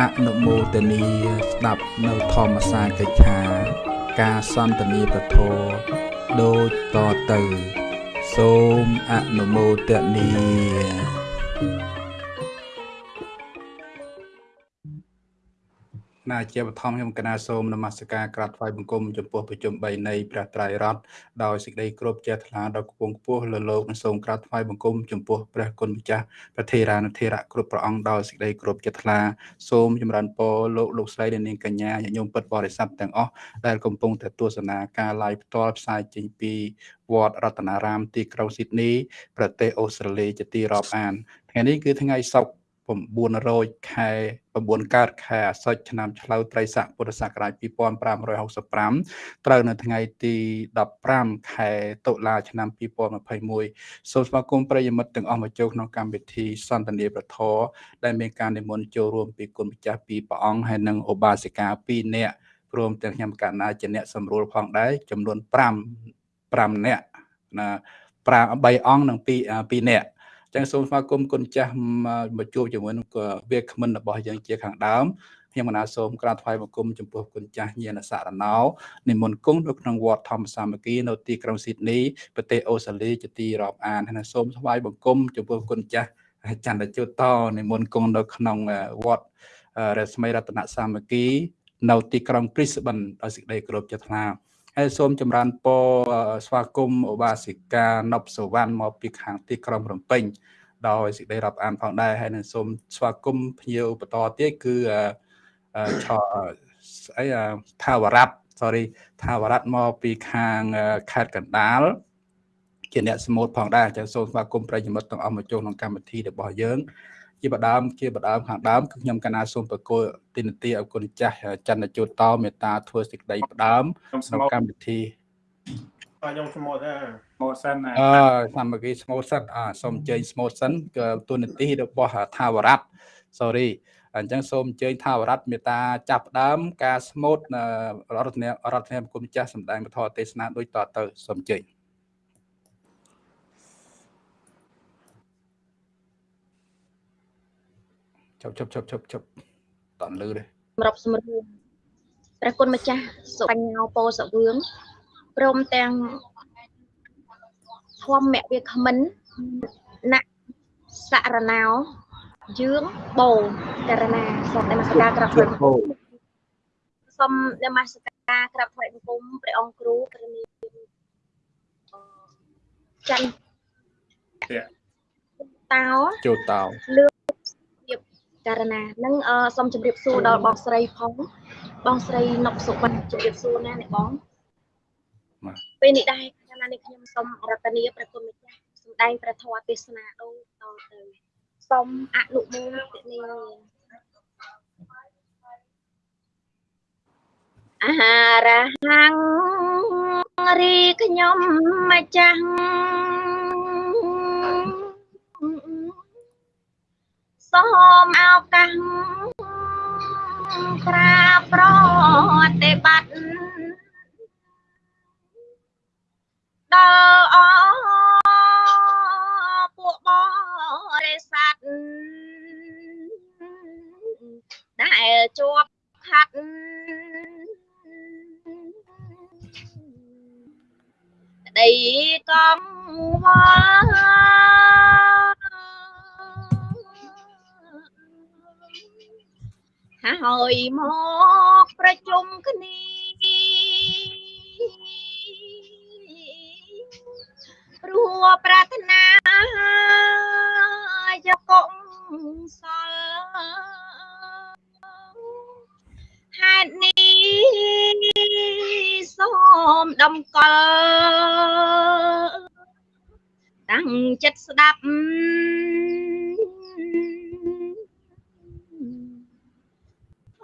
អនុមោទនីស្ដាប់នៅធម្មសាកិច្ឆា ការសន្ទនាប្រធរដូចតទៅ សូមអនុមោទនី ណាជាបឋមខ្ញុំកណាសូមនមស្ការក្រាបថ្វាយបង្គំចំពោះប្រជុំ3នៃព្រះត្រៃរតន៍ដោយសេចក្តីគោរពជ្រះថ្លាដល់គង់ខ្ពស់លើលោកនិងសូមក្រាបថ្វាយបង្គំចំពោះព្រះគុណម្ចាស់ព្រះធេរានុធេរៈគ្រប់ព្រះអង្គដោយសេចក្តីគោរពជ្រះថ្លាសូមចម្រើនពរលោកលោកស្រីនិងនាងកញ្ញាញាតិញោមពុទ្ធបរិស័ទទាំងអស់ដែលកំពុងតែទស្សនាការ live ផ្ទាល់ផ្សាយចេញពីវត្តរតនារាមទីក្រុងស៊ីដនីប្រទេសអូស្ត្រាលីជាទីរាប់អានថ្ងៃនេះគឺថ្ងៃសុក្រ 900ខែ9កើតខែអាសត់ឆ្នាំឆ្លូវត្រីស័កពុទ្ធសករាជ2565ត្រូវនៅថ្ងៃទី15ខែតុលាឆ្នាំ2021សូមស្វាគមន៍ប្រិយមិត្តទាំងអស់មកចូលក្នុងកម្មវិធីសន្ទនាប្រធរដែលមានការនិមន្តចូលរួមពីគុណម្ចាស់ពីព្រះអង្គហើយនិងឧបាសិកា2នាក់ព្រមទាំងខ្ញុំកណ្ណាជាអ្នកសម្រួលផងដែរចំនួន5 5នាក់ណា5 3អង្គនិង2 2នាក់ ចឹងសូមស្វាគមន៍គុណចាស់មកជួបជាមួយនឹងវាគ្មិនរបស់យើងជាខាងដើមខ្ញុំកណាសូមក្រាបថ្វាយបង្គំចំពោះគុណចាស់ញាណសារណោនិមន្តគង់នៅក្នុងវត្តធម្មសាមគ្គីនៅទីក្រុងស៊ីដនីប្រទេសអូស្ត្រាលីជាទីរាប់អានហើយសូមថ្វាយបង្គំចំពោះគុណចាស់ចន្ទជុតនិមន្តគង់នៅក្នុងវត្តរស្មីរតនសាមគ្គីនៅទីក្រុងព្រីស្បិនដោយសេចក្តីគោរពជាថ្លា ហើយសូមចម្រើនពរស្វាគមន៍ឧបាសិកានប់សវណ្ណមកពីខាងទីក្រុងរំពេញដោយសេចក្តីរាប់អានផងដែរហើយនឹងសូមស្វាគមន៍ភ្ញៀវបន្តទៀតគឺឆអីថាវរៈ sorry ថាវរៈមកពីខាងខេត្តកណ្ដាលជាអ្នកសមុទ្រផងដែរអញ្ចឹងសូមស្វាគមន៍ប្រិយមិត្តទាំងអស់មកចូលក្នុងកម្មវិធីរបស់យើង ជាបដើមជាបដើមខាងដើមគឺខ្ញុំកណាសូមប្រគល់ទីនទីឲ្យគុណចាស់ចន្ទជូតតមេត្តាធ្វើសេចក្តីផ្ដើមក្នុងកម្មវិធីខ្ញុំស្មូតដែរស្មូតសិនអឺសាមគ្គីស្មូតសិនអសូមអញ្ជើញស្មូតសិនគឺទូនទីរបស់ថាវរៈ sorry អញ្ចឹងសូមអញ្ជើញថាវរៈមេត្តាចាប់ផ្ដើម ការស្មូតរដ្ឋាភិបាលរដ្ឋាភិបាលគុណចាស់សម្ដែងពធទេសនាដូចតទៅសូមអញ្ជើញ ជប់ជប់ជប់ជប់ជប់តន់លឺទេសម្រាប់សម្រួលព្រះគុណម្ចាស់សុបញ្ញោពោសវឿងព្រមទាំងធម្មវិក្មិនណសារណោយឿងបោករណាសូមនមស្ការក្រាបថ្វាយបង្គំសូមនមស្ការក្រាបថ្វាយបង្គំព្រះអង្គគ្រូព្រះនាមច័ន្ទតោចូលតោលឿ ករណានឹងសូមជម្រាបសួរដល់បងស្រីផងបងស្រីនុកសុវណ្ណជម្រាបសួរណាអ្នកបងពេលនេះដែរកាលណានេះខ្ញុំសូមរតនាព្រះគុណម្ចាស់សម្ដែងព្រះធម៌ទេសនាដូចតទៅសូមអនុមោទនាអាហារហាំងរីខ្ញុំម្ចាស់ សូមឱកាសក្រាបប្រតិបត្តិដល់អពួកបរិស័ទដែលជាប់ខាត់ក្តីកំវល់ ហើយមកប្រជុំគ្នាព្រោះប្រាថ្នាយកកុសលហេតុនេះសូមដំកល់តាំងចិត្តស្ដាប់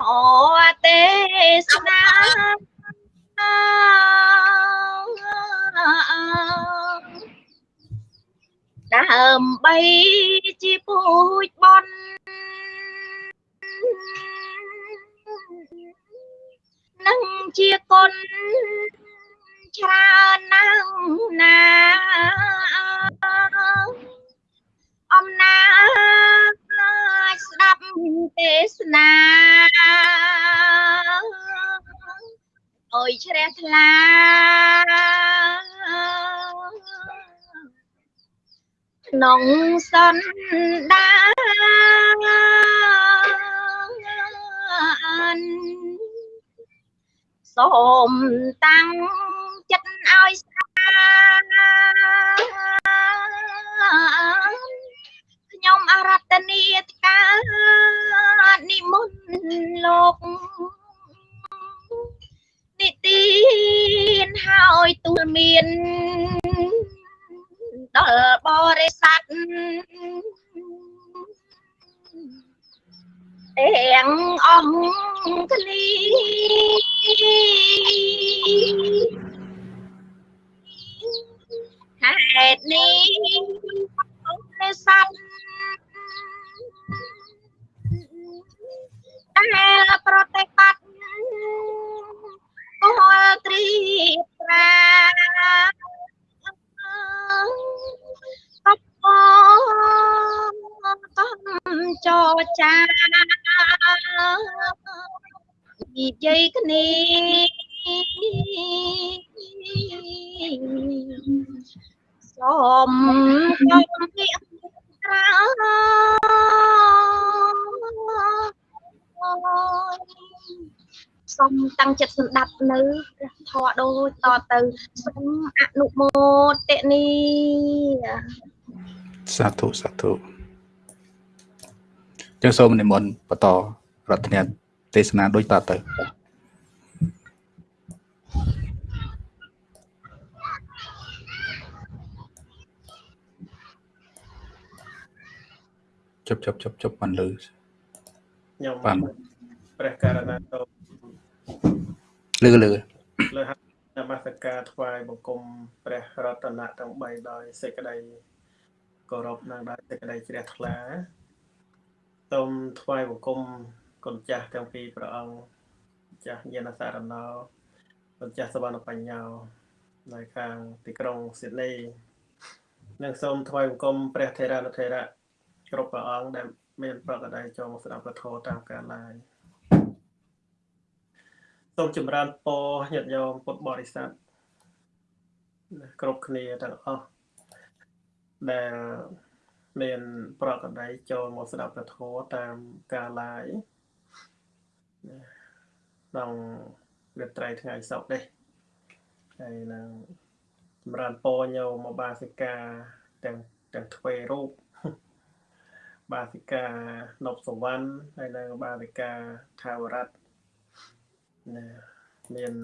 អទេសនាដើម្បីជាពូជបននឹងជាគុណច្រើនណាស់ណាអំណាច ស្ដាប់ទេសនាអើយជ្រះថ្លាក្នុងសន្តានសូមតាំងចិត្តឲ្យស្អាត ខ្ញុំអរតនីតកានិមន្តលោកនិទានហើយទូលមានដល់បរិស័ទទាំងអង្គគ្នាហេតុនេះ បរិស័ទដែលប្រតិបត្តិគោលត្រៀបប្រាកបកំចចានិយាយគ្នាសូម តាំងចិត្តស្ដាប់នៅព្រះធម៌ដូចតទៅសូមអនុមោទនីសាធុសាធុចឹងសូមនិមន្តបន្តរតនាទេសនាដូចតទៅជប់ជប់ជប់ជប់មិនលឺខ្ញុំបាទព្រះករណាតោ លឺលឺលើហនមស្ការថ្វាយបង្គំព្រះរតនៈទាំង3ដោយសេចក្តីគោរពនិងដោយសេចក្តីជ្រះថ្លាសូមថ្វាយបង្គំគុណចាស់ទាំងពីរព្រះអង្គម្ចាស់ញាណសារណោគុណចាស់សវណ្ណបញ្ញោនៅខាងទីក្រុងស៊ីដនីនិងសូមថ្វាយបង្គំព្រះថេរានុថេរៈគ្រប់ព្រះអង្គដែលមានប្រកបដោយចូលមកស្ដាប់ពធតាមកាលឡាយ សូមចម្រើនពរញាតិញោមពុទ្ធបរិស័ទគ្រប់គ្នាទាំងអស់ដែលមាន ប្រកបដោយចូលមកស្ដាប់ពធតាមកាលឡាយក្នុងរាត្រីថ្ងៃសុក្រនេះហើយនឹងចម្រើនពរញោមមកបាសិកាទាំងទាំងទ្វេរូបបាសិកានប់សវណ្ណហើយនៅបាសិកាថាវរតណា មាន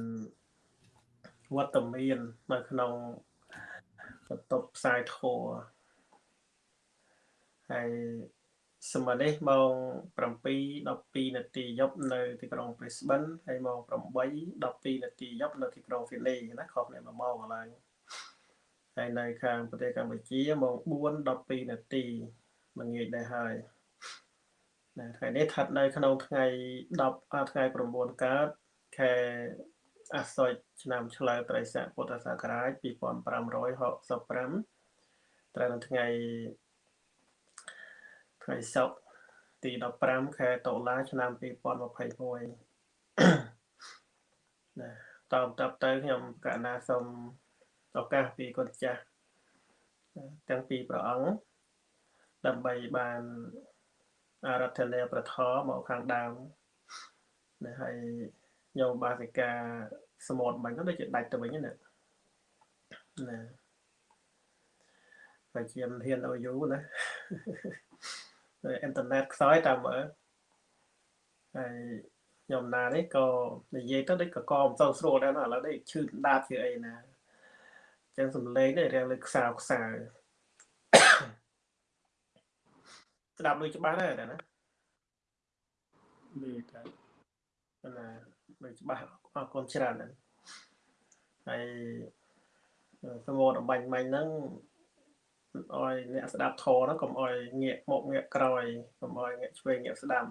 វត្តមាននៅក្នុងបន្ទប់ផ្សាយធម៌ហើយសម័យនេះម៉ោង7:12នាទីយប់នៅទីក្រុង Brisbane ហើយម៉ោង8:12នាទីយប់នៅទីក្រុង Sydney ណាខុសគ្នា1ម៉ោងកន្លែងហើយនៅខាងប្រទេសកម្ពុជាម៉ោង4:12នាទីមួយងាយដែរហើយណាថ្ងៃនេះស្ថិតនៅក្នុងថ្ងៃ10ថ្ងៃ9កើត ខែអាសត់ឆ្នាំឆ្លូវត្រីស័កពុទ្ធសករាជ2565ត្រូវនៅថ្ងៃថ្ងៃសុក្រទី15ខែតុលាឆ្នាំ2021ណាតបតបទៅខ្ញុំកណាសូមឱកាសពីគុណចាស់ទាំងពីរព្រះអង្គដើម្បីបានអារាធនាប្រធមមកខាងដើមណាហើយ ញោមបាសិកាសមុទ្របាញ់ទៅដូចជាដាច់ទៅវិញណាណាតែជាមិនហ៊ានឲ្យយូរណាអ៊ីនធឺណិតខ្សោយតាមមើលហើយខ្ញុំណានេះក៏និយាយទៅដូចក៏កមិនសូវស្រួលដែរណាឥឡូវនេះឈឺដាតជាអីណាចឹងសំឡេងនេះរៀងលើខ្សោខ្សៅស្ដាប់ដូចច្បាស់ដែរណានេះតែណា ដូចច្បាស់អរគុណច្រើនណាស់ហើយសមោតំបាញ់មាញ់ហ្នឹងឲ្យអ្នកស្ដាប់ធរហ្នឹងកុំឲ្យងាកមកងាកក្រោយកុំឲ្យងាកឆ្វេងងាកស្ដាំ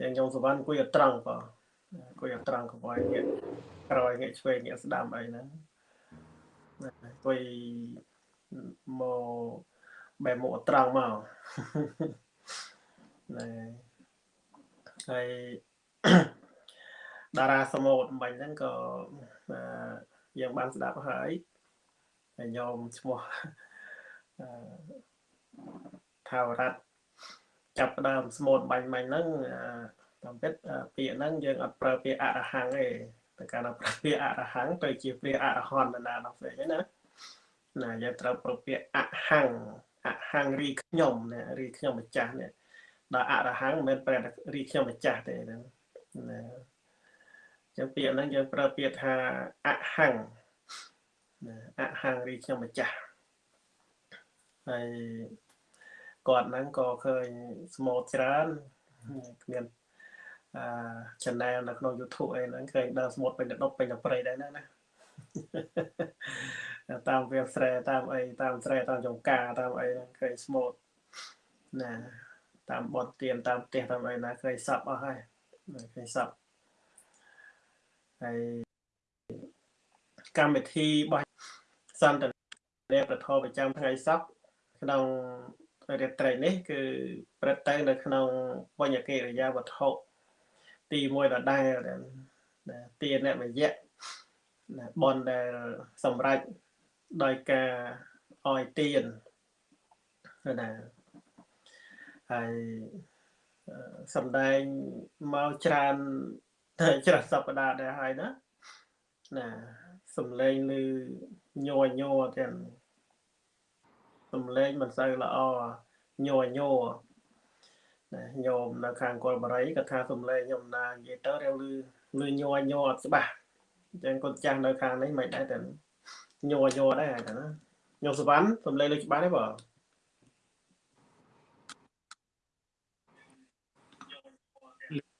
ចឹងខ្ញុំសវណ្ណគួយឲ្យត្រង់បើគួយឲ្យត្រង់កុំឲ្យងាកក្រោយងាកឆ្វេងងាកស្ដាំអីហ្នឹងគួយមកបែរមុខត្រង់មកណាហើយ តារាសមូតបាញ់ហ្នឹងក៏យើងបានស្ដាប់ហើយហើយញោមឈ្មោះថាវរៈចាប់ដើមស្មូតបាញ់បាញ់ហ្នឹងតាមពិតពាក្យហ្នឹងយើងអត់ប្រើពាក្យអរហង្គទេតែកាលណាប្រើពាក្យអរហង្គទៅជាព្រះអរហន្តណាដល់ផ្សេងណាណាយើងត្រូវប្រើពាក្យអហង្គអហង្គរីខ្ញុំណារីខ្ញុំម្ចាស់នេះដល់អរហង្គមិនមែនប្រែរីខ្ញុំម្ចាស់ទេណា ចឹងពាក្យហ្នឹងយើងប្រើពាក្យថាអហង្គណាអហង្គរីខ្ញុំម្ចាស់ហើយគាត់ហ្នឹងក៏ឃើញស្មូតច្រើនគ្មានអឺ channel នៅក្នុង YouTube អីហ្នឹងឃើញដើរស្មូតពេញទៅដប់ពេញទៅព្រៃដែរហ្នឹងណាតាមវាស្រែតាមអីតាមស្រែតាមចង្ការតាមអីហ្នឹងឃើញស្មូតណាតាមបត់ទៀនតាមផ្ទះតាមអីណាឃើញសັບអស់ហើយឃើញសັບ ហើយកម្មវិធីរបស់សន្តានប្រធមប្រចាំថ្ងៃសប្តាហ៍ក្នុងរាត្រីនេះគឺព្រឹត្តទៅនៅក្នុងបញ្ញកិរិយាវត្ថុទី1ដដែលទានអ្នកមយៈបនដែលសម្រេចដោយការអោយទានណាហើយសំដែងមកច្រើន ច្រើនសប្តាហ៍ដែរហើយណាណាសំឡេងឮញ័រញ័រទាំងសំឡេងមិនសូវល្អញ័រញ័រណាញោមនៅខាងកុលបរិយគាត់ថាសំឡេងខ្ញុំណានិយាយទៅរាវលឺលឺញ័រញ័រអត់ច្បាស់អញ្ចឹងគាត់ចាស់នៅខាងនេះមិនដែរតែញ័រញ័រដែរហ្នឹងណាញោមសវណ្ណសំឡេងលឺច្បាស់ទេបង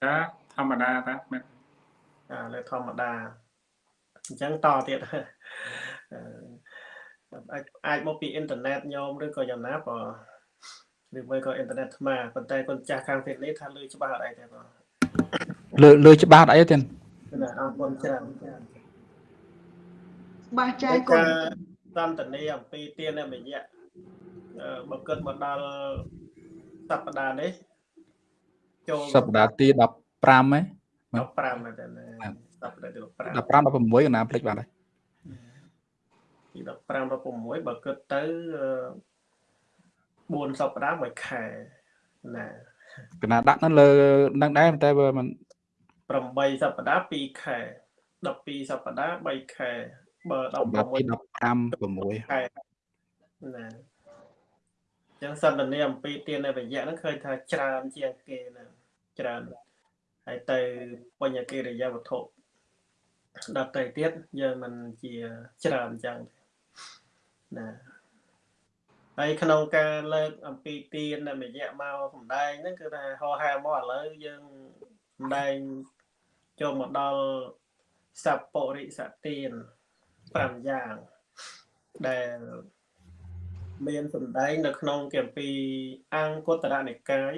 លើ ធម្មតាតាមែនអាលើធម្មតាអញ្ចឹងតទៀតអាចអាចមកពីអ៊ីនធឺណិតញោមឬក៏យ៉ាងណាបើឬមួយក៏អ៊ីនធឺណិតថ្មប៉ុន្តែគាត់ចាស់ខាងទៀតនេះថាលឺច្បាស់អត់អីទេបងលឺលឺច្បាស់អត់អីទេណាអរគុណច្រើនច្បាស់ចាយគុណសន្តានាអំពីទានមយៈបើគិតមកដល់សប្តាហ៍នេះចូលសប្តាហ៍ទី 15ហ៎15តែសប្តាហ៍ទី15 15 16កណាភ្លេចបាត់ហើយទី15 16បើគិតទៅ4សប្តាហ៍មួយខែណាកណាដាក់នៅលើនឹងដែរតែបើមិន8សប្តាហ៍2ខែ12សប្តាហ៍3ខែបើ16 15 6ខែណាចឹងសន្តានាអំពីទាននៃវិយៈហ្នឹងឃើញថាច្រើនជាងគេណាច្រើន ហើយទៅបញ្ញកិរិយាវត្ថុដល់ទៅទៀតយើងមិនជាច្រើនចឹងណាហើយក្នុងការលើកអំពីទានដែលមយៈមកសំដែងហ្នឹងគឺថាហោហែមកឥឡូវយើងសំដែងចូលមកដល់សពរិសទាន5យ៉ាងដែលមានសំដែងនៅក្នុងគម្ពីរអង្គតរនិកាយ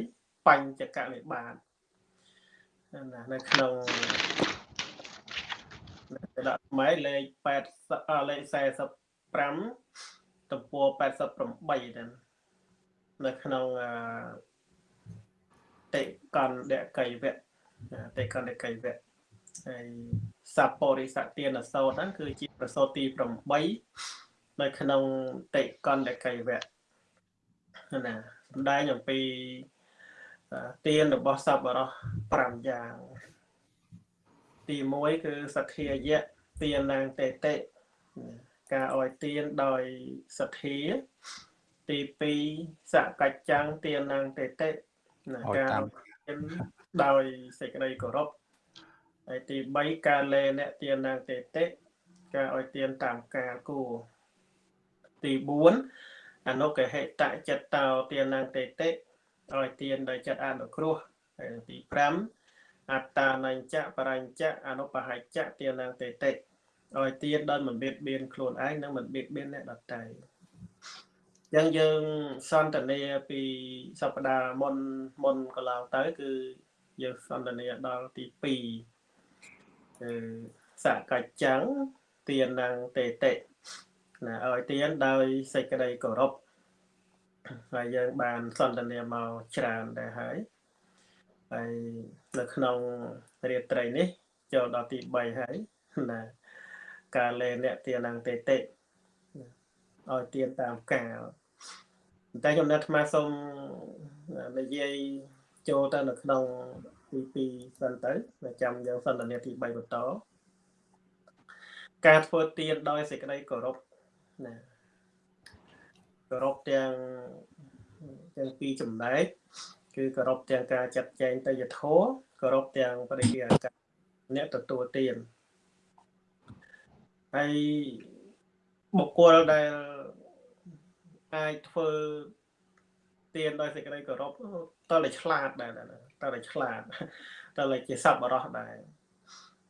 បញ្ចកនិបាត ណានៅក្នុងដាក់ថ្មីលេខ8លេខ45ទំព័រ88ទៅនៅក្នុងតិកណ្ដកៃវៈតិកណ្ដកៃវៈហើយសពរិសទានសោតហ្នឹងគឺជាប្រសោតទី8នៅក្នុងតិកណ្ដកៃវៈណាសំដែងអំពី ទានរបស់សពបរោះ5យ៉ាង ទី1គឺសទ្ធាយៈទាននាងតេតិការអោយទានដោយសទ្ធាទី2សកច្ចាំងទាននាងតេតិណាការទានដោយសេចក្តីគោរពហើយទី3ការលេអ្នកទាននាងតេតិការអោយទានតាមការគួរទី4អនុកហេតចិត្តតោទាននាងតេតិ ឲ្យទានដោយចិត្តអនុគ្រោះហើយទី5អត្តានញ្ចៈបរញ្ចៈអនុបហច្ចៈទានាងតេតិឲ្យទៀនដល់មិនបៀតបៀនខ្លួនឯងនិងមិនបៀតបៀនអ្នកដទៃអញ្ចឹងយើងសន្ទនាពីសប្តាហ៍មុនមុនកន្លងទៅ គឺយើងសន្ទនាដល់ទី2គឺសកច្ចាំងទៀននឹងតេតិណាឲ្យទៀនដោយសេចក្តីគោរព ហើយយើងបានសន្ទនាមកច្រើនដែរហើយហើយនៅក្នុងរាត្រីនេះចូលដល់ទី3ហើយណាការលេអ្នកទានងតេតិឲ្យទានតាមកាលតែខ្ញុំណាត់អាត្មាសូមនិយាយចូលទៅនៅក្នុងទី2សិនទៅចាំយើងសន្ទនាទី3បន្តការធ្វើទានដោយសេចក្តីគោរពណា គោរពទាំងទាំងពីរចំណែកគឺគោរពទាំងការចាត់ចែងទៅយធោគោរពទាំងបរិយាកាសអ្នកទទួលទានហើយបុគ្គលដែលអាចធ្វើទានដោយសេចក្តីគោរពតើតែឆ្លាតដែរតើតែឆ្លាតតើតែជាសប្បុរសដែរ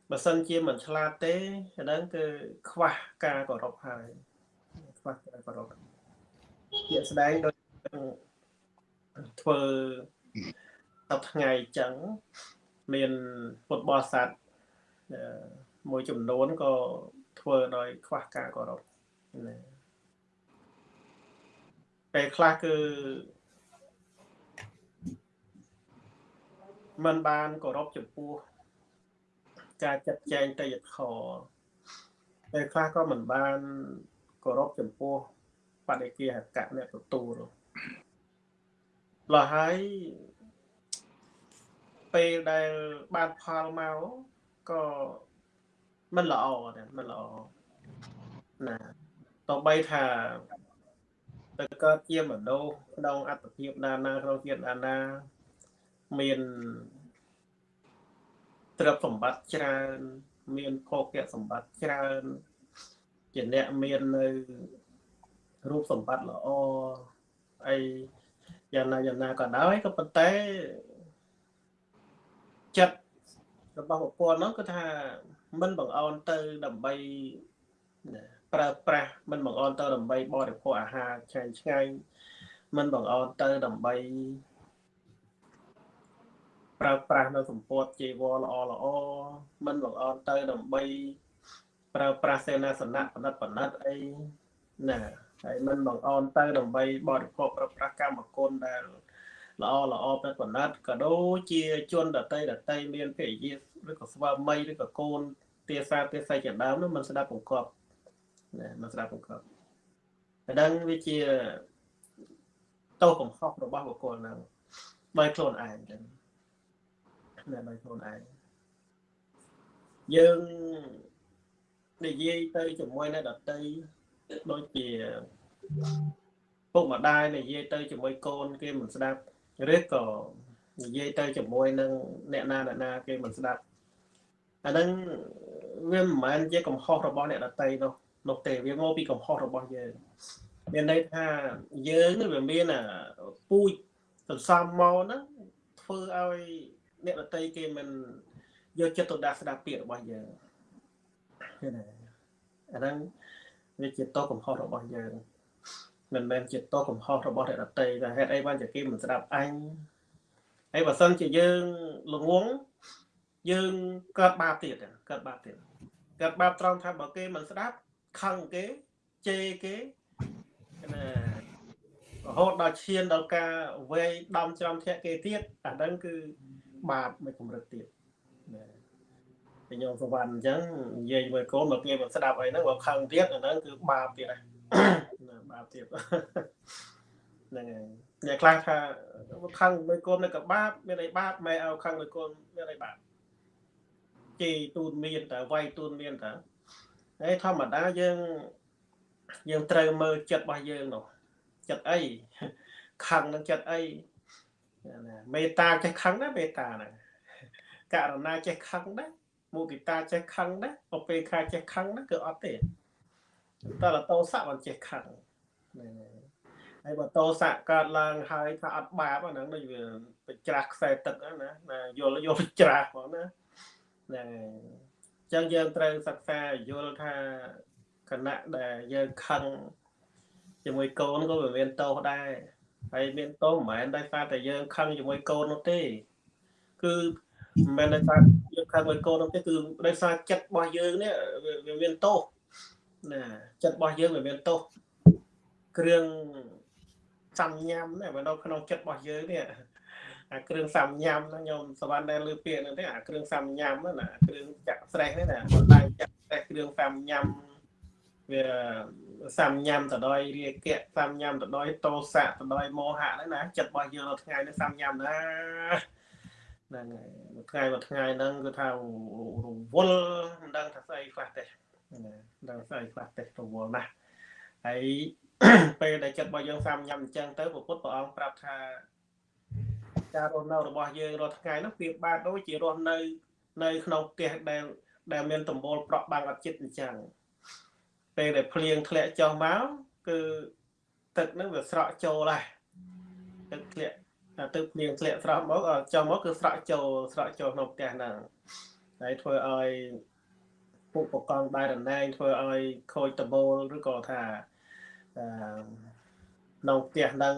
បើសិនជាមិនឆ្លាតទេអាហ្នឹងគឺខ្វះការគោរពហើយខ្វះការគោរព ជាស្ដែងដូចធ្វើដល់ថ្ងៃអញ្ចឹងមានពុទ្ធបរិស័ទមួយចំនួនក៏ធ្វើដោយខ្វះការគោរពណាពេលខ្លះគឺมันបានគោរពចំពោះការចាត់ចែងតយធម៌ពេលខ្លះក៏មិនបានគោរពចំពោះ បដិគាហកៈអ្នកទទួលលោះហើយពេលដែលបានផលមកក៏មិនល្អទេមិនល្អណាតបីថាទៅកើតជាមនុស្សក្នុងអត្តភាពណាណាក្នុងជាតិណាណាមានទ្រព្យសម្បត្តិច្រើន មានភោគៈសម្បត្តិច្រើនជាអ្នកមាននៅ រូបសម្បត្តិល្អអីយ៉ាងណាយ៉ាងណាក៏ដោយក៏ប៉ុន្តែចិត្តរបស់បុគ្គលនោះគឺថាមិនបង្អន់ទៅដើម្បីប្រើប្រាស់មិនបង្អន់ទៅដើម្បីបរិភោគអាហារឆ្ងាញ់ឆ្ងាញ់មិនបង្អន់ទៅដើម្បីប្រើប្រាស់នៅសម្ពត់ជីវរល្អល្អមិនបង្អន់ទៅដើម្បីប្រើប្រាស់សេនាសនៈបណ្ឌិតបណ្ឌិតអីណា ហើយមិនបង្អន់ទៅដើម្បីបរិភោគប្រើប្រាស់កម្មគុណដែលល្អល្អប្រកបណាត់ក៏ដូចជាជនដតីដតីមានភរិយាឬក៏ស្វាមីឬក៏កូនទាសាទាស័យជាដើមនោះមិនស្ដាប់បង្កប់ណាមិនស្ដាប់បង្កប់តែដឹងវាជាតោកំហុសរបស់បុគ្គលហ្នឹងដោយខ្លួនឯងចឹងណាដោយខ្លួនឯងយើងនិយាយទៅជាមួយនៅដតី ដូចជាពុកម្ដាយនិយាយទៅជាមួយកូនគេមិនស្ដាប់ឬក៏និយាយទៅជាមួយនឹងអ្នកណាអ្នកណាគេមិនស្ដាប់អាហ្នឹងវាមិនមែនជាកំហុសរបស់អ្នកដតីនោះនោះទេវាមកពីកំហុសរបស់យើងមានន័យថាយើងវាមានអាពូជសន្សំមកហ្នឹងធ្វើឲ្យអ្នកដតីគេមិនយកចិត្តទុកដាក់ស្ដាប់ពាក្យរបស់យើងឃើញទេអាហ្នឹង វាជាតោកំហុសរបស់យើងមិនមែនជាតោកំហុសរបស់អ្នកដតីតែហេតុអីបានជាគេមិនស្ដាប់អញហើយបើសិនជាយើងល្ងងយើងកើតបាបទៀតកើតបាបទៀតកើតបាបត្រង់ថាបើគេមិនស្ដាប់ខឹងគេជេរគេណារហូតដល់ឈានដល់ការវេយដំច្រំធាក់គេទៀតអាហ្នឹងគឺបាបមួយកម្រិតទៀតណាតែ ញោមសវណ្ណអញ្ចឹងនិយាយមួយកូនមកគេមិនស្ដាប់អីហ្នឹងបើខឹងទៀតអាហ្នឹងគឺបាបទៀតណាបាបទៀតហ្នឹងហើយអ្នកខ្លះថាខឹងមួយកូននៅក៏បាបមានអីបាបម៉ែឲ្យខឹងមួយកូនមានអីបាបជេរទូនមានតើវាយទូនមានតើហើយធម្មតាយើងយើងត្រូវមើលចិត្តរបស់យើងនោះចិត្តអីខឹងនឹងចិត្តអីមេត្តាចេះខឹងណាមេត្តាហ្នឹងករណាចេះខឹងដែរ មុទិតាចេះខឹងដែរអពេខាចេះខឹងណាគឺអត់ទេតែតោសៈមិនចេះខឹងហើយបើតោសៈកើតឡើងហើយថាអត់បាបហ្នឹងដូចវាបច្រាស់ខ្សែទឹកណាណាយល់យល់ច្រាស់ផងណាហ្នឹងអញ្ចឹងយើងត្រូវសិក្សាយល់ថាគណៈដែលយើងខឹងជាមួយកូនក៏វាមានទោសដែរហើយមានទោសមិនមែនដោយសារតែយើងខឹងជាមួយកូននោះទេគឺមិនមែនដោយសារយើង ខឹងមួយកូននោះទេគឺដោយសារចិត្តរបស់យើងនេះវាមានទោសណាចិត្តរបស់យើងវាមានទោសគ្រឿងសំញ៉ាំណាបើនៅក្នុងចិត្តរបស់យើងនេះអាគ្រឿងសាំញ៉ាំហ្នឹងខ្ញុំសវណ្ណដែលលើពាក្យហ្នឹងទេអាគ្រឿងសាំញ៉ាំហ្នឹងណាគ្រឿងចាក់ស្រេះហ្នឹងណាបណ្ដាញចាក់ស្រេះគ្រឿងសាំញ៉ាំវាសាំញ៉ាំទៅដោយរាគៈសាំញ៉ាំទៅដោយតោសៈទៅដោយមោហៈហ្នឹងណាចិត្តរបស់យើងនៅថ្ងៃនេះសាំញ៉ាំណា ហ្នឹងហើយមួយថ្ងៃមួយថ្ងៃហ្នឹងគឺថារវល់មិនដឹងថាស្អីខ្លះទេណាដឹងស្អីខ្លះទេរវល់ណាស់ហើយពេលដែលចិត្តរបស់យើងសាំញ៉ាំអញ្ចឹងទៅពុទ្ធព្រះអង្គប្រាប់ថាការរស់នៅរបស់យើងរាល់ថ្ងៃនោះវាបាទដូចជារស់នៅនៅក្នុងផ្ទះដែលដែលមានដំបូលប្រក់បាំងអត់ចិត្តអញ្ចឹងពេលដែលភ្លៀងធ្លាក់ចុះមកគឺទឹកនឹងវាស្រក់ចូលហើយទឹកធ្លាក់ ទឹកភ្លៀងធ្លាក់ស្រក់មកចុះមកគឺស្រក់ចូលស្រក់ចូលក្នុងផ្ទះហ្នឹងហើយធ្វើឲ្យពុកបកងដៃរណែងធ្វើឲ្យខូចដបូលឬក៏ថាអឺក្នុងផ្ទះហ្នឹង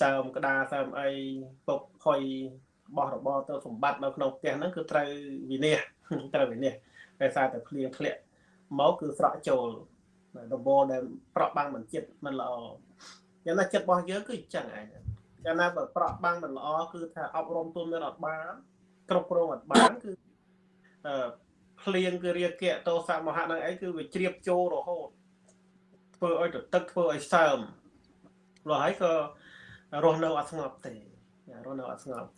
សើមក្តារសើមអីពុកហុយបោះរបរទៅសម្បត្តិនៅក្នុងផ្ទះហ្នឹងគឺត្រូវវិនិច្ឆ័យត្រូវវិនិច្ឆ័យដោយសារតែភ្លៀងធ្លាក់មកគឺស្រក់ចូលដបដែលប្រក់បាំងមិនចិត្តមិនល្អយ៉ាងណាចិត្តរបស់យើងគឺអញ្ចឹងឯង យ៉ាងណាបើប្រក់បាំងមិនល្អគឺថាអប់រំទូនមានអត់បានគ្រប់គ្រងអត់បានគឺអឺភ្លៀងគឺរាគៈតោសមហៈនឹងអីគឺវាជ្រាបចូលរហូតធ្វើឲ្យទៅទឹកធ្វើឲ្យសើមលោះហើយក៏រស់នៅអត់ស្ងប់ទេរស់នៅអត់ស្ងប់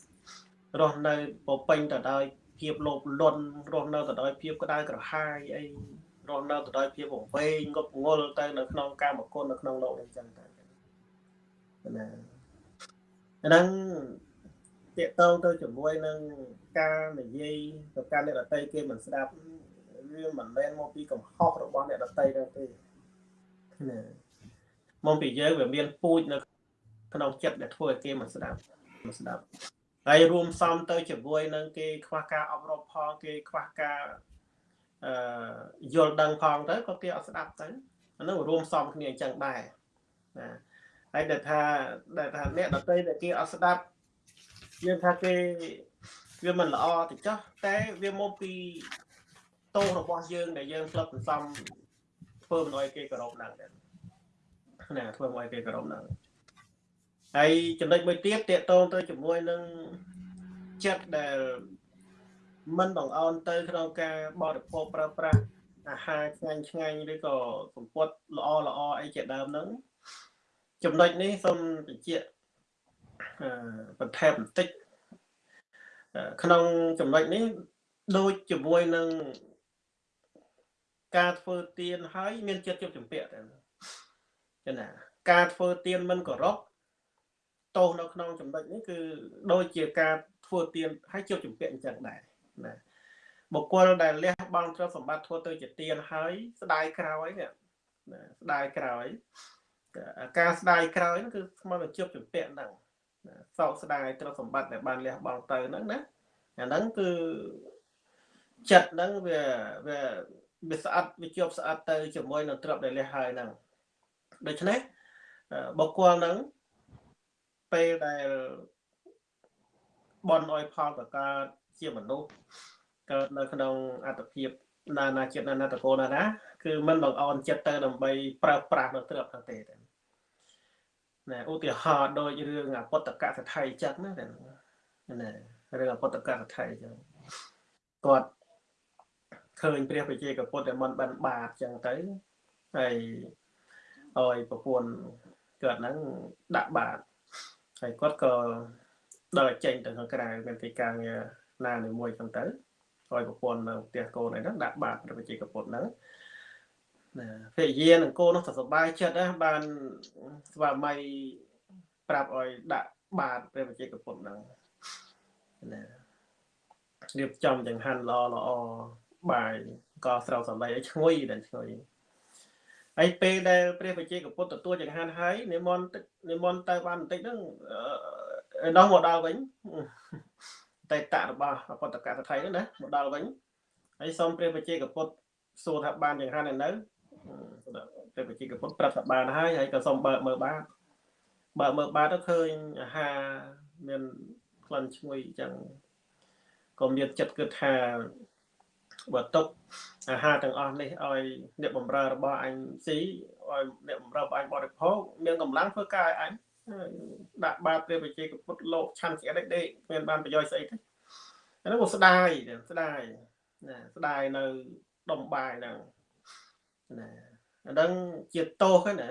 រស់នៅពពេញទៅដោយភាពលោភលន់រស់នៅទៅដោយភាពក្តៅក្រហាយអីរស់នៅទៅដោយភាពវង្វេងងប់ងល់ទៅនៅក្នុងកាមគុណនៅក្នុងលោកអញ្ចឹងទៅណា ហ្នឹងតេតងទៅជាមួយនឹងការនិយាយទៅការអ្នកដតីគេមិនស្ដាប់វាមិនមែនមកពីកំហុសរបស់អ្នកដតីទេណាមកពីយើងវាមានពូជនៅក្នុងចិត្តដែលធ្វើឲ្យគេមិនស្ដាប់មិនស្ដាប់ហើយរួមសំទៅជាមួយនឹងគេខ្វះការអប់រំផងគេខ្វះការអឺយល់ដឹងផងទៅក៏គេអត់ស្ដាប់ទៅអានោះរួមសំគ្នាអញ្ចឹងដែរណា ហើយដែលថាដែលថាអ្នកដតីដែលគេអត់ស្ដាប់យើងថាគេវាមិនល្អទៅចោះតែវាមកពីតោរបស់យើងដែលយើងផ្លឹកសន្សំធ្វើមិនឲ្យគេគោរពហ្នឹងណាធ្វើឲ្យគេគោរពហ្នឹងហើយចំណុចមួយទៀតតកតងទៅជាមួយនឹងចិត្តដែលមិនបងអោនទៅក្នុងការបរិភោគប្រើប្រាស់អាហារឆ្ងាញ់ឆ្ងាញ់ឬក៏សម្ពុតល្អល្អអីជាដើមហ្នឹង ចំណុចនេះសូមបញ្ជាក់បន្ថែមបន្តិចក្នុងចំណុចនេះដូចជាមួយនឹងការធ្វើទៀនហើយមានចិត្តជប់ចម្ពាក់តែចឹងណាការធ្វើទៀនមិនគោរពទោសនៅក្នុងចំណុចនេះគឺដូចជាការធ្វើទៀនហើយជប់ចម្ពាក់អញ្ចឹងដែរណាបុគ្គលដែលលះបង់ទ្រព្យសម្បត្តិធ្វើទៅជាទៀនហើយស្ដាយក្រោយនេះណាស្ដាយក្រោយ ការស្ដាយក្រោយហ្នឹងគឺស្មើនឹងជប់ចម្ពាក់ហ្នឹងសោកស្ដាយទ្រព្យសម្បត្តិដែលបានលះបង់ទៅហ្នឹងណាអាហ្នឹងគឺចិត្តហ្នឹងវាវាវាស្អិតវាជាប់ស្អិតទៅជាមួយនឹងទ្រព្យដែលលះហើយហ្នឹងដូច្នេះបុគ្គលហ្នឹងពេលដែលបនអយផលប្រកើតជាមនុស្សកើតនៅក្នុងអត្តភាពណានាចិត្តណានាតកូលណាណាគឺមិនបងអន់ចិត្តទៅដើម្បីប្រើប្រាស់នៅទ្រព្យទៅទេ ណាឧទាហរណ៍ដូចរឿងអពតកសថៃចិត្តណាណារឿងអពតកសថៃចឹងគាត់ឃើញព្រះបជាកពុទ្ធដែលមិនបានបាបចឹងទៅហើយអយប្រពន្ធគាត់ហ្នឹងដាក់បាបហើយគាត់ក៏ដើរចេញទៅខាងក្រៅមានទីការងារណាមួយចឹងទៅឲ្យប្រពន្ធនៅផ្ទះកូនអីហ្នឹងដាក់បាបព្រះបជាកពុទ្ធហ្នឹងណា ភរិយានិងកូននោះទៅសប្បាយចិត្តណាបានស្វាមីប្រាប់ឲ្យដាក់បាតព្រះវិជ័យកពុទ្ធហ្នឹងណារៀបចំចង្ហាន់ល្អល្អបាយក៏ស្រោបសម្ដីឲ្យឈ្ងុយដល់ឈ្ងុយហើយពេលដែលព្រះវិជ័យកពុទ្ធទទួលចង្ហាន់ហើយនិមន្តនិមន្តទៅបានបន្តិចហ្នឹងដោះមកដល់វិញតែតរបស់អពតកតថៃហ្នឹងណាមកដល់វិញហើយសូមព្រះវិជ័យកពុទ្ធសួរថាបានចង្ហាន់នៅ នៅព្រះបជាកពុទ្ធប្រាប់ថាបានហើយហើយក៏សូមបើកមើលបាតបើកមើលបាតទៅឃើញអាហារមានក្លិនឈ្ងុយអញ្ចឹងក៏មានចិត្តគិតថាបើຕົកអាហារទាំងអស់នេះឲ្យអ្នកបំរើរបស់អញស៊ីឲ្យអ្នកបំរើរបស់អញបរិភោគមានកម្លាំងធ្វើការឲ្យអញដាក់បាតព្រះបជាកពុទ្ធលោកឆាន់ស្អិតដេកមានបានប្រយោជន៍ស្អីទេអានោះមកស្ដាយស្ដាយណាស្ដាយនៅដុំបាយហ្នឹង ណាអាហ្នឹងជាទោសហ្នឹងណា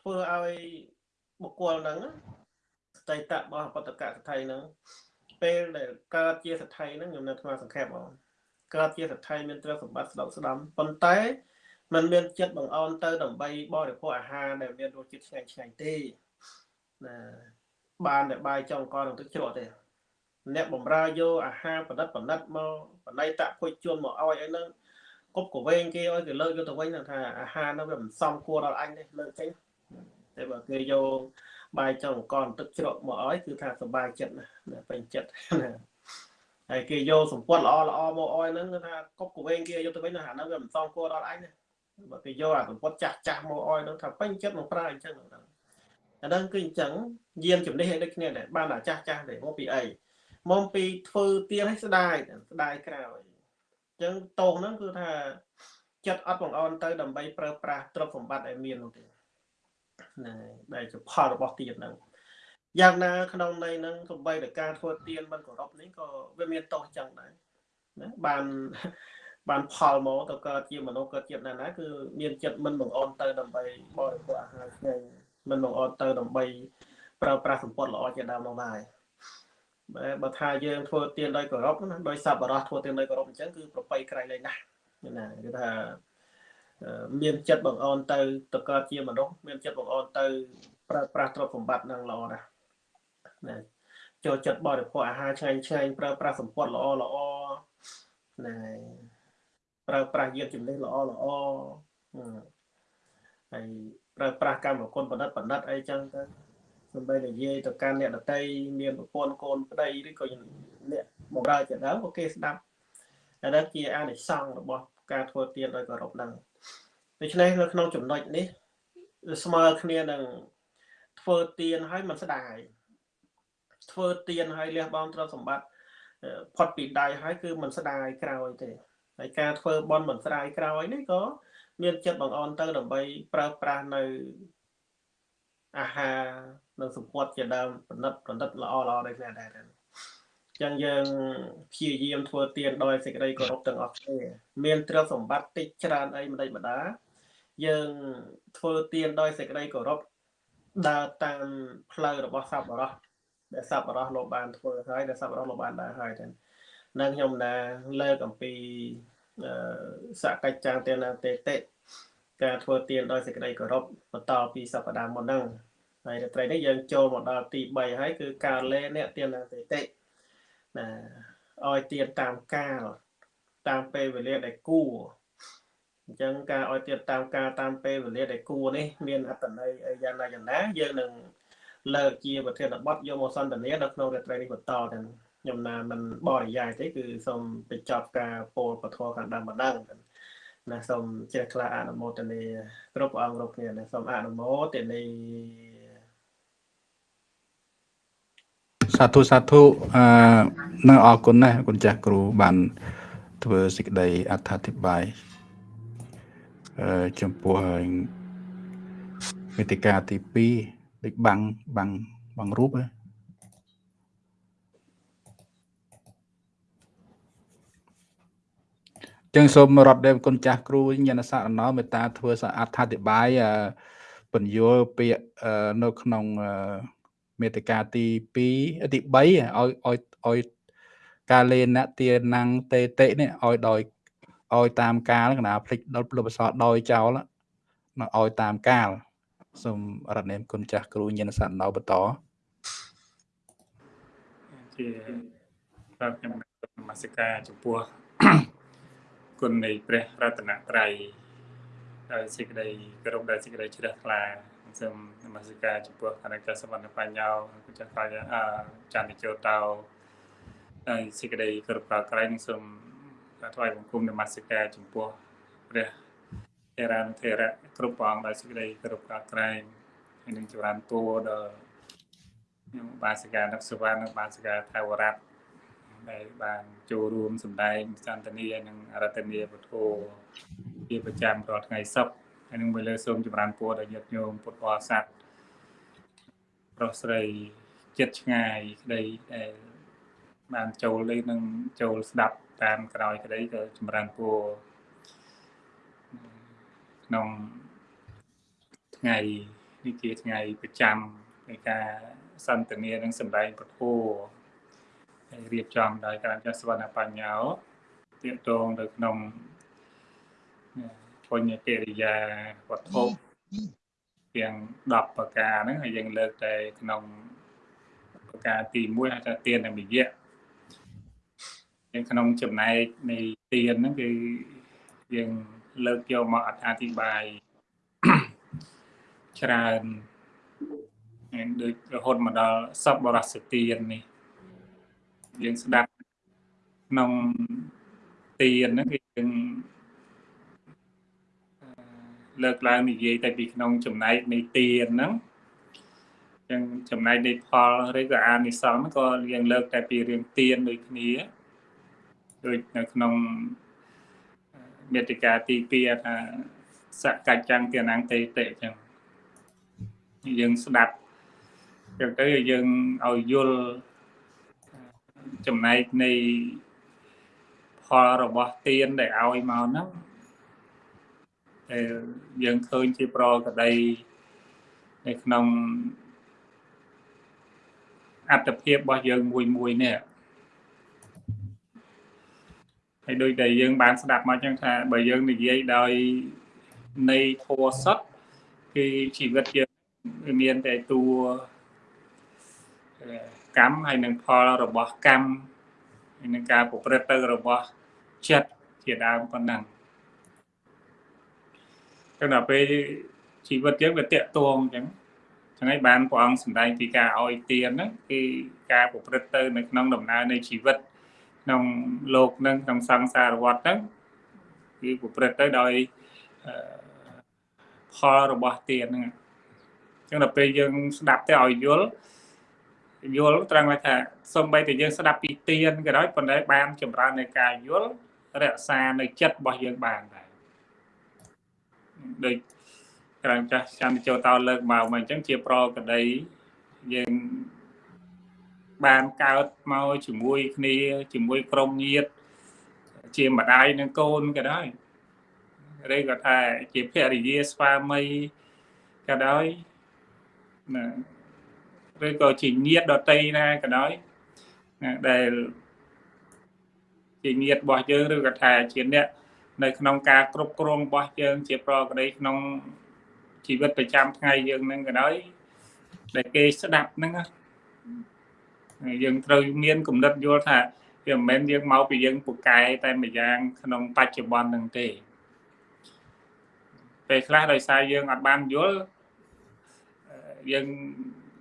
ធ្វើឲ្យបុគ្គលហ្នឹងស្តីតរបស់បតកសថៃហ្នឹងពេលដែលកើតជាសថៃហ្នឹងខ្ញុំនៅថ្មសង្ខេបបងកើតជាសថៃមានទ្រព្យសម្បត្តិស្ដុកស្ដំប៉ុន្តែมันមានចិត្តបង្អន់ទៅដើម្បីបរិភោគអាហារដែលមានរសជាតិឆ្ងាញ់ឆ្ងាញ់ទេណាបានតែបាយចុងកនឹងទឹកជ្រក់ទេអ្នកបំរើយកអាហារបណ្ឌិតបណ្ឌិតមកបណៃតាក់ពុជជន់មកឲ្យអីហ្នឹង គប់កវែងគេឲ្យគេលើកយកទៅវិញថាអាហារហ្នឹងវាមិនសមគួរដល់អញទេលើកចេញតែបើគេយកបាយចុងកទឹកជ្រក់មកឲ្យគឺថាសុបាយចិត្តណាពេញចិត្តណាហើយគេយកសម្ពត់ល្អល្អមកអោយហ្នឹងគឺថាគប់កវែងគេយកទៅវិញថាហ្នឹងវាមិនសមគួរដល់អញទេបើគេយកអាសម្ពត់ចាស់ចាស់មកអោយហ្នឹងថាពេញចិត្តមកប្រើអញ្ចឹងហ្នឹងអាហ្នឹងគឺអញ្ចឹងយានជំនិះឲ្យដូចគ្នាដែរបានតែចាស់ចាស់ដែរមកពីអីមកពីធ្វើទៀងឲ្យស្ដាយស្ដាយក្រោយអញ្ចឹងតោងហ្នឹងគឺថាចិត្តអត់បងអន់ទៅដើម្បីប្រើប្រាស់ទ្រព្យសម្បត្តិឲ្យមាននោះទេណាដែលជាផលរបស់ទៀនហ្នឹងយ៉ាងណាក្នុងន័យហ្នឹងសំបីតែការធ្វើទៀនមិនគោរពនេះក៏វាមានទោសចឹងដែរណាបានបានផលមកទៅកើតជាមនុស្សកើតជាតិណាណាគឺមានចិត្តមិនបងអន់ទៅដើម្បីបរិភោគអាហារឆ្ងាញ់មិនបងអត់ទៅដើម្បីប្រើប្រាស់សម្ពត់ល្អជាដើមនោះដែរ បើបើថាយើងធ្វើទានដោយគោរពណាដោយសប្បុរសធ្វើទានដោយគោរពអញ្ចឹងគឺប្របីក្រៃលែងណាស់ណាគឺថាមានចិត្តបងអន់ទៅទៅកើតជាមនុស្សមានចិត្តបងអន់ទៅប្រើប្រាស់ទ្រព្យសម្បត្តិនឹងល្អណាស់ណាចូលចិត្តបរិភោគអាហារឆ្ងាញ់ឆ្ងាញ់ប្រើប្រាស់សម្ពត់ល្អល្អណាប្រើប្រាស់យានជំនិះល្អល្អហើយប្រើប្រាស់កម្មគុណបណ្ឌិតបណ្ឌិតអីចឹងទៅ សំបីនិយាយទៅកាន់អ្នកដតីមានប្រពន្ធកូនប្តីឬក៏អ្នកបម្រើជាដើមក៏គេស្ដាប់អានេះជាអានិសង្សរបស់ការធ្វើទានដោយគោរពហ្នឹងដូច្នេះនៅក្នុងចំណុចនេះស្មើគ្នានឹងធ្វើទានឲ្យមិនស្ដាយធ្វើទានឲ្យលះបង់ទ្រព្យសម្បត្តិផុតពីដៃហើយគឺមិនស្ដាយក្រោយទេហើយការធ្វើបន់មិនស្ដាយក្រោយនេះក៏មានចិត្តបងអន់ទៅដើម្បីប្រើប្រាស់នៅ អាហារនិងសម្ពត់ជាដើមប្រណិតប្រណិតល្អល្អដូចនេះដែរចឹងយើងព្យាយាមធ្វើទានដោយសេចក្តីគោរពទាំងអស់គ្នាមានទ្រព្យសម្បត្តិតិចច្រើនអីមិនដេចម្ដាយើងធ្វើទានដោយសេចក្តីគោរពដើរតាមផ្លូវរបស់សពបរោះដែលសពបរោះលោកបានធ្វើហើយដែលសពបរោះលោកបានដើរហើយទាំងនឹងខ្ញុំណាលើកអំពីសកច្ចាងទានាតេតិការធ្វើទានដោយសេចក្តីគោរពបន្តពីសប្តាហ៍មុនហ្នឹង ហើយរាត្រីនេះយើងចូលមកដល់ទី3ហើយគឺការលេអ្នកទានាតេតិណាឲ្យទានតាមកាលតាមពេលវេលាដែលគួរអញ្ចឹងការឲ្យទានតាមការតាមពេលវេលាដែលគួរនេះមានអត្តន័យយ៉ាងណាយ៉ាងណាយើងនឹងលើកជាប្រធានបទយកមកសន្ទនានៅក្នុងរាត្រីនេះបន្តទាំងខ្ញុំណាមិនបរិយាយទេគឺសូមបញ្ចប់ការពោលពធខាងដើមម្ដងណាសូមជ្រះថ្លាអនុមោទនាគ្រប់ព្រះអង្គគ្រប់គ្នាណាសូមអនុមោទនា សាធុសាធុអឺនឹងអរគុណណាស់គុណចាស់គ្រូបានធ្វើសេចក្តីអត្ថាធិប្បាយអឺចំពោះមេតិកាទី2ដូចបាំងបាំងបាំងរូបហ៎ចឹងសូមរត់ដែលគុណចាស់គ្រូញាណសារណោមេត្តាធ្វើអត្ថាធិប្បាយបញ្យលពាក្យនៅក្នុង មេតិកាទី2ទី3ឲ្យឲ្យឲ្យការលេនទាណាំងតេតិនេះឲ្យដោយឲ្យតាមកាលកណាភ្លេចដល់លោកបសដោយចោលនៅឲ្យតាមកាលសូមរតនេមគុណចាស់គ្រូញាណសារណោបន្តជាបាទខ្ញុំនមស្ការចំពោះគុណនៃព្រះរតនត្រ័យដោយសេចក្តីគោរពដោយសេចក្តីជ្រះថ្លា សូមនមស្ការចំពោះគណៈកម្មសវណ្ណបញ្ញោគុណចាស់ខ្លាយអចន្ទជោតោហើយសេចក្តីគោរពកោតក្រែងសូមថ្វាយបង្គំនមស្ការចំពោះព្រះអេរានធេរៈគ្រប់ព្រះអង្គដោយសេចក្តីគោរពកោតក្រែងហើយនឹងចម្រើនពរដល់ខ្ញុំបាសិកានឹកសវណ្ណនិងបាសិកាថាវរៈដែលបានចូលរួមសម្ដែងសន្តានានិងអរតនីពុទ្ធោជាប្រចាំរាល់ថ្ងៃសុក្រ ហើយនឹងមួយលើសូមចម្រើនពរដល់ញាតិញោមពុទ្ធបរិស័ទប្រុសស្រីចិត្តឆ្ងាយក្តីដែលបានចូលលេនឹងចូលស្ដាប់តាមក្រោយក្តីក៏ចម្រើនពរក្នុងថ្ងៃនេះជាថ្ងៃប្រចាំនៃការសន្ទនានិងសម្ដែងពធហើយរៀបចំដោយការចាស់សវណ្ណបញ្ញោទាក់ទងទៅក្នុង ពុញ្ញកិរិយាវត្ថុទាំង10ប្រការហ្នឹងហើយយើងលើកតែក្នុងប្រការទី1ហៅថាទាននិមយៈយើងក្នុងចំណែកនៃទានហ្នឹងគឺយើងលើកយកមកអធិប្បាយច្រើនហើយដូចរហូតមកដល់សពបរសទាននេះយើងស្ដាប់ក្នុងទានហ្នឹងគឺយើង លើកឡើងនិយាយតែពីក្នុងចំណែកនៃទានហ្នឹងចឹងចំណែកនៃផលឬក៏អានិសង្សក៏យើងលើកតែពីរឿងទានដូចគ្នាដូចនៅក្នុងមេតិកាទី2ថាសកច្ចੰទានាងតេតិចឹងយើងស្ដាប់ចឹងទៅយើងឲ្យយល់ចំណែកនៃផលរបស់ទានដែលឲ្យមកហ្នឹង ដែលយើងឃើញជាប្រកដីនៅក្នុងអត្តភាពរបស់យើងមួយមួយនេះហើយដូចដែលយើងបានស្ដាប់មកចឹងថាបើយើងនិយាយដោយនៃធัวសតគឺជីវិតយើងមានតែតួកម្មហើយនឹងផលរបស់កម្មហើយនឹងការប្រព្រឹត្តទៅរបស់ចិត្តជាដើមប៉ុណ្ណឹង ចឹងដល់ពេលជីវិតយើងវាតាក់ទងអញ្ចឹងចឹងហើយបានព្រះអង្គសម្ដែងពីការឲ្យទានហ្នឹងគឺការប្រព្រឹត្តទៅនៅក្នុងដំណើរនៃជីវិតក្នុងលោកនឹងក្នុងសង្សារវដ្តហ្នឹងគឺប្រព្រឹត្តទៅដោយផលរបស់ទានហ្នឹងចឹងដល់ពេលយើងស្ដាប់ទៅឲ្យយល់យល់ត្រង់ថាសំបីតែយើងស្ដាប់ពីទានក៏ដោយប៉ុន្តែបានចម្រើននៃការយល់រក្សានៅចិត្តរបស់យើងបានដែរ ដូចក្រំចាស់ចាំចូលតោលើកមកមកអញ្ចឹងជាប្រកដីយើងបានកើតមកជាមួយគ្នាជាមួយក្រុមញាតិជាម្ដាយនិងកូនក៏ដោយឬក៏ថាជាភរិយាស្វាមីក៏ដោយណាឬក៏ជាញាតិដតីណាក៏ដោយដែលជាញាតិរបស់យើងឬក៏ថាជាអ្នក នៅក្នុងការគ្រប់គ្រងរបស់យើងជាប្រក្តីក្នុងជីវិតប្រចាំថ្ងៃយើងនឹងក៏ដោយដែលគេស្ដាប់ហ្នឹងយើងត្រូវមានគំនិតយល់ថាវាមិនមែនយើងមកពីយើងពូកែតែម្យ៉ាងក្នុងបច្ចុប្បន្នហ្នឹងទេពេលខ្លះដោយសារយើងអត់បានយល់យើង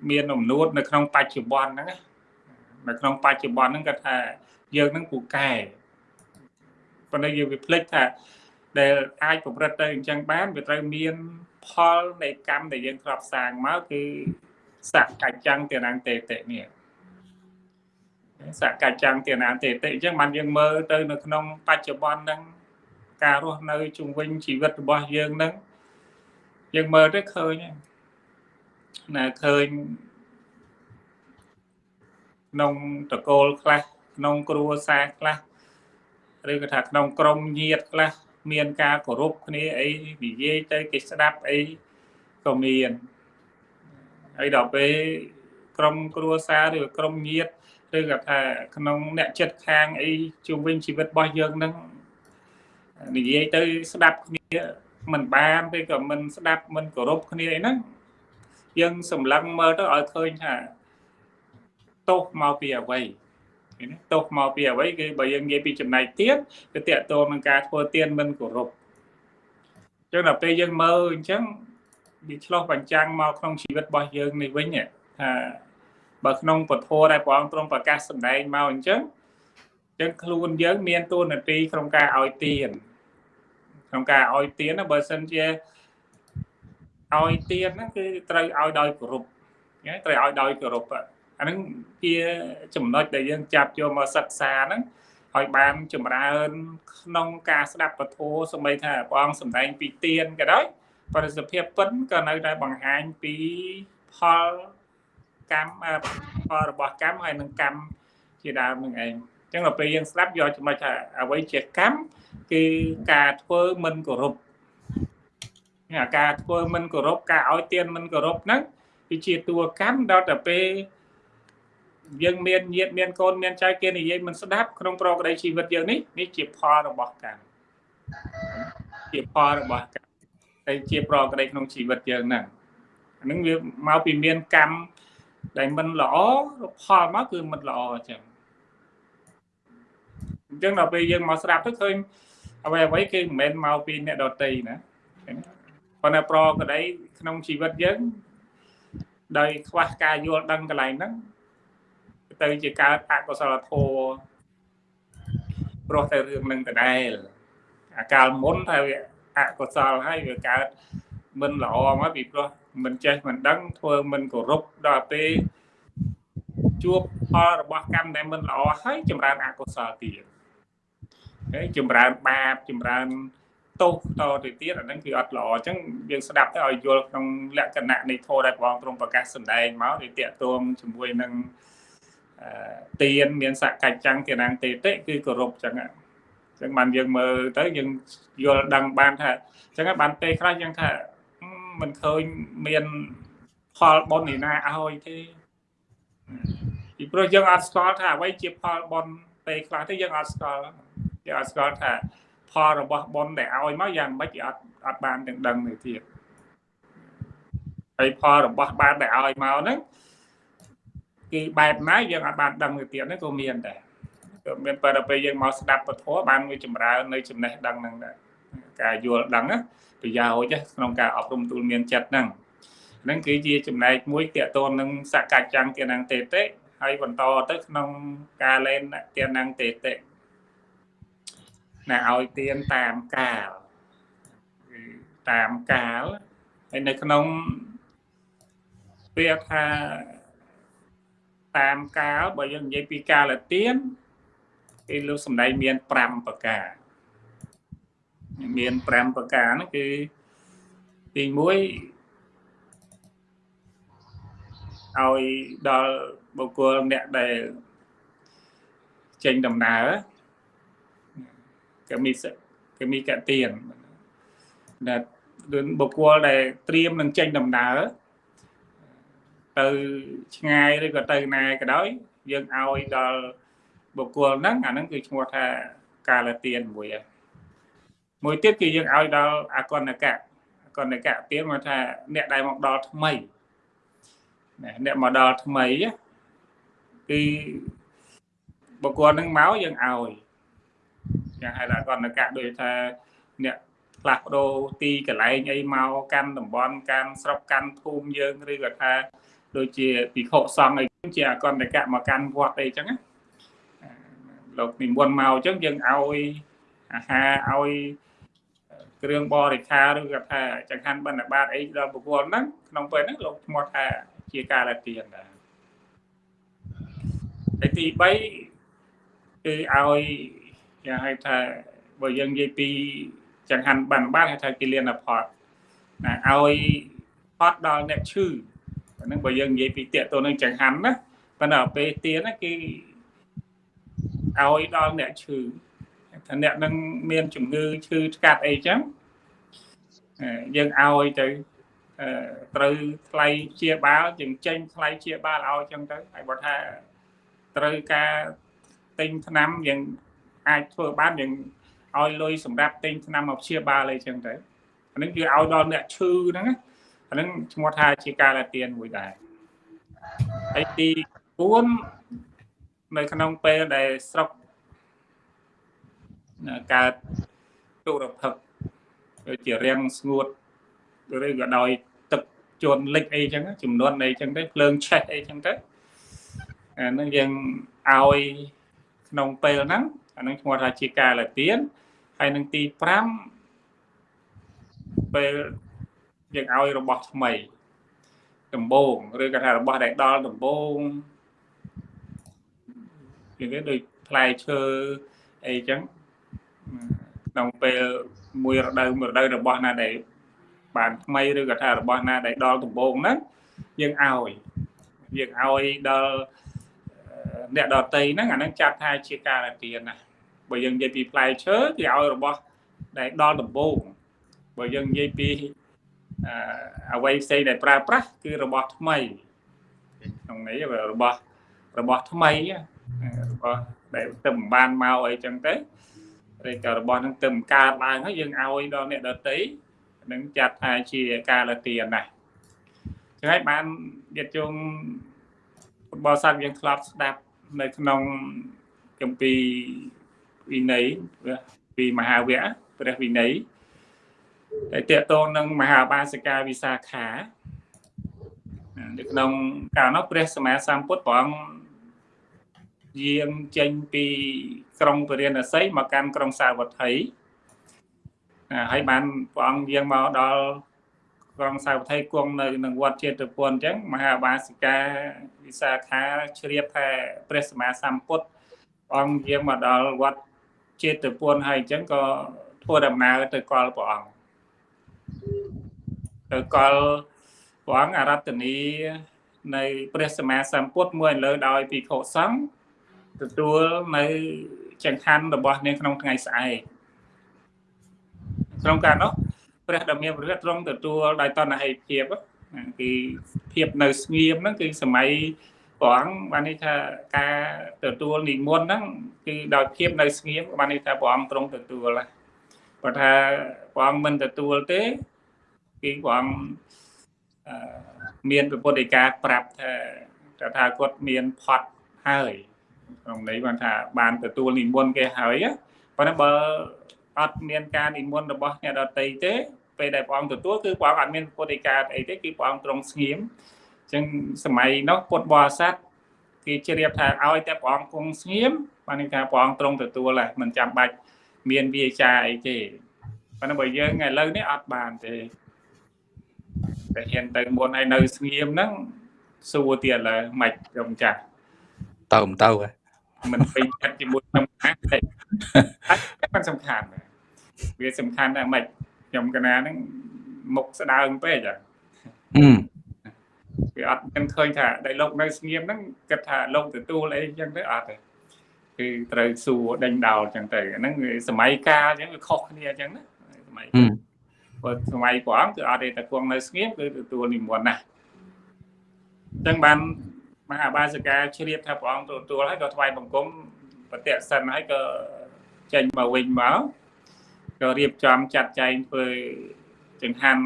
មានអំនួតនៅក្នុងបច្ចុប្បន្នហ្នឹងនៅក្នុងបច្ចុប្បន្នហ្នឹងគាត់ថាយើងនឹងពូកែ ប៉ុន្តែយើងវាភ្លេចថាដែលអាចប្រព្រឹត្តទៅអញ្ចឹងបានវាត្រូវមានផលនៃកម្មដែលយើងធ្លាប់សាងមកគឺសកច្ចੰទានាងតេតិនេះសកច្ចੰទានាងតេតិអញ្ចឹងបានយើងមើលទៅនៅក្នុងបច្ចុប្បន្នហ្នឹងការរស់នៅជុំវិញជីវិតរបស់យើងហ្នឹងយើងមើលទៅឃើញណាឃើញក្នុងតកូលខ្លះក្នុងគ្រួសារខ្លះ ឬក៏ថាក្នុងក្រុមញាតិខ្លះមានការគោរពគ្នាអីនិយាយទៅគេស្ដាប់អីក៏មានហើយដល់ពេលក្រុមគ្រួសារឬក្រុមញាតិឬក៏ថាក្នុងអ្នកចិត្តខាងអីជុំវិញជីវិតរបស់យើងនឹងនិយាយទៅស្ដាប់គ្នាមិនបានទេក៏មិនស្ដាប់មិនគោរពគ្នាអីហ្នឹងយើងសម្លឹងមើលទៅឲ្យឃើញថាទោសមកពីអ្វីឃើញ ទេទោសមកពីអ្វីគឺបើយើងនិយាយពីចំណែកទៀតគឺតកតងនឹងការធ្វើទានមិនគោរពអញ្ចឹងដល់ពេលយើងមើលអញ្ចឹងវាឆ្លោះបញ្ចាំងមកក្នុងជីវិតរបស់យើងនេះវិញថាបើក្នុងពធដែលព្រះអង្គទ្រង់ប្រកាសសម្ដែងមកអញ្ចឹងអញ្ចឹងខ្លួនយើងមានតួនាទីក្នុងការឲ្យទានក្នុងការឲ្យទានបើសិនជាឲ្យទានហ្នឹងគឺត្រូវឲ្យដោយគោរពត្រូវឲ្យដោយគោរព អាហ្នឹងជាចំណុចដែលយើងចាប់យកមកសិក្សាហ្នឹងឲ្យបានចម្រើនក្នុងការស្ដាប់ពធសម្បីថាព្រះអង្គសម្ដែងពីទានក៏ដោយបរិសភាពពិនក៏នៅតែបង្ហាញពីផលកម្មផលរបស់កម្មហើយនឹងកម្មជាដើមនឹងឯងអញ្ចឹងដល់ពេលយើងស្ដាប់យកចំណុចថាអ្វីជាកម្មគឺការធ្វើមិនគោរពអាការធ្វើមិនគោរពការឲ្យទានមិនគោរពហ្នឹងគឺជាតួកម្មដល់តែពេល យើងមានញាតមានកូនមានចៅគេនិយាយមិនស្ដាប់ក្នុងប្រក្តីជីវិតយើងនេះនេះជាផលរបស់កម្មជាផលរបស់កម្មហើយជាប្រក្តីក្នុងជីវិតយើងហ្នឹងអានឹងវាមកពីមានកម្មដែលមិនល្អផលមកគឺមិនល្អអញ្ចឹងអញ្ចឹងដល់ពេលយើងមកស្ដាប់ទៅឃើញអ្វីអ្វីគឺមិនមែនមកពីអ្នកដតីណាប៉ុន្តែប្រក្តីក្នុងជីវិតយើងដោយខ្វះការយល់ដឹងកន្លែងហ្នឹង ទៅជាកើតអកុសលធម៌ព្រោះតែរឿងនឹងដដែលអាកាលមុនថាវាអកុសលហើយវាកើតមិនល្អមកពីព្រោះមិនចេះមិនដឹងធ្វើមិនគោរពដល់ពេលជួបផលរបស់កម្មដែលមិនល្អហើយចម្រើនអកុសលទៀតហើយចម្រើនបាបចម្រើនទោសតទៅទៀតអាហ្នឹងគឺអត់ល្អអញ្ចឹងយើងស្ដាប់ទៅឲ្យយល់ក្នុងលក្ខណៈនៃធម៌ដែលព្រះអង្គទ្រង់ប្រកាសសម្ដែងមកវាតកតងជាមួយនឹង ទៀនមានសកច្ចੰទានាងទេតិគឺគោរពអញ្ចឹងអញ្ចឹងបានយើងមើលទៅយើងយល់ដឹងបានថាអញ្ចឹងបានពេលខ្លះយើងថាមិនឃើញមានផលបុណ្យឯណាឲ្យទេពីព្រោះយើងអត់ស្គាល់ថាអ្វីជាផលបុណ្យពេលខ្លះទៅយើងអត់ស្គាល់យើងអត់ស្គាល់ថាផលរបស់បុណ្យដែលឲ្យមកយ៉ាងម៉េចអត់អត់បានទាំងដឹងទៅទៀតហើយផលរបស់បានដែលឲ្យមកហ្នឹង គឺបែបណាយើងអត់បានដឹងទៅទៀតហ្នឹងក៏មានដែរក៏មានបើដល់ពេលយើងមកស្ដាប់ពធបានវាចម្រើននៅចំណេះដឹងហ្នឹងដែរការយល់ដឹងប្រយោជន៍ក្នុងការអប់រំទូលមានចិត្តហ្នឹងហ្នឹងគឺជាចំណែកមួយតកតននឹងសកច្ចੰទានងទេតិហើយបន្តទៅក្នុងការលែនទានងទេតិណាឲ្យទៀនតាមកាលគឺតាមកាលហើយនៅក្នុងពាក្យថា តាមកាលបើយើងនិយាយពីកាលទៀនគេលោកសំដែងមាន5ប្រការមាន5ប្រការហ្នឹងគឺទី1ឲ្យដល់បុគ្គលអ្នកដែលចេញដំណើរកមីកមីកទៀនដែលបុគ្គលដែលត្រៀមនឹងចេញដំណើរ ទៅឆ្ងាយឬក៏ទៅណាក៏ដោយយើងឲ្យដល់បុគ្គលហ្នឹងអាហ្នឹងគឺឈ្មោះថាកាលទៀនមួយហើយមួយទៀតគឺយើងឲ្យដល់អកណកៈអកណកៈទៀនមកថាអ្នកដែលមកដល់ថ្មីអ្នកមកដល់ថ្មីគឺបុគ្គលហ្នឹងមកយើងឲ្យយ៉ាងហៅថាកណ្ដកៈដូចថាអ្នកផ្លាស់ប្ដូរទីកន្លែងអីមកកាន់តំបន់កាន់ស្រុកកាន់ភូមិយើងឬក៏ថា ដូចជាពិខុសង្ឃអីជាអកណ្ដកៈមកកាន់វត្តអីចឹងណាលោកនិមន្តមកអញ្ចឹងយើងឲ្យអាហារឲ្យគ្រឿងបរិខាឬក៏ថាចង្ហាន់បណ្ឌបាតអីដល់បុគ្គលហ្នឹងក្នុងពេលហ្នឹងលោកឈ្មោះថាជាការលាទានដែរហើយទី3គឺឲ្យយ៉ាងហៅថាបើយើងនិយាយពីចង្ហាន់បានបានហៅថាគិលានផតណាឲ្យផតដល់អ្នកឈឺ ហ្នឹងបើយើងនិយាយពីតកតនឹងចង្ហាន់ណាប៉ុន្តែពេលទៀនណាគឺឲ្យដល់អ្នកឈឺថាអ្នកនឹងមានជំងឺឈឺឆ្កាត់អីចឹងយើងឲ្យទៅត្រូវថ្លៃជាបាលជាងចេញថ្លៃជាបាលឲ្យចឹងទៅហើយបើថាត្រូវការទិញថ្នាំយើងអាចធ្វើបានយើងឲ្យលុយសម្រាប់ទិញថ្នាំមកព្យាបាលអីចឹងទៅអានឹងគឺឲ្យដល់អ្នកឈឺហ្នឹង អានឹងឈ្មោះថាជាការលាទៀនមួយដែរហើយទី4នៅក្នុងពេលដែលស្រុកកើតទុរភិកដូចជារាំងស្ងួតឬក៏ដោយទឹកជន់លិចអីចឹងចំនួនអីចឹងទៅភ្លើងឆេះអីចឹងទៅអានឹងយើងឲ្យក្នុងពេលហ្នឹងអានឹងឈ្មោះថាជាការលាទៀនហើយនឹងទី5ពេល យើងឲ្យរបស់ថ្មីដំបងឬក៏ថារបស់ដែលដល់ដំបងនិយាយដូចផ្លែឈើអីចឹងក្នុងពេលមួយរដូវមួយរដូវរបស់ណាដែលបានថ្មីឬក៏ថារបស់ណាដែលដល់ដំបងហ្នឹងយើងឲ្យយើងឲ្យដល់អ្នកដតីហ្នឹងអាហ្នឹងចាត់ថាជាការទានណាបើយើងនិយាយពីផ្លែឈើគេឲ្យរបស់ដែលដល់ដំបូងបើយើងនិយាយពី អ្វីផ្សេងដែលប្រើប្រាស់គឺរបស់ថ្មីក្នុងនេះរបស់របស់ថ្មីរបស់ដែលទៅមិនបានមកអីចឹងទៅឬក៏របស់នឹងទៅមិនកើតឡើងហើយយើងឲ្យដល់អ្នកដតីនឹងចាត់ថាជាការលទានណាចឹងហើយបានញាតិជុំបរិស័ទយើងធ្លាប់ស្ដាប់នៅក្នុងគម្ពីរវិន័យពីមហាវគ្គព្រះវិន័យ ដែលតកតងនឹងមហាបាសិកាវិសាខានៅក្នុងកាលនោះព្រះសម្មាសម្ពុទ្ធព្រះអង្គយាងចេញពីក្រុងពរាណសីមកកាន់ក្រុងសាវត្ថីហើយបានព្រះអង្គយាងមកដល់ក្រុងសាវត្ថីគង់នៅនឹងវត្តចេតពុនអញ្ចឹងមហាបាសិកាវិសាខាជ្រាបថាព្រះសម្មាសម្ពុទ្ធអង្គយាងមកដល់វត្តចេតពុនហើយអញ្ចឹងក៏ធ្វើដំណើរទៅកល់ព្រះអង្គ ទៅកល់ព្រះអង្គអរតនីនៃព្រះសម្មាសម្ពុទ្ធមួយលើដោយភិក្ខុសង្ឃទទួលនៅចង្ហាន់របស់នាងក្នុងថ្ងៃស្អែកក្នុងការនោះព្រះដ៏មានព្រះទ្រង់ទទួលដោយតណ្ហិភាពគឺភាពនៅស្ងៀមហ្នឹងគឺសម័យព្រះអង្គបានន័យថាការទទួលនិមន្តហ្នឹងគឺដោយភាពនៅស្ងៀមបានន័យថាព្រះអង្គទ្រង់ទទួលព្រោះថាព្រះអង្គមិនទទួលទេគឺព្រះអង្គមានពុទ្ធិកាប្រាប់ថាតថាគតមានផត់ហើយក្នុងន័យបានថាបានទទួលនិមន្តគេហើយប៉ុន្តែបើអត់មានការនិមន្តរបស់អ្នកដតីទេពេលដែលព្រះអង្គទទួលគឺព្រះអង្គអត់មានពុទ្ធិកាអីទេគឺព្រះអង្គទ្រង់ស្ងៀមអញ្ចឹងសម័យនោះពុទ្ធបរិស័ទគេជ្រាបថាឲ្យតែព្រះអង្គគង់ស្ងៀមបានន័យថាព្រះអង្គទ្រង់ទទួលហើយមិនចាំបាច់ មានវាចាអីទេប៉ុន្តែបើយើងឥឡូវនេះអត់បានទេតែហ៊ានទៅមុនឲ្យនៅស្ងៀមហ្នឹងសួរទៀតឡើយមិនខ្ញុំចាស់ទៅមិនទៅមិនពេញចិត្តជាមួយខ្ញុំណាទេมันសំខាន់វាសំខាន់ណាស់មិនខ្ញុំកណាហ្នឹងមុខស្ដើងពេកអាវាអត់មិនឃើញថាដែលលោកនៅស្ងៀមហ្នឹងគិតថាលោកទទួលអីចឹងទៅអត់ទេ គឺត្រូវសួរដេញដោលចឹងទៅហ្នឹងសម័យកាលចឹងវាខុសគ្នាចឹងណាសម័យបើសម័យព្រះអង្គគឺអត់ទេតែគង់នៅស្ងៀមគឺទទួលនិមន្តណាស់អញ្ចឹងបានមហាបាសិកាជ្រាបថាព្រះអង្គទទួលហើយក៏ថ្វាយបង្គំប្រតិសិនហើយក៏ចេញមកវិញមកក៏រៀបចំចាត់ចែងធ្វើចង្ហាន់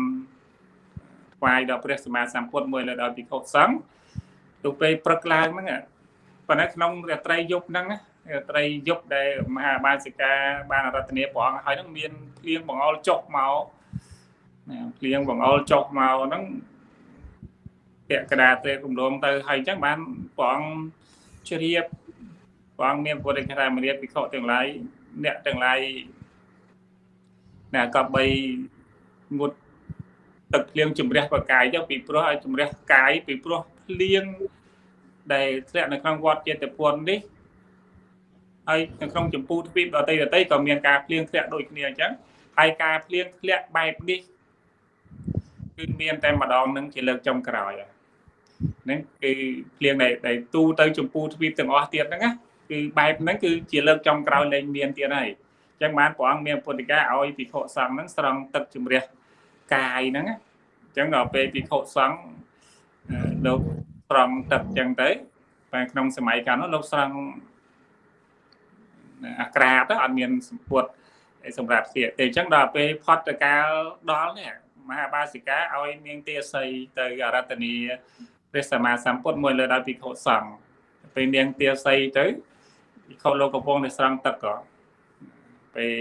ថ្វាយដល់ព្រះសម្មាសម្ពុទ្ធមួយលើដល់ភិក្ខុសង្ឃទៅពេលព្រឹកឡើងហ្នឹងប៉ុន្តែក្នុងរាត្រីយប់ហ្នឹងរា ត្រីយប់ដែលមហាបាសិកាបានរតនាព្រះអង្គហើយហ្នឹងមានភ្លៀងបង្អុលចុះមកណាភ្លៀងបង្អុលចុះមកហ្នឹងពាក់កដាទេគម្រោងទៅហើយអញ្ចឹងបានព្រះអង្គជ្រាបព្រះអង្គមានពុទ្ធិកាមរៀបវិខទាំងឡាយអ្នកទាំងឡាយណាក៏បីងុតទឹកភ្លៀងជំរះបកាយទៅពីព្រោះឲ្យជំរះកាយពីព្រោះភ្លៀងដែលធ្លាក់នៅក្នុងវត្តចេតពុននេះ ហើយនៅក្នុងចម្ពោះទ្វីបដតីដតីក៏មានការភ្លៀងធ្លាក់ដូចគ្នាអញ្ចឹងហើយការភ្លៀងធ្លាក់បែបនេះគឺមានតែម្ដងនឹងជាលើកចុងក្រោយហ្នឹងគឺភ្លៀងដែលទូទៅចម្ពោះទ្វីបទាំងអស់ទៀតហ្នឹងណាគឺបែបហ្នឹងគឺជាលើកចុងក្រោយលែងមានទៀតហើយអញ្ចឹងបានព្រះអង្គមានពុទ្ធិកាឲ្យភិក្ខុសង្ឃហ្នឹងស្រង់ទឹកជំរះកាយហ្នឹងអញ្ចឹងដល់ពេលភិក្ខុសង្ឃលោកស្រង់ទឹកអញ្ចឹងទៅតែក្នុងសម័យកាលនោះលោកស្រង់ អាក្រាតទៅអត់មានសម្ពុតសម្រាប់ស្លៀកទេអញ្ចឹងដល់ពេលផុតកាលដល់នេះមហាបាសិកាឲ្យនាងទាសីទៅអរតនីព្រះសម្មាសម្ពុទ្ធមួយលើដល់ភិក្ខុសង្ឃពេលនាងទាសីទៅភិក្ខុលោកកំពុងតែស្រង់ទឹកក៏ពេល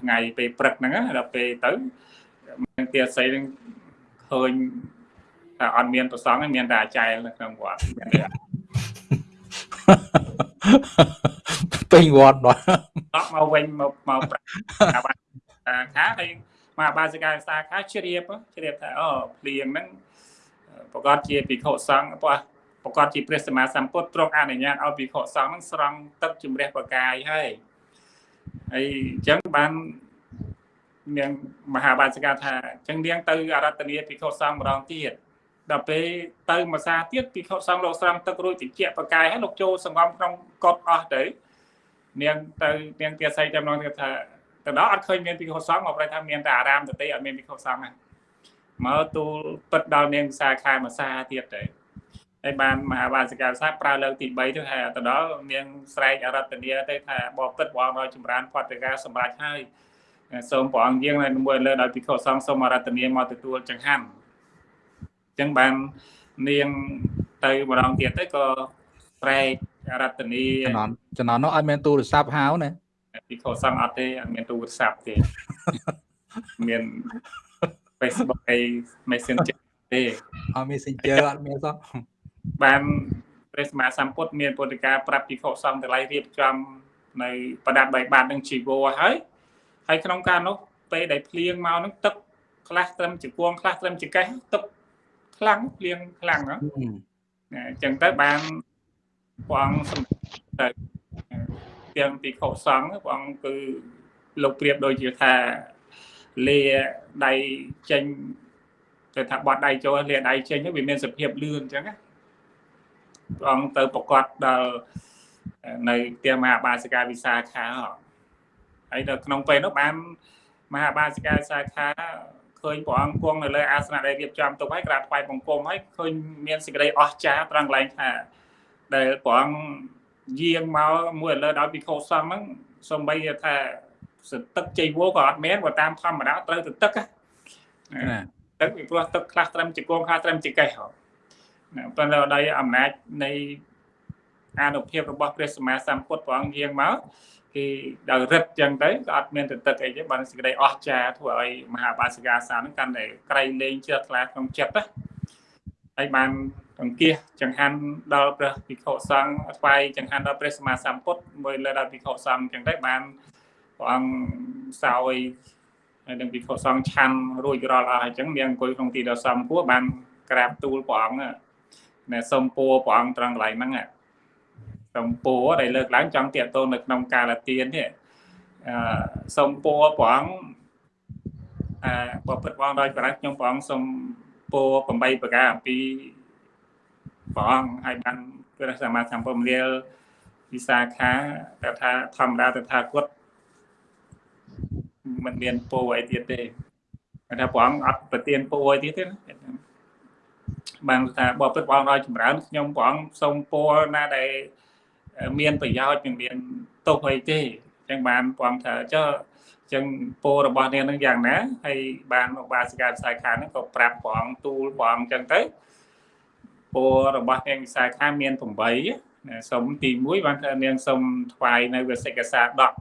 ថ្ងៃពេលព្រឹកហ្នឹងដល់ពេលទៅនាងទាសីនឹងឃើញថាអត់មានប្រសងមានតែអាចារ្យនៅក្នុងវត្ត ពេញវត្តដល់មកវិញមកមកប្រាខាហើយមកបាសិកាសាខាជ្រាបជ្រាបថាអូភ្លៀងហ្នឹងប្រកាសជាភិក្ខុសង្ឃពោះប្រកាសជាព្រះសម្មាសម្ពុទ្ធទ្រង់អនុញ្ញាតឲ្យភិក្ខុសង្ឃហ្នឹងស្រង់ទឹកជំរះបកាយហើយហើយអញ្ចឹងបាននាងមហាបាសិកាថាអញ្ចឹងនាងទៅអរតនីភិក្ខុសង្ឃម្ដងទៀត ដល់ពេលទៅមួយសាទៀតភិក្ខុសង្ឃលោកស្រង់ទឹករួចតិចបកាយហើយលោកចូលសង្ងំក្នុងកត់អស់ទៅនាងទៅនាងទាស័យចាំងថាទៅដល់អត់ឃើញមានភិក្ខុសង្ឃមកប្រែថាមានតែអារាមទៅទេអត់មានភិក្ខុសង្ឃហ្នឹងមកទូលពិតដល់នាងវិសាខាមួយសាទៀតទៅហើយបានមហាបាសិកាសាប្រើលើកទី3ទៅថាទៅដល់នាងស្រែកអរតនីទៅថាបបពិតព្រះអង្គឲ្យចម្រើនផតកាសម្រាប់ហើយសូមព្រះអង្គយាងនៅមួយលើដោយភិក្ខុសង្ឃសូមអរតនីមកទទួលចង្ហាន់អញ្ចឹងបាននាងទៅម្ដងទៀតទៅក៏ស្រែករតនីចំណន់ចំណន់នោះអត់មានទូរស័ព្ទហៅណាភិក្ខុសង្ឃអត់ទេអត់មានទូរស័ព្ទទេមាន Facebook អី Messenger ទេអត់ Messenger អត់មានសោះបានព្រះសម្មាសម្ពុទ្ធមានពុទ្ធកាប្រាប់ភិក្ខុសង្ឃទាំងឡាយរៀបចំនៅប្រដាប់បីបាតនឹងជីវរហើយហើយក្នុងការនោះពេលដែលភ្លៀងមកនឹងទឹកខ្លះត្រឹមជាគួងខ្លះត្រឹមជាកេះទឹក ខ្លាំងភ្លៀងខ្លាំងណាអញ្ចឹងទៅបានព្រះអង្គសម្តែទាំងភិក្ខុសង្ឃព្រះអង្គគឺលោកប្រៀបដូចជាថាលាដៃចេញទៅថាបត់ដៃចូលលាដៃចេញវាមានសភាពលឿនអញ្ចឹងណាព្រះអង្គទៅប្រកាសដល់នៅផ្ទះមហាបាសិកាវិសាខាហើយនៅក្នុងពេលនោះបានមហាបាសិកាវិសាខា ឃើញព្រះអង្គគង់នៅលើអាសនៈដែលរៀបចំទុកហើយក្រាបថ្វាយបង្គំហើយឃើញមានសេចក្តីអស្ចារ្យត្រង់កន្លែងថាដែលព្រះអង្គយាងមកមួយឥឡូវដល់ពិខុសង្ឃហ្នឹងសំបីថាសទឹកជ័យវោក៏អត់មានបើតាមធម្មតាត្រូវទៅទឹកណាទឹកពីព្រោះទឹកខ្លះត្រឹមជាគងខ្លះត្រឹមជាកេះហ៎ណាប៉ុន្តែដោយអំណាចនៃអានុភាពរបស់ព្រះសម្មាសម្ពុទ្ធព្រះអង្គយាងមក គេដល់រិទ្ធចឹងទៅក៏អត់មានទៅទឹកអីទេបានសេចក្តីអស្ចារ្យធ្វើឲ្យមហាបាសិកាសានឹងកាន់តែក្រៃលែងជ្រះថ្លាក្នុងចិត្តណាហើយបានអង្គាសចង្ហាន់ដល់ព្រះភិក្ខុសង្ឃថ្វាយចង្ហាន់ដល់ព្រះសម្មាសម្ពុទ្ធមួយលើដល់ភិក្ខុសង្ឃចឹងទៅបានព្រះអង្គសោយហើយនឹងភិក្ខុសង្ឃឆាន់រួចរាល់អស់អញ្ចឹងនាងអង្គុយក្នុងទីដ៏សំគួរបានក្រាបទូលព្រះអង្គណែសុំពួរព្រះអង្គត្រង់កន្លែងហ្នឹង សុំពួរដែលលើកឡើងចង់តាកតូននៅក្នុងកាលទាននេះអឺសុំពួរព្រះអង្គអឺបបិទ្ធព្រះអង្គដោយប្រាជ្ញខ្ញុំព្រះអង្គសុំពោ8ប្រការអំពីព្រះអង្គហើយបានព្រះសម្មាសម្ពុទ្ធលាលវិសាខាតែថាធម្មតាទៅថាគាត់មិនមានពោអីទៀតទេថាព្រះអង្គអត់ប្រទានពោអីទៀតទេបានថាបបិទ្ធព្រះអង្គឲ្យចម្រើនខ្ញុំព្រះអង្គសូមពោណាដែល មានប្រយោជន៍មិនមានទោសអីទេអញ្ចឹងបានព្រះអង្គថាចុះចឹងពោរបស់នាងនឹងយ៉ាងណាហើយបានឧបាសិកាវិសាខាហ្នឹងក៏ប្រាប់ព្រះអង្គទូលព្រះអង្គចឹងទៅពោរបស់នាងវិសាខាមាន8ណាសុំទី1បានថានាងសុំថ្វាយនៅវិសិកសាដក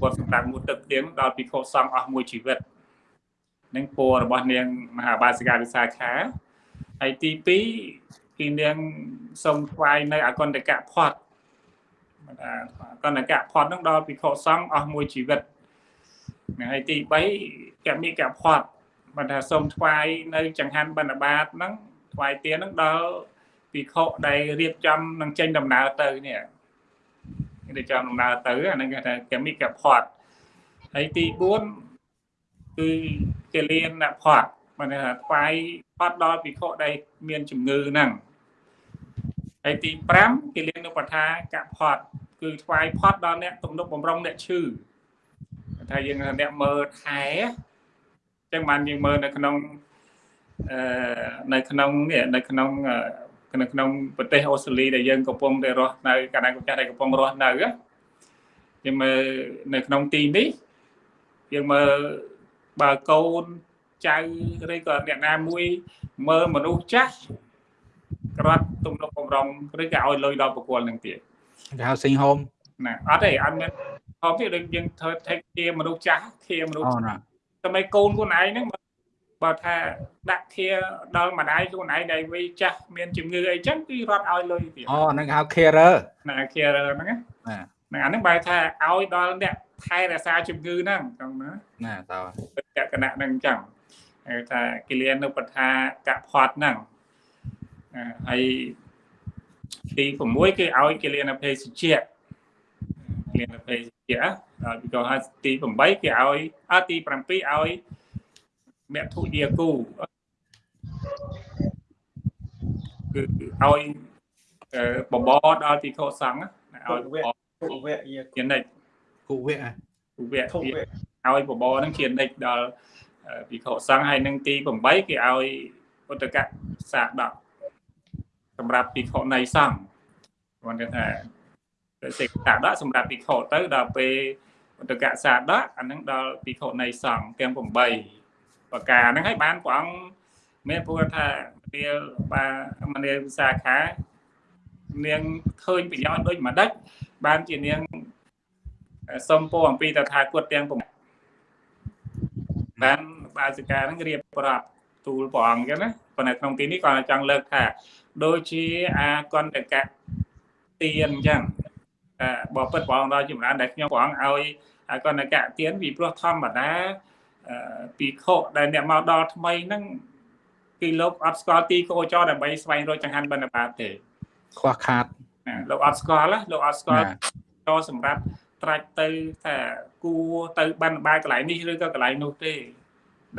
ពុទ្ធសម្រាប់មួយទឹកទៀងដល់ពិខុសង្ឃអស់មួយជីវិតនឹងពោរបស់នាងមហាបាសិកាវិសាខាហើយទី2 គឺនាងសុំថ្វាយនៅអកន្តកៈផាត់កណ្ដកៈផាត់នឹងដល់ភិក្ខុសង្ឃអស់មួយជីវិតហើយទី3កមិកផាត់បើថាសូមថ្វាយនៅចង្ហាន់បណ្ឌបាតហ្នឹងថ្វាយទានហ្នឹងដល់ភិក្ខុដែលរៀបចំនឹងចេញដំណើរទៅនេះរៀបចំដំណើរទៅអាហ្នឹងគេថាកមិកផាត់ហើយទី4គឺកលៀនផាត់ បើថាថ្វាយផាត់ដល់ភិក្ខុដែលមានជំងឺហ្នឹងហើយទី5គេលៀងនៅបថាកផត់គឺថ្វាយផត់ដល់អ្នកទំនុកបំរុងអ្នកឈឺថាយើងអ្នកមើលថែអញ្ចឹងបានយើងមើលនៅក្នុងអឺនៅក្នុងនេះនៅក្នុងនៅក្នុងប្រទេសអូស្ត្រាលីដែលយើងកំពុងតែរស់នៅកាលណាកម្ពុជាដែលកំពុងរស់នៅយើងមើលនៅក្នុងទីនេះយើងមើលបើកូន ចៅឬក៏អ្នកណាមួយមើលមនុស្សចាស់ក្រាត់ទំនុកបំរុងឬក៏ឲ្យលុយដល់បុគ្គលនឹងទៀតគេហៅសិងហូមណាអត់ទេអត់មានហូមទេដូចយើងធ្វើថេកជាមនុស្សចាស់ជាមនុស្សតែមិនកូនខ្លួនឯងហ្នឹងបើថាដាក់ធាដល់ម្ដាយខ្លួនឯងដែលវ័យចាស់មានជំងឺអីចឹងគឺរត់ឲ្យលុយទៀតអូហ្នឹងហៅ carer ណា carer ហ្នឹងណាហ្នឹងអាហ្នឹងបែរថាឲ្យដល់អ្នកថែរក្សាជំងឺហ្នឹងចឹងណាណាតើលក្ខណៈហ្នឹងចឹង ហៅថាគិលានុបថាកផាត់ហ្នឹងហើយទី6គេឲ្យគេលៀនភេសជ្ជៈលៀនភេសជ្ជៈហើយពីក៏ហើយទី8គេឲ្យអទី7ឲ្យមធុយាគូគឺឲ្យបបរដល់ពិខុសង្ឃឲ្យបបរគុវៈយាជានិច្ចគុវៈគុវៈឲ្យបបរនឹងជានិច្ចដល់ ពិខុសង្ឃហើយនឹងទី8គេឲ្យឧតកៈសាដកសម្រាប់ពិខុនៃសង្ឃគាត់ថាសេកសាដកសម្រាប់ពិខុទៅដល់ពេលឧតកៈសាដកអានឹងដល់ពិខុនៃសង្ឃទាំង8ប្រការហ្នឹងហើយបានព្រះអង្គមានព្រោះថានាលបាទមនាលវិសាខានាងឃើញប្រយោជន៍ដូចម្ដេចបានជានាងសុំពោអំពីតថាគតទាំង បានបាសិកានឹងរៀបប្រាប់ទូលព្រះអង្គចឹងណាប៉ុន្តែក្នុងទីនេះគាត់ចង់លើកថាដូចជាអាកន្តកៈទៀនអញ្ចឹងបបិទ្ធព្រះអង្គដល់ចម្រើនដែលខ្ញុំព្រះអង្គឲ្យអាកន្តកៈទៀនពីព្រោះធម្មតាពីខុដែលអ្នកមកដល់ថ្មីហ្នឹងគឺលោកអត់ស្គាល់ទីកោចរដើម្បីស្វែងរកចង្ហាន់បិណ្ឌបាតទេខ្វះខាតលោកអត់ស្គាល់លោកអត់ស្គាល់ចរសម្រាប់ ត្រាច់ទៅថាគួរទៅបិណ្ឌបាតកន្លែងនេះឬក៏កន្លែងនោះទេ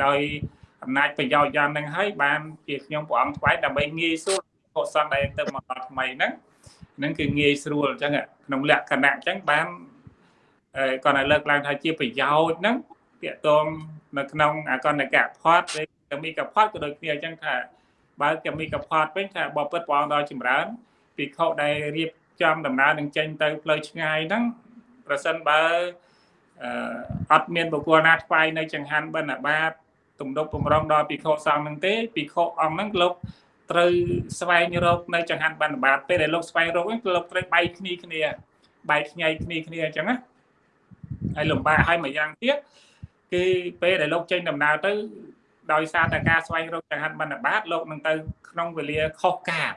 ដោយអំណាចប្រយោជន៍យ៉ាងហ្នឹងហើយបានជាខ្ញុំព្រះអង្គថ្វាយដើម្បីងាយស្រួលកុសលដែលទៅមកដល់ថ្មីហ្នឹងហ្នឹងគឺងាយស្រួលអញ្ចឹងក្នុងលក្ខណៈអញ្ចឹងបានគាត់ឲ្យលើកឡើងថាជាប្រយោជន៍ហ្នឹងតាកតងនៅក្នុងអកណ្ដកៈផាត់ឬកមីកផាត់ក៏ដូចគ្នាអញ្ចឹងថាបើកមីកផាត់វិញថាបបិទ្ធព្រះអង្គដល់ចម្រើនភិក្ខុដែលរៀបចំដំណើរនឹងចេញទៅផ្លូវឆ្ងាយហ្នឹង ប្រសិនបើអត់មានបុគ្គលណាថ្វាយនៅចង្ហាន់បិណ្ឌបាតទំនុកបំរុងដល់ភិក្ខុសង្ឃនឹងទេភិក្ខុអង្គហ្នឹងលោកត្រូវស្វែងរកនៅចង្ហាន់បិណ្ឌបាតពេលដែលលោកស្វែងរកហ្នឹងលោកត្រូវបែកគ្នាគ្នាបែកខ្ញែកគ្នាគ្នាអញ្ចឹងណាហើយលំបាកហើយមួយយ៉ាងទៀតគឺពេលដែលលោកចេញដំណើរទៅដោយសារតែការស្វែងរកចង្ហាន់បណ្ឌបាតលោកនឹងទៅក្នុងវេលាខុសកាល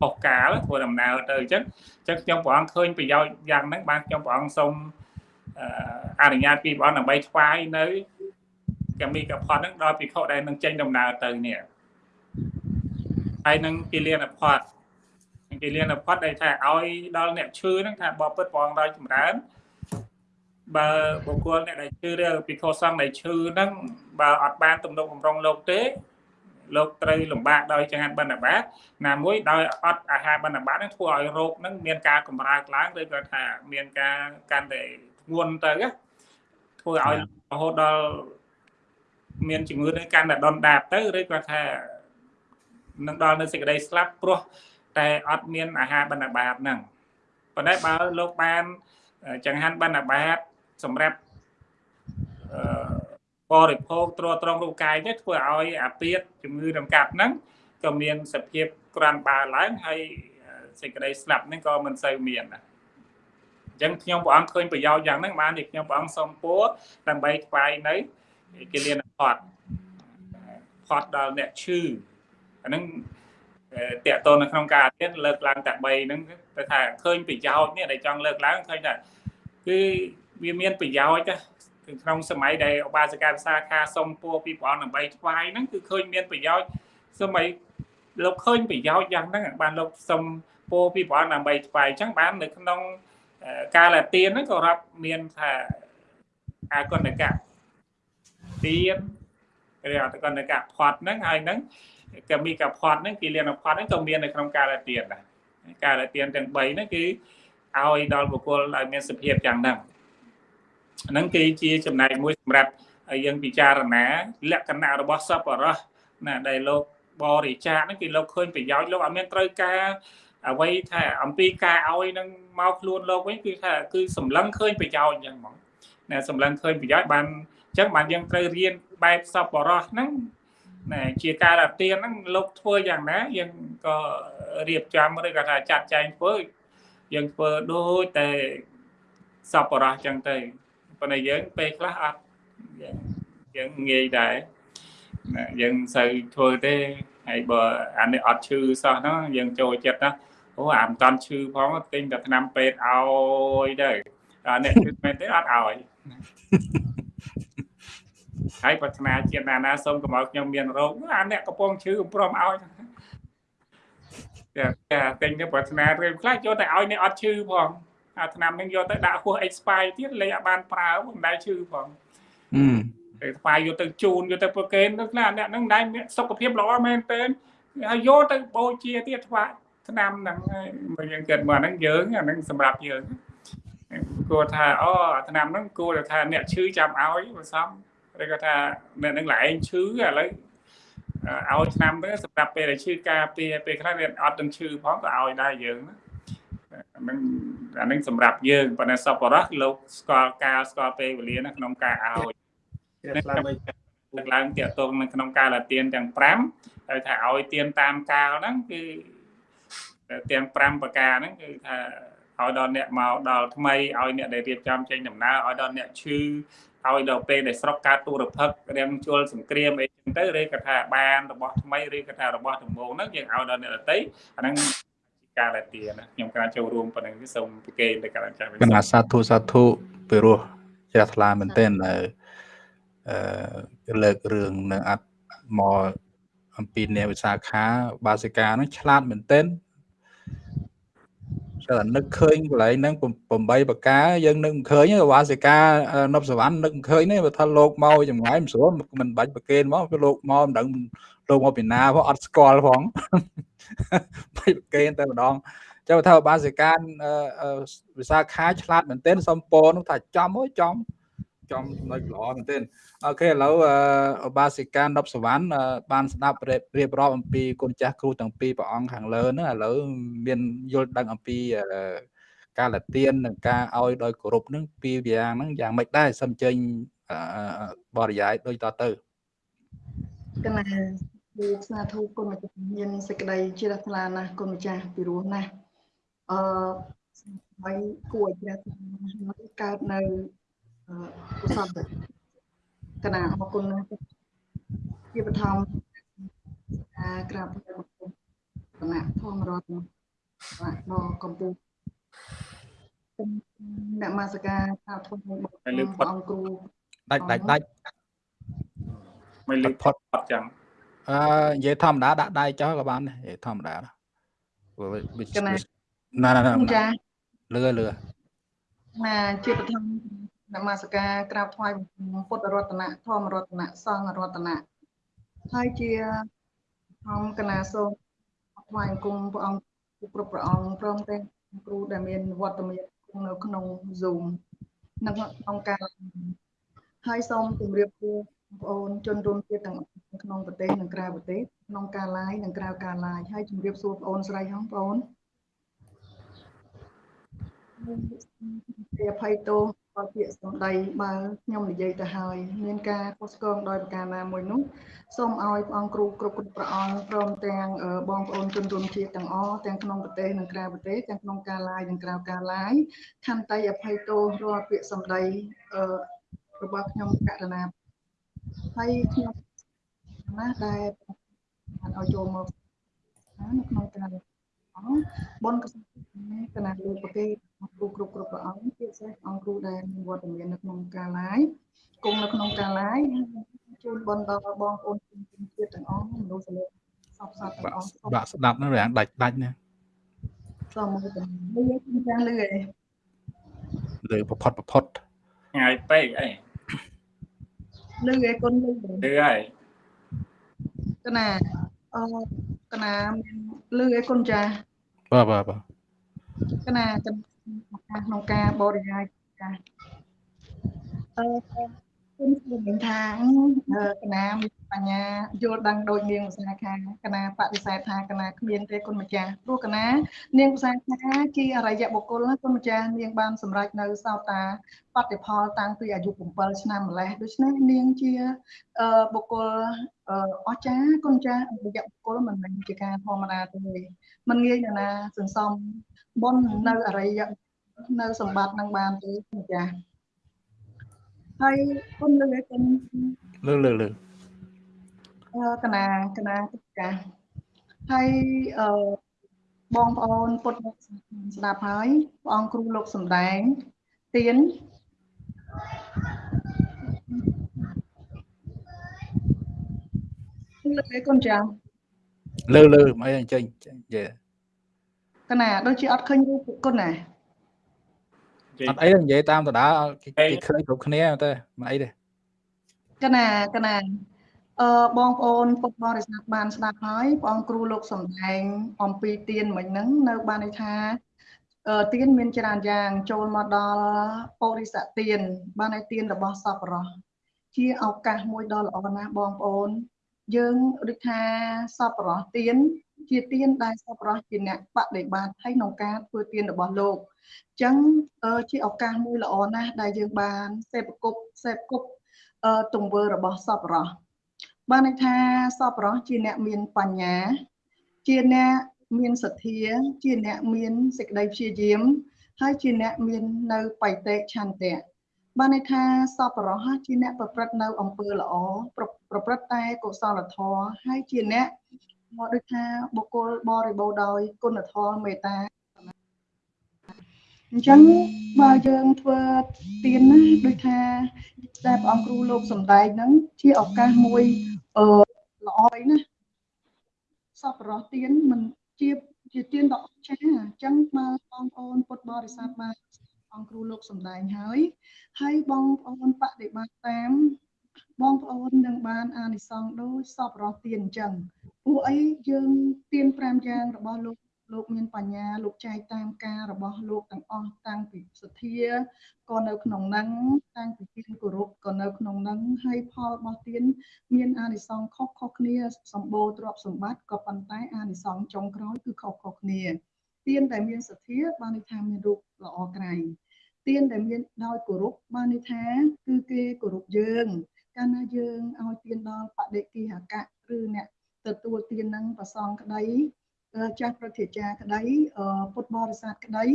ខុសកាលធ្វើដំណើរទៅអញ្ចឹងអញ្ចឹងខ្ញុំព្រះអង្គឃើញប្រយោជន៍យ៉ាងហ្នឹងបានខ្ញុំព្រះអង្គសូមអនុញ្ញាតពីព្រះអង្គដើម្បីថ្វាយនៅកមីកផតហ្នឹងដល់ភិក្ខុដែលនឹងចេញដំណើរទៅនេះហើយនឹងគិលានផតគិលានផតដែលថាឲ្យដល់អ្នកឈឺហ្នឹងថាបបពិតព្រះអង្គដល់ចម្រើនបើបុគ្គលអ្នកដែលឈឺឬពិខុសង្ឃដែលឈឺហ្នឹងបើអត់បានទំនុកបំរុងលោកទេ លោកត្រូវលំបាកដោយចង្ហាន់បណ្ឌបាតណាមួយដោយអត់អាហារបណ្ឌបាតហ្នឹងធ្វើឲ្យរោគហ្នឹងមានការកម្រើកឡើងឬក៏ថាមានការកាន់តែធ្ងន់ទៅធ្វើឲ្យរហូតដល់មានជំងឺនេះកាន់តែដុនដាបទៅឬក៏ថានឹងដល់នៅសេចក្តីស្លាប់ព្រោះតែអត់មានអាហារបណ្ឌបាតហ្នឹងប៉ុន្តែបើលោកបានចង្ហាន់បណ្ឌបាតសម្រាប់ បរិភោគទ្រទ្រង់រូបកាយនេះធ្វើឲ្យអាពាតជំងឺរំកាត់ហ្នឹងក៏មានសភាពក្រាន់បើឡើងហើយសេចក្តីស្លាប់ហ្នឹងក៏មិនសូវមានដែរអញ្ចឹងខ្ញុំព្រះអង្គឃើញប្រយោជន៍យ៉ាងហ្នឹងបានជាខ្ញុំព្រះអង្គសូមពួរដើម្បីថ្វាយនៅគិលានផតផតដល់អ្នកឈឺអាហ្នឹងតកតនៅក្នុងការទៀតលើកឡើងតែ3ហ្នឹងទៅថាឃើញប្រយោជន៍នេះដែលចង់លើកឡើងឃើញថាគឺវាមានប្រយោជន៍ គឺក្នុងសម័យដែលឧបាសិកាភាសាខាសុំពោពីព្រះអង្គដើម្បីថ្វាយហ្នឹងគឺឃើញមានប្រយោជន៍សម័យលោកឃើញប្រយោជន៍យ៉ាងហ្នឹងបានលោកសុំពោពីព្រះអង្គដើម្បីថ្វាយអញ្ចឹងបាននៅក្នុងកាលទានហ្នឹងក៏រាប់មានថាអាកណ្ដកៈទានឬអតកណ្ដកៈផាត់ហ្នឹងហើយហ្នឹងកមីកផាត់ហ្នឹងគិលានផាត់ហ្នឹងក៏មាននៅក្នុងកាលទានដែរកាលទានទាំង3ហ្នឹងគឺឲ្យដល់បុគ្គលឲ្យមានសភាពយ៉ាងហ្នឹង ហ្នឹងគឺជាចំណែកមួយសម្រាប់យើងពិចារណាលក្ខណៈរបស់សពរោះណាដែលលោកបរិច្ចាគហ្នឹងគឺលោកឃើញប្រយោជន៍លោកអត់មានត្រូវការអ្វីថាអំពីការឲ្យនឹងមកខ្លួនលោកវិញគឺថាគឺសម្លឹងឃើញប្រយោជន៍អញ្ចឹងហ្មងណាសម្លឹងឃើញប្រយោជន៍បានអញ្ចឹងបានយើងត្រូវរៀនបែបសពរោះហ្នឹងណាជាការអាទានហ្នឹងលោកធ្វើយ៉ាងណាយើងក៏រៀបចំឬក៏ថាចាត់ចែងធ្វើយើងធ្វើដូចតែសពរោះអញ្ចឹងទៅ ប៉ុន្តែយើងពេលខ្លះអត់យើងយើងងាយដែរយើងសូវធ្វើទេហើយបើអានេះអត់ឈឺសោះហ្នឹងយើងចូលចិត្តណាអូអាមិនតាន់ឈឺផងទិញតែថ្នាំពេទ្យឲ្យទៅអានេះឈឺមែនទេអត់ឲ្យហើយប្រាថ្នាជាតិណាណាសូមកុំឲ្យខ្ញុំមានរោគអាអ្នកកំពុងឈឺព្រមឲ្យតែតែទិញទៅប្រាថ្នារឿងខ្លះចូលតែឲ្យអ្នកអត់ឈឺផង អាឆ្នាំនឹងយកទៅដាក់ហួស expire ទៀតលេខអត់បានប្រើមិនដែលឈឺផងទៅថ្វាយយកទៅជូនយកទៅប្រគេនទៅខ្លះអ្នកហ្នឹងដែរមានសុខភាពល្អមែនទែនហើយយកទៅបូជាទៀតថ្វាយឆ្នាំហ្នឹងហើយយើងគិតមកហ្នឹងយើងអាហ្នឹងសម្រាប់យើងគួរថាអូឆ្នាំហ្នឹងគួរថាអ្នកឈឺចាំឲ្យបើសំឬក៏ថាអ្នកហ្នឹងឡើងឈឺឥឡូវឲ្យឆ្នាំទៅសម្រាប់ពេលដែលឈឺការពារពេលខ្លះវាអត់ទាំងឈឺផងក៏ឲ្យដែរយើង ហ្នឹងអានឹងសម្រាប់យើងប៉ុន្តែសពរោះលោកស្គាល់ការស្គាល់ពេលវេលានៅក្នុងការឲ្យស្លាប់លើកឡើងតាកតងនៅក្នុងការលាទៀនទាំង5ហើយថាឲ្យទៀនតាមកាលហ្នឹងគឺទាំង5ប្រការហ្នឹងគឺថាឲ្យដល់អ្នកមកដល់ថ្មីឲ្យអ្នកដែលរៀបចំចេញដំណើរឲ្យដល់អ្នកឈឺឲ្យដល់ពេលដែលស្រុកកើតទូរភឹករាំងជលសង្គ្រាមអីចឹងទៅឬក៏ថាបានរបស់ថ្មីឬក៏ថារបស់ដំបូងហ្នឹងយើងឲ្យដល់អ្នកដទៃអាហ្នឹង ការលាទាណាខ្ញុំការចូលរួមប៉ុណ្ណឹងសូមប្រកេនទៅកាន់អាចារ្យគណៈសាធុសាធុពីរោះជ្រះថ្លាមែនទែនអឺលើករឿងនៅអត់មកអំពីអ្នកវិសាខាបាសិកាហ្នឹងឆ្លាតមែនទែនតែនឹកឃើញកន្លែងហ្នឹង8បកាយើងនឹកមិនឃើញវាសិកានប់សវណ្ណនឹកមិនឃើញទេបើថាលោកមកចម្ងាយមិនស្រួលមិនបាច់ប្រគេនមកគឺលោកមកមិនដឹងលោកមកពីណាផងអត់ស្គាល់ផង បាច់ប្រគេនតែម្ដងចាំថាបាសិកាវិសាខាឆ្លាតមែនទែនសំពោនោះថាចំអើយចំចំចំណុចល្អមែនទែនអូខេឥឡូវឧបាសិកានប់សវណ្ណបានស្ដាប់រៀបរាប់អំពីគុណចាស់គ្រូទាំងពីរព្រះអង្គខាងលើហ្នឹងឥឡូវមានយល់ដឹងអំពីការលាទៀននិងការឲ្យដោយគោរពហ្នឹងពីរយ៉ាងហ្នឹងយ៉ាងម៉េចដែរសូមចេញបរិយាយដូចតទៅកណា គឺស្នាធូគុណម្ចាស់មានសេចក្តីជ្រះថ្លាណាស់គុណម្ចាស់ពីរោះណាស់អឺហើយគួរជ្រះថ្លាណាស់កើតនៅកុសលកណាអរគុណណាស់ជាបឋមការក្រាបបង្គំគណៈធម្មរដ្ឋដល់កម្ពុជាអ្នកមាសការថាធំរបស់អង្គគ្រូដាច់ដាច់ដាច់មិនលឺផុតអត់ចឹង អឺនិយាយធម្មតាដាក់ដៃចោលក៏បានដែរនិយាយធម្មតាណាណាណាចាលឿលឿណាជាបឋមនមស្ការក្រាបថ្វាយបង្គំពុទ្ធរតនៈធម្មរតនៈសង្ឃរតនៈហើយជាធម្មកណាសូមថ្វាយបង្គំព្រះអង្គគ្រប់ព្រះអង្គព្រមទាំងគ្រូដែលមានវត្តមាននៅក្នុង Zoom និងក្នុងការហើយសូមជម្រាបសួរ បងប្អូនជនរួមជាតិទាំងក្នុងប្រទេសនិងក្រៅប្រទេសក្នុងការ live និងក្រៅការ live ហើយជម្រាបសួរបងប្អូនស្រីហងបងប្អូនអភ័យទោសបើពាក្យសម្ដីបើខ្ញុំនិយាយទៅហើយមានការខុសឆ្គងដោយប្រការណាមួយនោះសូមឲ្យព្រះអង្គគ្រូគ្រប់គ្រប់ព្រះអង្គព្រមទាំងបងប្អូនជនរួមជាតិទាំងអស់ទាំងក្នុងប្រទេសនិងក្រៅប្រទេសទាំងក្នុងការឡាយនិងក្រៅការឡាយខន្តីអភ័យទោសរាល់ពាក្យសម្ដីរបស់ខ្ញុំករណា ហើយខ្ញុំណាដែលបានឲ្យចូលមកនៅក្នុងការបុណ្យកសិគណៈលោកប្រកេគ្រូគ្រប់គ្រប់ព្រះអង្គជាពិសេសអង្គគ្រូដែលមានវត្តមាននៅក្នុងការឡាយគង់នៅក្នុងការឡាយជូនបុណ្យដល់បងប្អូនជនជាតិទាំងអស់មនុស្សលោកសពសពទាំងអស់បាក់ស្ដាប់នឹងរាងដាច់ដាច់ណាសូមមកទៅលឺខ្ញុំចាស់លឺឯងលឺប្រផុតប្រផុតឆ្ងាយពេកអី លឺឯគុណលឺលឺហើយកណាអកណាមានលឺឯគុណចាបាទបាទបាទកណាក្នុងការបរិយាចាអឺ ខ្ញុំខ្ញុំថាកណាមានបញ្ញាយល់ដឹងដូចនាងឧស្សាហ៍ខាកណាបដិសេធថាកណាគ្មានទេគុណម្ចាស់ព្រោះកណា នាងឧស្សាហ៍ខាជាអរិយបុគ្គលណាគុណម្ចាស់នាងបានសម្រេចនៅសោតាបតិផលតាំងពីអាយុ7ឆ្នាំម្លេះដូច្នេះនាងជាបុគ្គលអស្ចារ្យគុណម្ចាស់អរិយបុគ្គលមិនមែនជាការធម្មតាទេមិនងាយណាសន្សំបុណ្យនៅអរិយនៅសម្បត្តិនឹងបានទេគុណម្ចាស់ ហើយគុំលើកគុំលើលើលើកណាកណាកាហើយអឺបងប្អូនពុទ្ធស្ដាប់ហើយព្រះអង្គគ្រូលោកសំដែងទៀនលើកគុំចាលើលើអីអញ្ចឹងយេកណាដូចជាអត់ឃើញរូបគុណណា អត់អីនិយាយតាមដដាគេឃើញគ្រប់គ្នាតែមិនអីទេកណាកណាអឺបងប្អូនពុកបរិស័ទបានស្ដាប់ហើយព្រះអង្គគ្រូលោកសំដែងអំពីទៀនមិញហ្នឹងនៅបានន័យថាទៀនមានច្រើនយ៉ាងចូលមកដល់បរិស័ទទៀនបានឲ្យទៀនរបស់សពរោះជាឱកាសមួយដ៏ល្អណាស់បងប្អូន យើងដូចថាសពរោះទៀន ជាទៀនដែលសពរោះជាអ្នកបដិបត្តិហើយក្នុងការធ្វើទៀនរបស់លោកអញ្ចឹងជាឱកាសមួយល្អណាស់ដែលយើងបានសេពគប់សេពគប់ទង្វើរបស់សពរោះបានន័យថាសពរោះជាអ្នកមានបញ្ញា ជាអ្នកមានសទ្ធា ជាអ្នកមានសេចក្តីព្យាយាម ហើយជាអ្នកមាននៅបៃតេឆន្ទៈបានន័យថាសពរោះជាអ្នកប្រព្រឹត្តនៅអំពើល្អប្រព្រឹត្តតែកុសលធម៌ហើយជាអ្នក មកដូចថាបុគ្គលបរិបូរដោយគុណធម៌មេត្តាអញ្ចឹងបើយើងធ្វើទៀនណាដូចថាតែព្រះអង្គគ្រូលោកសំដែងហ្នឹងជាឱកាសមួយអឺល្អណាសពរស់ទៀនមិនជាជាទៀនដ៏អស្ចារ្យអញ្ចឹងបើបងប្អូនពុទ្ធបរិស័ទបានអង្គគ្រូលោកសំដែងហើយហើយបងប្អូនបដិបត្តិតាមបងប្អូននឹងបានអានិសង្សដូចសពរស់ទៀនអញ្ចឹង ពួកអីយើងទៀន5យ៉ាងរបស់លោកលោកមានបញ្ញាលោកចែកតាមការរបស់លោកទាំងអស់តាំងពីសទ្ធាក៏នៅក្នុងនឹងតាំងពីទានគោរពក៏នៅក្នុងនឹងហើយផលរបស់ទានមានអានិសង្សខុសខុសគ្នាសម្បូរទ្រព្យសម្បត្តិក៏ប៉ុន្តែអានិសង្សចុងក្រោយគឺខុសខុសគ្នាទានដែលមានសទ្ធាបានន័យថាមានរូបល្អក្រៃទានដែលមានដោយគោរពបានន័យថាគឺគេគោរពយើងកាលណាយើងឲ្យទានដល់បដិគិហកៈឬអ្នក ទទួលទាននឹងប្រសងក្តីចាស់ប្រតិចាក្តីពុទ្ធបរិស័ទក្តី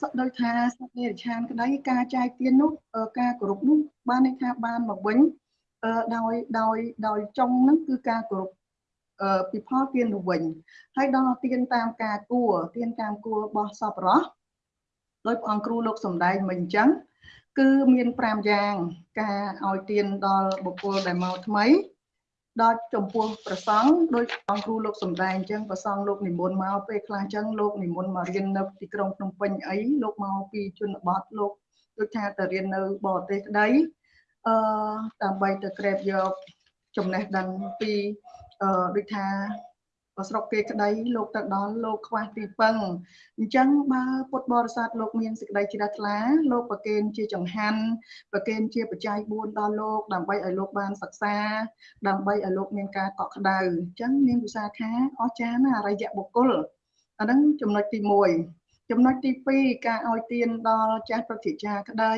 សក់ដោយថាសត្វនិរិឆានក្តីការចែកទាននោះការគោរពនោះបានន័យថាបានមកវិញដោយដោយដោយចុងហ្នឹងគឺការគោរពពីផលទានទៅវិញហើយដល់ទានតាមការគួរទានតាមគួររបស់សពរោះដោយព្រះអង្គគ្រូលោកសំដែងមិញអញ្ចឹងគឺមាន5យ៉ាង ការឲ្យទានដល់បុគ្គលដែលមកថ្មី ដល់ចំពោះប្រសង់ដោយអង្គគ្រូលោកសំដែងអញ្ចឹងប្រសង់លោកនិមន្តមកពេលខ្លះអញ្ចឹងលោកនិមន្តមករៀននៅទីក្រុងភ្នំពេញអីលោកមកពីជនបទលោកដូចថាទៅរៀននៅបរទេសក្តីអឺដើម្បីទៅក្រេបយកចំណេះដឹងពីអឺដូចថា ស្រុកគេក្តីលោកទៅដល់លោកខ្វះទីពឹងអញ្ចឹងបើពុទ្ធបរិស័ទលោកមានសេចក្តីជ្រះថ្លាលោកប្រគេនជាចង្ហាន់ប្រគេនជាបច្ច័យ4ដល់លោកដើម្បីឲ្យលោកបានសិក្សា ដើម្បីឲ្យលោកមានការកក់ក្ដៅអញ្ចឹងនាងវិសាខាអស្ចារ្យណាស់អរិយបុគ្គលអាហ្នឹងចំណុចទី1ចំណុចទី2ការឲ្យទានដល់ចាស់ប្រតិចាក្តី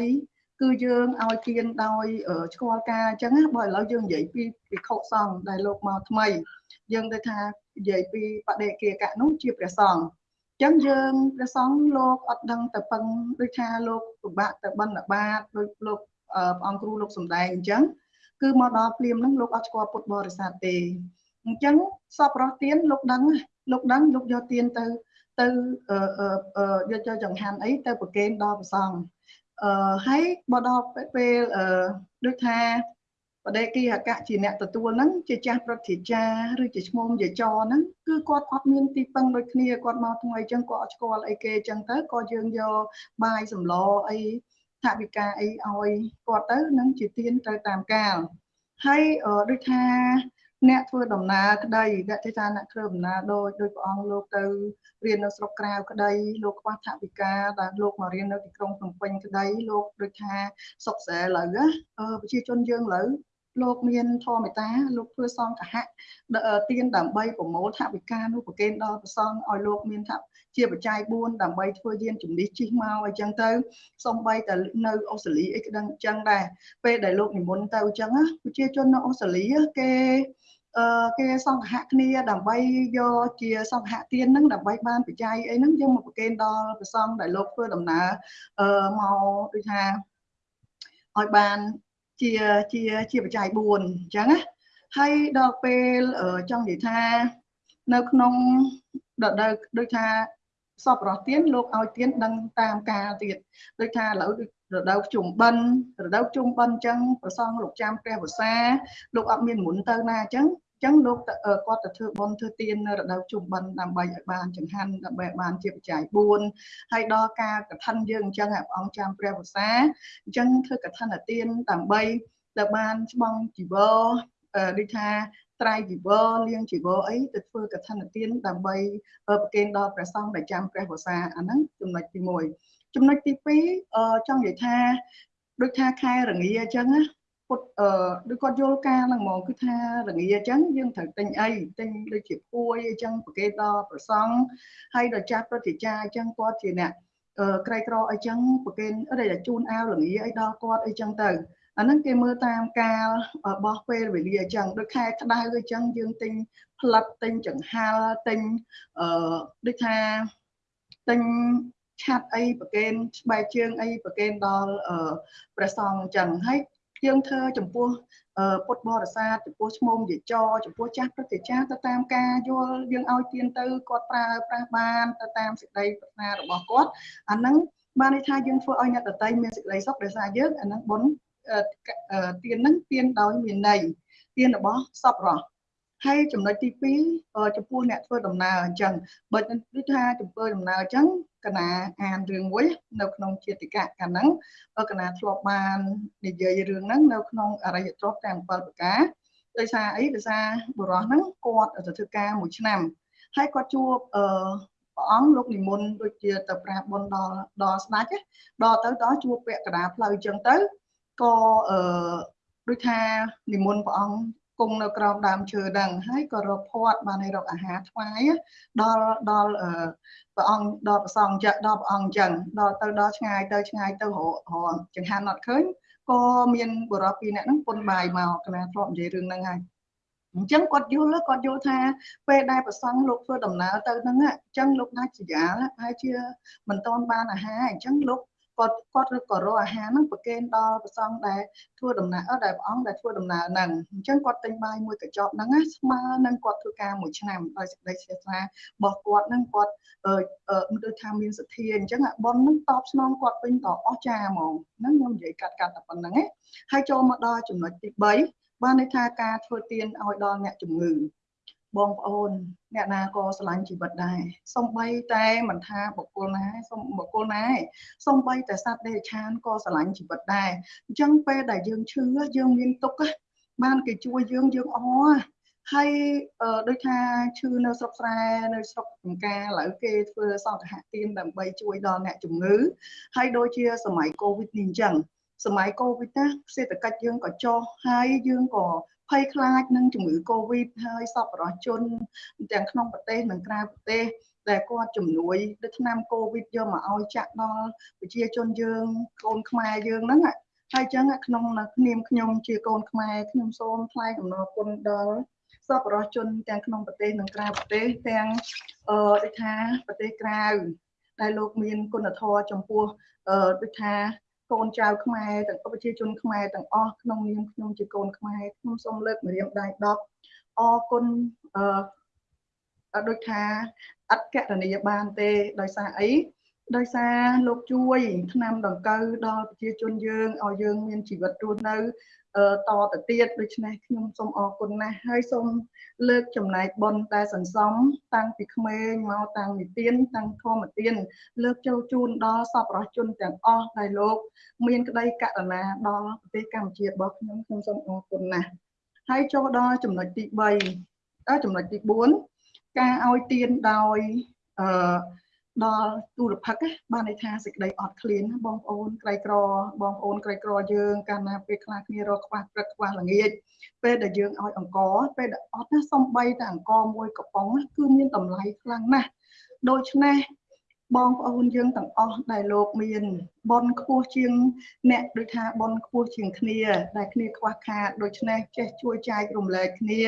គឺយើងឲ្យទានដោយស្គាល់ការអញ្ចឹងបើឥឡូវយើងនិយាយពីភិក្ខុសង្ឃដែលលោកមកថ្មី យើងទៅថា និយាយពីបដិគាកៈនោះជាព្រះសង្ឃអញ្ចឹងយើងព្រះសង្ឃលោកអត់ដឹងទៅពឹងដូចថាលោកពិបាកទៅបិណ្ឌបាតដូចលោកព្រះអង្គគ្រូលោកសំដែងអញ្ចឹងគឺមកដល់ព្រាមហ្នឹងលោកអត់ស្គាល់ពុទ្ធបរិស័ទទេអញ្ចឹងសពរស់ទៀនលោកដឹងលោកដឹងលោកយកទៀនទៅទៅយកចូលចង្ហាន់អីទៅប្រគេនដល់ព្រះសង្ឃអឺហើយបើដល់ពេលអឺដូចថា បដិគិហកៈជាអ្នកទទួលហ្នឹងជាចាស់ប្រតិចាឬជាឈ្មោះយាចរហ្នឹងគឺគាត់អត់មានទីពឹងដូចគ្នាគាត់មកថ្មីអញ្ចឹងគាត់អត់ស្គាល់អីគេអញ្ចឹងទៅក៏យើងយកបាយសម្លអីថាវិការអីឲ្យគាត់ទៅនឹងជាទៀនត្រូវតាមកាលហើយដូចថាអ្នកធ្វើដំណើរក្តីអ្នកទេថាអ្នកធ្វើដំណើរដោយដោយព្រះអង្គលោកទៅរៀននៅស្រុកក្រៅក្តីលោកខ្វះថវិកាដែលលោកមករៀននៅទីក្រុងភ្នំពេញក្តីលោកដូចថាសុកសែឥឡូវណាប្រជាជនយើងឥឡូវ លោកមានធម៌មេត្តាលោកធ្វើសង្ឃហៈទៀនដើម្បីប្រមូលថវិកានោះប្រគេនដល់ព្រះសង្ឃឲ្យលោកមានថាជាបច្ច័យ4ដើម្បីធ្វើយានជំនិះជិះមកអញ្ចឹងទៅសំបីតែនៅអូស្ត្រាលីអីក្តឹងអញ្ចឹងដែរពេលដែលលោកនិមន្តទៅអញ្ចឹងប្រជាជននៅអូស្ត្រាលីគេអឺគេសង្ឃៈគ្នាដើម្បីយកជាសង្ឃៈទៀនហ្នឹងដើម្បីបានបច្ច័យអីហ្នឹងយើងមកប្រគេនដល់ព្រះសង្ឃដែលលោកធ្វើដំណើរអឺមកដូចថាឲ្យបាន ជាជាជាបច្ច័យ4អញ្ចឹងណាហើយដល់ពេលចង់និយាយថានៅក្នុងដល់ដូចថាសពរស់ទៀនលោកឲ្យទៀនដឹងតាមការទៀតដូចថាឥឡូវរដូវជុំបិណ្ឌរដូវជុំបិណ្ឌអញ្ចឹងប្រសងលោកចាំព្រះវសាលោកអត់មានមុនទៅណាអញ្ចឹង ចឹងលោកគាត់ទៅធ្វើបន់ធ្វើទាននៅរដូវជុំបិណ្ឌដើម្បីឲ្យបានចង្ហាន់ដើម្បីបានជាបច្ច័យ4ហើយដល់ការកឋិនយើងអញ្ចឹងព្រះអង្គចាំព្រះវសាអញ្ចឹងធ្វើកឋិនទានដើម្បីដែលបានស្បង់ជីវរដូចថាត្រៃជីវរលៀងជីវរអីទៅធ្វើកថានទានដើម្បីប្រគេនដល់ព្រះសង្ឃដែលចាំព្រះវស្សាអាហ្នឹងចំណុចទី1ចំណុចទី2ចង់និយាយថាដូចថាខែរងាអញ្ចឹងណា ពុតអឺដូចគាត់យល់ការហ្នឹងហ្មងគឺថារងាអញ្ចឹងយើងត្រូវទិញអីទិញដូចជាពួយអញ្ចឹងប្រគេនដល់ព្រះសង្ឃហើយដល់ចាស់ព្រឹទ្ធាចារ្យអញ្ចឹងគាត់ជាអ្នកក្រីក្រអីចឹងប្រគេនឬជូនអាវលងាអីដល់គាត់អីចឹងទៅអាហ្នឹងគេមើលតាមកាលបោះពេលវេលាអញ្ចឹងដូចខែក្តៅអញ្ចឹងយើងទិញផ្លិតទិញចង្ហាល់ទិញអឺដូចថាទិញឆាត់អីប្រគេនស្បែកជើងអីប្រគេនដល់ព្រះសង្ឃអញ្ចឹងហើយ យើងធ្វើចំពោះពុទ្ធបរិស័ទចំពោះឈ្មោះយាចរចំពោះចាស់ព្រឹទ្ធាចារ្យទៅតាមការយល់យើងឲ្យទៀនទៅគាត់ប្រើប្រាស់បានទៅតាមសេចក្តីប្រាថ្នារបស់គាត់អាហ្នឹងបានន័យថាយើងធ្វើឲ្យអ្នកដតីមានសេចក្តីសុខដោយសារយើងអាហ្នឹងបុណ្យទៀនហ្នឹងទៀនដោយមានន័យទៀនរបស់សពរស់ ហើយចំណុចទី2ចំពោះអ្នកធ្វើដំណើរអញ្ចឹងបើដូចថាចំពោះដំណើរអញ្ចឹងកណាអានរឿងមួយនៅក្នុងជាតិកៈកាលហ្នឹងកណាធ្លាប់បាននិយាយរឿងហ្នឹងនៅក្នុងអរិយទ្រព្យទាំង7ប្រការដោយសារអីដោយសារបុរសហ្នឹងគាត់ទៅធ្វើការមួយឆ្នាំហើយគាត់ជួបអឺព្រះអង្គលោកនិមន្តដូចជាទៅប្រាសបុណ្យដល់ដល់ស្ដេចដល់ទៅដល់ជួបពាក់កណ្ដាលផ្លូវអញ្ចឹងទៅក៏អឺដូចថានិមន្តព្រះអង្គ គង់នៅក្រោមដើមឈើហ្នឹងហើយក៏រកផាត់បានឲ្យរកអាហារថ្វាយដល់ដល់ព្រះអង្គដល់ព្រះសង្ឃចឹកដល់ព្រះអង្គអញ្ចឹងដល់ទៅដល់ឆ្ងាយទៅឆ្ងាយទៅរកចង្ហាន់អត់ឃើញក៏មានបុរសពីរនាក់ហ្នឹងពុនបាយមកកណាធ្លាប់និយាយរឿងហ្នឹងហើយអញ្ចឹងគាត់យល់គាត់យល់ថាពេលដែលប្រសង់លោកធ្វើដំណើរទៅហ្នឹងអញ្ចឹងលោកដាច់ជាយាលហើយជាមិនតន់បានអាហារអញ្ចឹងលោក គាត់គាត់ក៏រកអាហារហ្នឹងប្រគេនដល់ព្រះសង្ឃដែលធ្វើដំណើរដែលព្រះអង្គដែលធ្វើដំណើរហ្នឹងអញ្ចឹងគាត់ទិញបាយមួយកញ្ចប់ហ្នឹងណាស្មើនឹងគាត់ធ្វើការមួយឆ្នាំដោយសេចក្តីជ្រះថ្លារបស់គាត់ហ្នឹងគាត់អឺដូចថាមានសទ្ធាអញ្ចឹងប៉ុនហ្នឹងតបស្នងគាត់វិញតអស់ចាហ្មងហ្នឹងខ្ញុំនិយាយកាត់កាត់តែប៉ុណ្្នឹងឯងហើយចូលមកដល់ចំណុចទី3បានន័យថាការធ្វើទានឲ្យដល់អ្នកជំងឺ បងប្អូន អ្នកណាក៏ស្រឡាញ់ជីវិតដែរសំបីតែមិនថាបុគ្គលណាសំបុគ្គលណាសំបីតែសត្វដេរឆានក៏ស្រឡាញ់ជីវិតដែរអញ្ចឹងពេលដែលយើងឈឺយើងមានទុក្ខបានគេជួយយើងយើងអហើយដូចថាឈឺនៅស្រុកស្រែនៅស្រុកចំការឥឡូវគេធ្វើសង្ឃហទានដើម្បីជួយដល់អ្នកជំងឺហើយដូចជាសម័យកូវីដនេះអញ្ចឹងសម័យកូវីដណាសេដ្ឋកិច្ចយើងក៏ចុះហើយយើងក៏ ភ័យខ្លាចនឹងជំងឺ Covid ហើយសពរដ្ឋជនទាំងក្នុងប្រទេសនិងក្រៅប្រទេសដែលគាត់ជំនួយដូចឆ្នាំ Covid យកមកឲ្យចាក់ដល់ប្រជាជនយើងកូនខ្មែរយើងហ្នឹងហើយចឹងក្នុងនាមខ្ញុំជាកូនខ្មែរខ្ញុំសូមថ្លែងអំណរគុណដល់សពរដ្ឋជនទាំងក្នុងប្រទេសនិងក្រៅប្រទេសទាំងអឺដូចថាប្រទេសក្រៅដែលលោកមានគុណធម៌ចំពោះអឺដូចថា កូនចៅខ្មែរទាំងប្រជាជនខ្មែរទាំងអស់ក្នុងនាមខ្ញុំជាកូនខ្មែរខ្ញុំសូមលើកម្រាមដៃ10អរគុណអឺដូចថាអត់កណនីបានទេដោយសារអីដោយសារលោកជួយឆ្នាំដង្កូវដល់ប្រជាជនយើងឲ្យយើងមានជីវិតរស់នៅ តទៅទៀតដូច្នេះខ្ញុំសូមអរគុណណាស់ហើយសូមលើកចំណែកបុណ្យដែលសន្សំតាំងពីក្មេងមកតាំងនិទានតាំងធម្មទានលើកចូលជូនដល់សពរដ្ឋជនទាំងអស់ដែលលោក មានក្តីករុណាដល់ប្រទេសកម្ពុជារបស់ខ្ញុំខ្ញុំសូមអរគុណណាស់ហើយចូលដល់ចំណុចទី3ដល់ចំណុចទី4ការឲ្យទានដោយអឺ ដល់ទូរភិកបានន័យថាសេចក្តីអត់ឃ្លានណាបងប្អូនក្រីក្របងប្អូនក្រីក្រយើងកាលណាពេលខ្លះគ្នារកខ្វះព្រឹកខ្វះល្ងាចពេលដែលយើងឲ្យអង្គពេលដែលអត់ណាសំបីតែអង្គមួយកំប៉ុងគឺមានតម្លៃខ្លាំងណាស់ដូច្នេះ បងប្អូនយើងទាំងអស់ដែលលោកមានបនខ្ពស់ជាង អ្នកដូចថាបនខ្ពស់ជាងគ្នា ដែលគ្នាខ្វះខាតដូច្នេះចេះជួយចែករំលែកគ្នា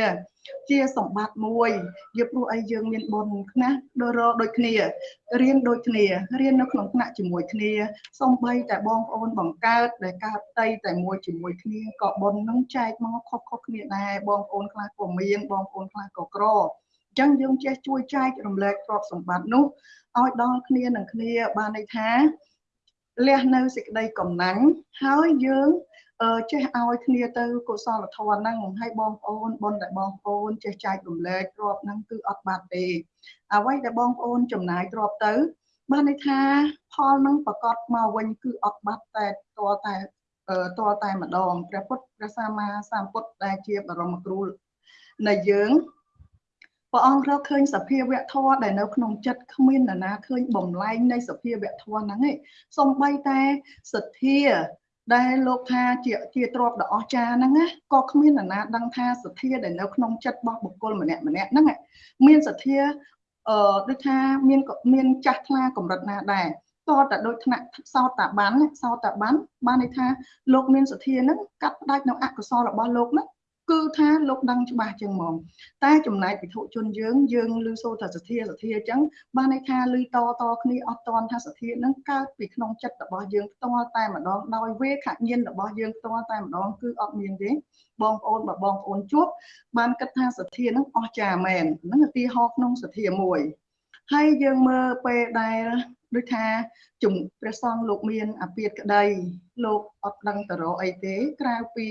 ជាសម្បត្តិមួយយកព្រោះអីយើងមានបនណាដូចរដូចគ្នារៀនដូចគ្នារៀននៅក្នុងថ្នាក់ជាមួយគ្នាសំបីតែបងប្អូនបង្កើតដែលកើតតីតែមួយជាមួយគ្នាក៏បននឹងចែកមកខុសៗគ្នាដែរបងប្អូនខ្លះក៏មានបងប្អូនខ្លះក៏ក្រអញ្ចឹងយើងចេះជួយចែករំលែកទ្រព្យសម្បត្តិនោះឲ្យដល់គ្នានឹងគ្នាបានន័យថាលះនៅសេចក្តីកំណាញ់ហើយយើងចេះឲ្យគ្នាទៅកុសលធម៌ហ្នឹងឲ្យបងប្អូនបុណ្យដែលបងប្អូនចេះចែករំលែកទ្រព្យហ្នឹងគឺអត់បាត់ទេអ្វីដែលបងប្អូនចំណាយទ្រព្យទៅបានន័យថាផលហ្នឹងប្រកបមកវិញគឺអត់បាត់តែតតែតតែម្ដងព្រះពុទ្ធព្រះសម្មាសម្ពុទ្ធដែលជាបរមគ្រូនៃយើង ព្រះអង្គរកឃើញសភាវៈធម៌ដែលនៅក្នុងចិត្តគ្មាននរណាឃើញបំលែងនៃសភាវៈធម៌ហ្នឹងឯងសំបីតែសទ្ធាដែលលោកថាជាជាទ្របដ៏អស្ចារ្យហ្នឹងណាក៏គ្មាននរណាដឹងថាសទ្ធាដែលនៅក្នុងចិត្តរបស់បុគ្គលម្នាក់ម្នាក់ហ្នឹងមានសទ្ធាអឺដូចថាមានមានចាស់ថ្លាកម្រិតណាដែរតតែដូចថ្នាក់សោតតាបានសោតតាបានបានន័យថាលោកមានសទ្ធាហ្នឹងកាត់ផ្ដាច់នៅអកុសលរបស់លោកហ្នឹង គឺថាលោកដឹងច្បាស់ចឹងហ្មងតែចំណែកពិធុជនយើងយើងឮសូរថាសទ្ធាសទ្ធាអញ្ចឹងបានន័យថាឮតតគ្នាអត់តន់ថាសទ្ធានឹងកើតពីក្នុងចិត្តរបស់យើងផ្ទាល់តែម្ដងដោយវេខញ្ញាណរបស់យើងផ្ទាល់តែម្ដងគឺអត់មានទេបងប្អូនបើបងប្អូនជួបបានគិតថាសទ្ធានឹងអស្ចារ្យមែនហ្នឹងឧទាហរណ៍ក្នុងសទ្ធាមួយ ហើយយើងមើលពេលដែលដូចថាជំព្រះសង្ឃលោកមានអាពាតក្តីលោកអត់ដឹងទៅរកអីទេក្រៅពី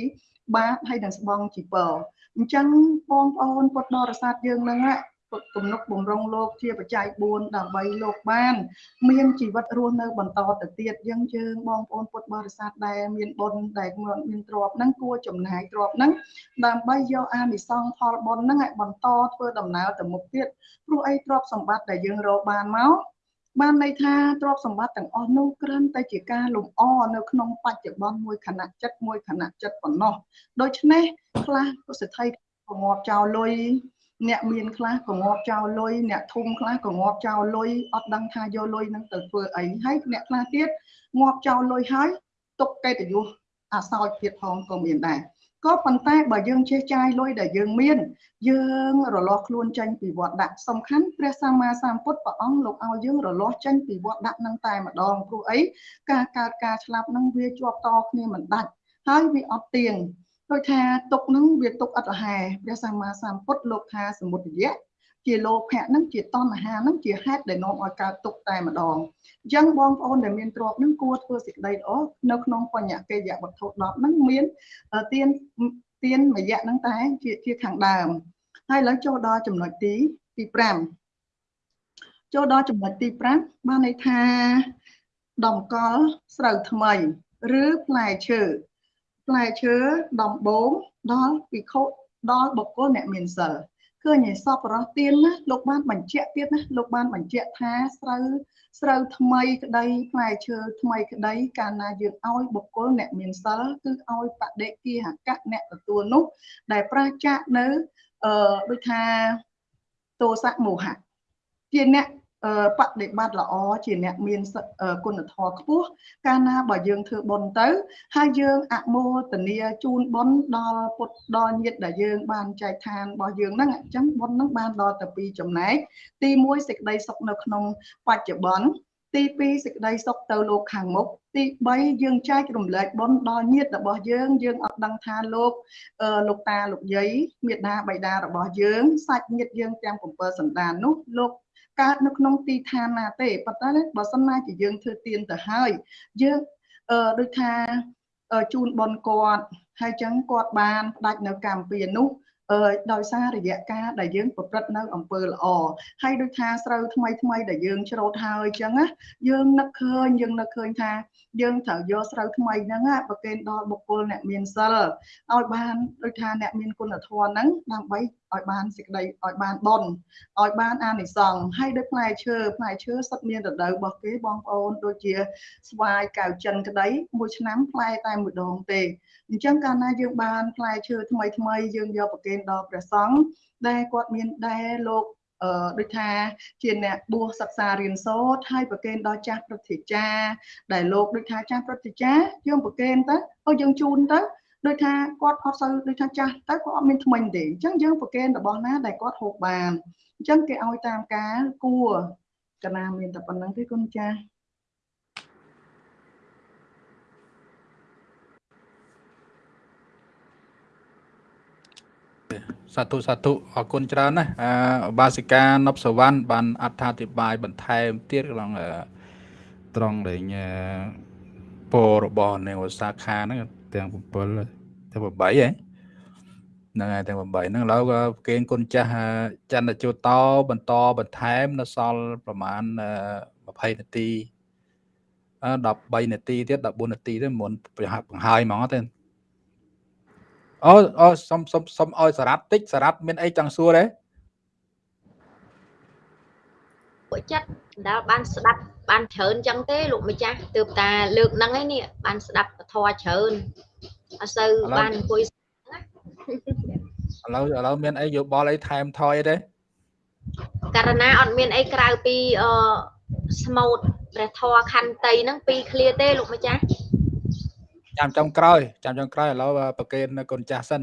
បាតហើយនឹងស្បង់ជីពរអញ្ចឹងបងប្អូនពុទ្ធបរិស័ទយើងនឹង ទំនុកបំរុងលោកជាបច្ច័យ4ដើម្បីលោកបាន មានជីវិតរស់នៅបន្តទៅទៀតយើងយើងបងប្អូនពុទ្ធបរិស័ទដែលមានបុណ្យដែលមានទ្រព្យហ្នឹងគួរចំណាយទ្រព្យហ្នឹងដើម្បីយកអានិសង្សផលបុណ្យហ្នឹងឲ្យបន្តធ្វើដំណើរទៅមុខទៀតព្រោះអីទ្រព្យសម្បត្តិដែលយើងរកបានមកបានន័យថាទ្រព្យសម្បត្តិទាំងអស់នោះគ្រាន់តែជាការលំអនៅក្នុងបច្ចុប្បន្នមួយខណៈចិត្តមួយខណៈចិត្តប៉ុណ្ណោះដូច្នេះខ្លះពុសិទ្ធិក៏ងាប់ចោលលុយ អ្នកមានខ្លះក៏ងាប់ចោលលុយអ្នកធំខ្លះក៏ងាប់ចោលលុយអត់ដឹងថាយកលុយនឹងទៅធ្វើអីហើយអ្នកខ្លះទៀតងាប់ចោលលុយហើយទុកកិត្តិយសអាសោចទៀតផងក៏មានដែរក៏ប៉ុន្តែបើយើងចេះចាយលុយដែលយើងមាន យើងរលាស់ខ្លួនចេញពីវត្តដាក់សំខាន់ព្រះសម្មាសម្ពុទ្ធព្រះអង្គលោកឲ្យយើងរលាស់ចេញពីវត្តដាក់នឹងតែម្ដងព្រោះអីការកើតការឆ្លាប់នឹងវាជាប់តគ្នាមិនដាច់ហើយវាអត់ទៀង ដូចថាទុកនឹងវាទុកអត់រហែព្រះសម្មាសម្ពុទ្ធលោកថាសមុទយៈជាលោភៈនឹងជាតណ្ហានឹងជាហេតុដែលនាំឲ្យកើតទុកតែម្ដងអញ្ចឹងបងប្អូនដែលមានទ្រព្យនឹងគួរធ្វើសេចក្តីល្អនៅក្នុងបញ្ញកិយវត្ថុ10នឹងមានទានទានមយៈនឹងតែជាជាខាងដើមហើយឥឡូវចូលដល់ចំណុចទីទី5ចូលដល់ចំណុចទី5បានន័យថាដំកល់ស្រូវថ្មី ឬផ្លែឈើ ផ្លែឈើដំបងដល់ពិខុដល់បុគ្គលអ្នកមានសិលឃើញឯសពរស់ទៀនណាលោកបានបញ្ជាក់ទៀតណាលោកបានបញ្ជាក់ថាស្រូវស្រូវថ្មីក្តីផ្លែឈើថ្មីក្តីកាលណាយើងឲ្យបុគ្គលអ្នកមានសិលគឺឲ្យបដិគិហកៈអ្នកទទួលនោះ ដែលប្រឆាចនៅអឺដូចថាទោសៈមោហៈជាអ្នក បដិបត្តិល្អជាអ្នកមានគុណធម៌ខ្ពស់កាលណាបើយើងធ្វើបុណ្យទៅ ហើយយើងអមោទនាជូនបុណ្យដល់ពុទ្ធដល់ញាតិដែលយើងបានចែកឋានរបស់យើងហ្នឹងអញ្ចឹងបុណ្យហ្នឹងបានដល់ទៅពីចំណែកទី1សេចក្តីសុខនៅក្នុងបច្ចុប្បន្នទី2សេចក្តីសុខទៅលោកខាងមុខទី3យើងចែករំលែកបុណ្យដល់ញាតិរបស់យើង យើងអត់ដឹងថាលោកលោកតាលោកយាយមេដាបៃតារបស់យើងសាច់ញាតិយើងទាំង7សន្តាននោះលោក កើតនៅក្នុងទីឋានណាទេប៉ុន្តែបើសិនណាជាយើងធ្វើទៀនទៅហើយយើងអឺដូចថាជូនបនគាត់ហើយចឹងគាត់បានផ្ដាច់នៅកម្មពីនោះអឺដោយសាររយៈកាលដែលយើងប្រព្រឹត្តនៅអំពើល្អហើយដូចថាស្រូវថ្មីថ្មីដែលយើងច្រូតហើយអញ្ចឹងណាយើងនឹកឃើញយើងនឹកឃើញថាយើងត្រូវយកស្រូវថ្មីហ្នឹងប្រគេនដល់បុគ្គលអ្នកមានសិលឲ្យបានដូចថាអ្នកមានគុណធម៌ហ្នឹងដើម្បី ឲ្យបានសេចក្តីឲ្យបានបុណ្យឲ្យបានអានិសង្សហើយដូចផ្លែឈើផ្លែឈើសុទ្ធមានរដូវរបស់គេបងប្អូនដូចជាស្វាយកៅចិនក្តីមួយឆ្នាំផ្លែតែមួយដងទេអញ្ចឹងកាលណាយើងបានផ្លែឈើថ្មីថ្មីយើងយកប្រគេនដល់ព្រះសង្ឃដែលគាត់មានដែរលោកអឺដូចថាជាអ្នកបួសសិក្សារៀនសូត្រហើយប្រគេនដល់ចាស់ព្រឹទ្ធាចារ្យដែលលោកដូចថាចាស់ព្រឹទ្ធាចារ្យយើងប្រគេនទៅឲ្យយើងជូនទៅ ដូចថាគាត់អត់សូវដូចថាចាស់ទៅគាត់អត់មានថ្មិញទេអញ្ចឹងយើងប្រគេនរបស់ណាដែលគាត់ហូបបានអញ្ចឹងគេឲ្យតាមការគួរកណាមានតែប៉ុណ្្នឹងទេគុណចាស់សាធុសាធុអរគុណច្រើនណាស់អបាសិកានប់សវណ្ណបានអត្ថាធិប្បាយបន្ថែមទៀតក្នុងត្រង់ដែលពររបស់នៅសាខាហ្នឹង ទាំង7ទាំង8ហ៎ហ្នឹងហើយទាំង8ហ្នឹងឥឡូវក៏គេគុណចាស់ចន្ទជូតបន្តបន្តបន្ថែមនៅសល់ប្រហែល20នាទី13នាទីទៀត14នាទីទៀតមុនបង្ហាយហ្មងទេអូអូសុំសុំសុំឲ្យសារ៉ាត់តិចសារ៉ាត់មានអីចង់សួរទេ ពួកចិត្តដល់បានស្ដាប់បានច្រើនចឹងទេលោកម្ចាស់ទើបតាលើកហ្នឹងឯនេះបានស្ដាប់ពធច្រើនអត់សូវបានអង្គុយឥឡូវឥឡូវមានអីយោបល់អីថែមថយទេករណីអត់មានអីក្រៅពីអឺស្មូតព្រះធរខន្តីហ្នឹងពីរឃ្លាទេលោកម្ចាស់ចាំចុងក្រោយចាំចុងក្រោយឥឡូវប្រកេនកូនចាស់សិន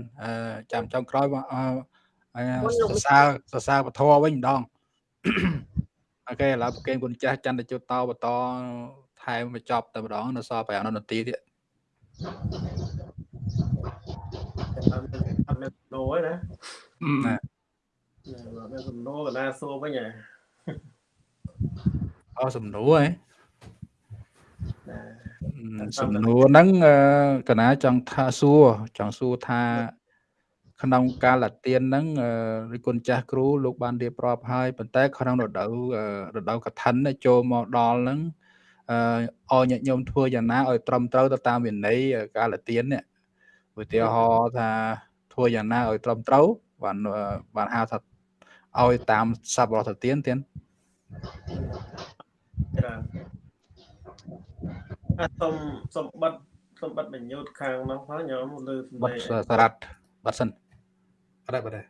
ចាំចុងក្រោយអឺសរសើរសរសើរពធវិញម្ដង អូខេឥឡូវប្រកេនគុណចាស់ចន្ទជុតតបន្តថែមបញ្ចប់តែម្ដងនៅសល់5នាទីទៀតអត់មានដូរណាណាមានសំណួរកណាសួរវិញហ៎អសំណួរហ៎សំណួរហ្នឹងកណាចង់ថាសួរចង់សួរថា ក្នុងកាលទានហ្នឹងរិគុណចាស់គ្រូលោកបានរៀបរាប់ហើយប៉ុន្តែ ក្នុងរដូវរដូវកឋិនចូលមកដល់ហ្នឹងអឲ្យញាតិញោមធ្វើយ៉ាងណាឲ្យត្រឹមត្រូវទៅតាមវិន័យកាលទាននេះឧទាហរណ៍ថាធ្វើយ៉ាងណាឲ្យត្រឹមត្រូវបានបានហៅថាឲ្យតាមសប្បុរសទានទៀតច្រើនអត់សុំសម្បត្តិសម្បត្តិបញ្ញូតខាងនោះផងញោមលើសម្ដែងសារ៉ាត់បាត់សិន អត់ដែរ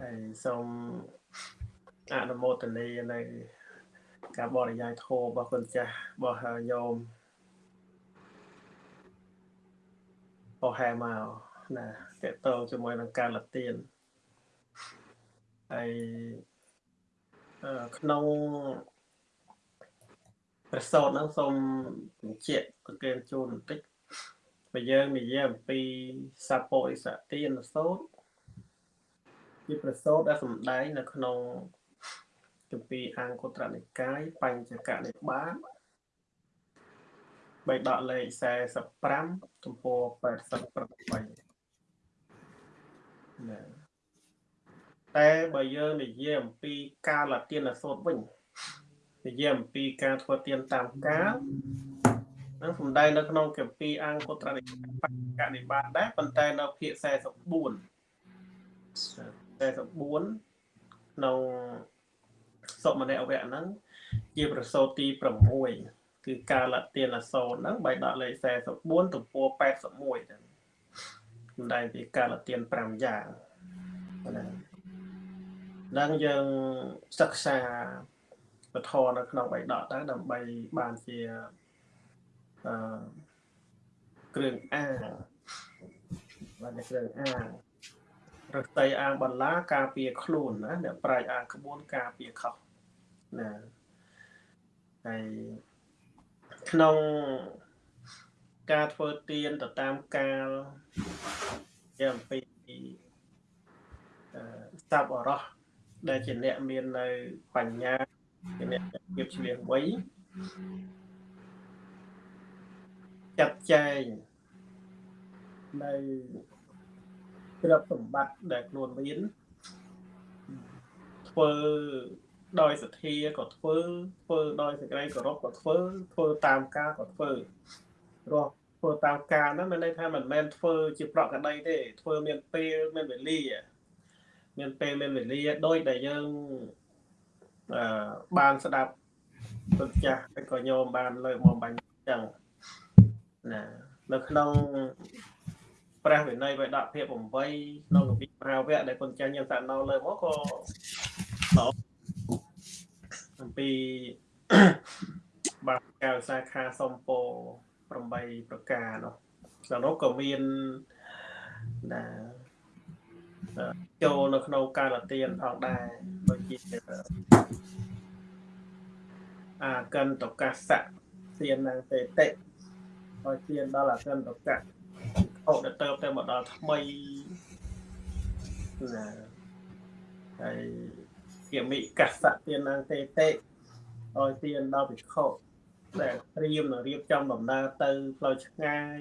ហើយសូមអនុមោទនានៅការបរិយាយធម៌របស់គុណចាស់របស់ញោមអូហែមកណាតកតងជាមួយនឹងការលទៀនហើយក្នុងប្រសោតហ្នឹងសូមបញ្ជាក់ប្រកេនជូនបន្តិចបើយើងនិយាយអំពីសាពោអិសទានសោត ជាប្រសូតដែលសំដែងនៅក្នុងគម្ពីរអង្គុត្រនិកាយបញ្ចកនិបាតបេដកលេខ45ទំព័រ88ណាតែបើយើងនិយាយអំពីការលទានសូត្រវិញនិយាយអំពីការធ្វើទានតាមការនឹងសំដែងនៅក្នុងគម្ពីរអង្គុត្រនិកាយបញ្ចកនិបាតដែរប៉ុន្តែនៅភាគ44 44ក្នុងសុមនៈវៈហ្នឹងជាប្រសូតទី6គឺការលទានអសោតហ្នឹងបៃដកលេខ44ទំព័រ81ហ្នឹងសម្ដែងពីការលទាន5យ៉ាងណានឹងយើងសិក្សាពធនៅក្នុងបៃដកទៅដើម្បីបានជាអឺគ្រឿងអាងបានជាគ្រឿងអា ងរស្តីអាងបន្លាការពារខ្លួនណាអ្នកប្រាជ្ញអាងក្បួនការពារខុសណាហើយក្នុងការធ្វើទៀនទៅតាមកាលជាអំពីស្តាប់អរោះដែលជាអ្នកមាននៅបញ្ញាជាអ្នកភាពឆ្លៀងវៃចាត់ចែងនៅ ទ្រព្យសម្បត្តិដែលខ្លួនមានធ្វើដោយសទ្ធាក៏ធ្វើធ្វើដោយសេចក្តីគោរពក៏ធ្វើធ្វើតាមការក៏ធ្វើរស់ធ្វើតាមការហ្នឹងមានន័យថាមិនមែនធ្វើជាប្រកដីទេធ្វើមានពេលមានវេលាមានពេលមានវេលាដោយដែលយើងអឺបានស្ដាប់ពុទ្ធចាស់ក៏ញោមបានលើកមកបាញ់ចឹងណានៅក្នុង ព្រះវិន័យវេដកភាព8ក្នុងគម្ពីរមហាវគ្គដែលគុណចាញ់យើងសាណោលើមកក៏អំពីបាកៅសាខាសំពោ8ប្រការនោះក្នុងនោះក៏មានណាចូលនៅក្នុងកាលទានផងដែរដូចជាអាកិនតកសៈទាននឹងតេតិឲ្យទានដល់អាកិនតកៈ អត់ទៅទៅមកដល់ថ្មីណាហើយគមិកសៈទាននាងទេតិឲ្យទានដល់ភិក្ខុដែលត្រៀមនឹងរៀបចំដំណើរទៅផ្លូវឆ្ងាយ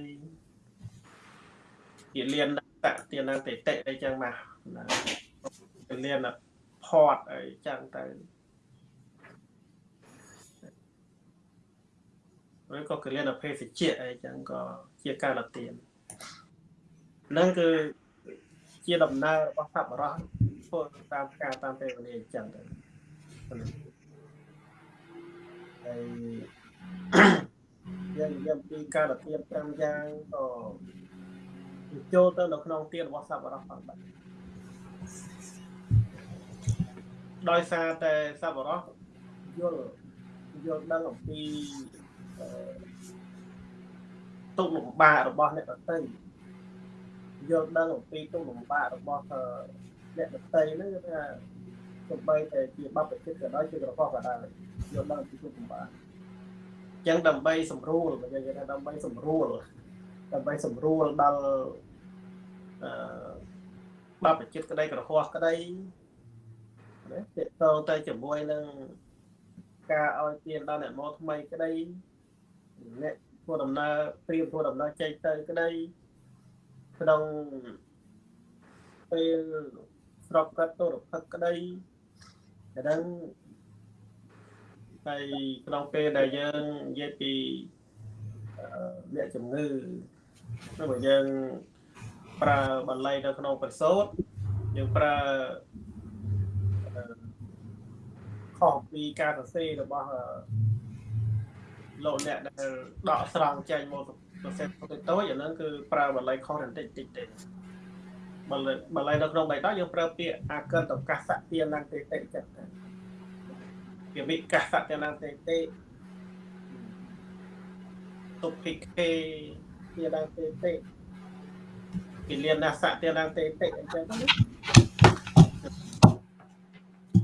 ជាលៀនតទាននាងទេតិអីចឹងមកណាលៀនផតអីចឹងទៅឬក៏កលៀនអភេសជ្ជៈអីចឹងក៏ជាការលទៀន ហ្នឹងគឺជាដំណើររបស់សប្បុរសធ្វើតាមការតាមពេលវេលាអញ្ចឹងទៅហើយយើងនិយាយពីការលទៀន5យ៉ាងក៏ចូលទៅនៅក្នុងទានរបស់សប្បុរសផងដែរដោយសារតែសប្បុរសយល់យល់ដឹងអំពីទុកលំបាករបស់អ្នកដទៃ យល់ដឹងអំពីទុកលំបាករបស់អ្នកដទៃហ្នឹងគឺថាទោះបីតែជាបបជិតក៏ដោយជាក្រហមក៏ដោយយល់ដឹងពីទុកលំបាកអញ្ចឹងដើម្បីសម្រួលបើនិយាយថាដើម្បីសម្រួលដើម្បីសម្រួលដល់អឺបបជិតក្តីក្រហមក្តីណាតេតងទៅជាមួយនឹងការឲ្យទានដល់អ្នកមកថ្មីក្តីអ្នកធ្វើដំណើរព្រៀបធ្វើដំណើរចេញទៅក្តី ក្នុងពេលស្របកាត់ទុរភិកក្តីតែដឹងហើយក្នុងពេលដែលយើងនិយាយពីអ្នកជំងឺ nếu mà យើងប្រើបន្លៃនៅក្នុងប្រសូតយើងប្រើខុសពីការសរសេររបស់លោកអ្នកដែលដកស្រង់ចេញមក ប្រសិទ្ធទៅតូចអាហ្នឹងគឺប្រើបន្លៃខុសបន្តិចតិចទេបន្លៃបន្លៃនៅក្នុងបៃតងយើងប្រើពាក្យអាកិនតកាសៈទានងទេតិចឹងពាក្យវិកាសៈទានងទេតិទុភិខេទានងទេតិគិលានសៈទានងទេតិអញ្ចឹង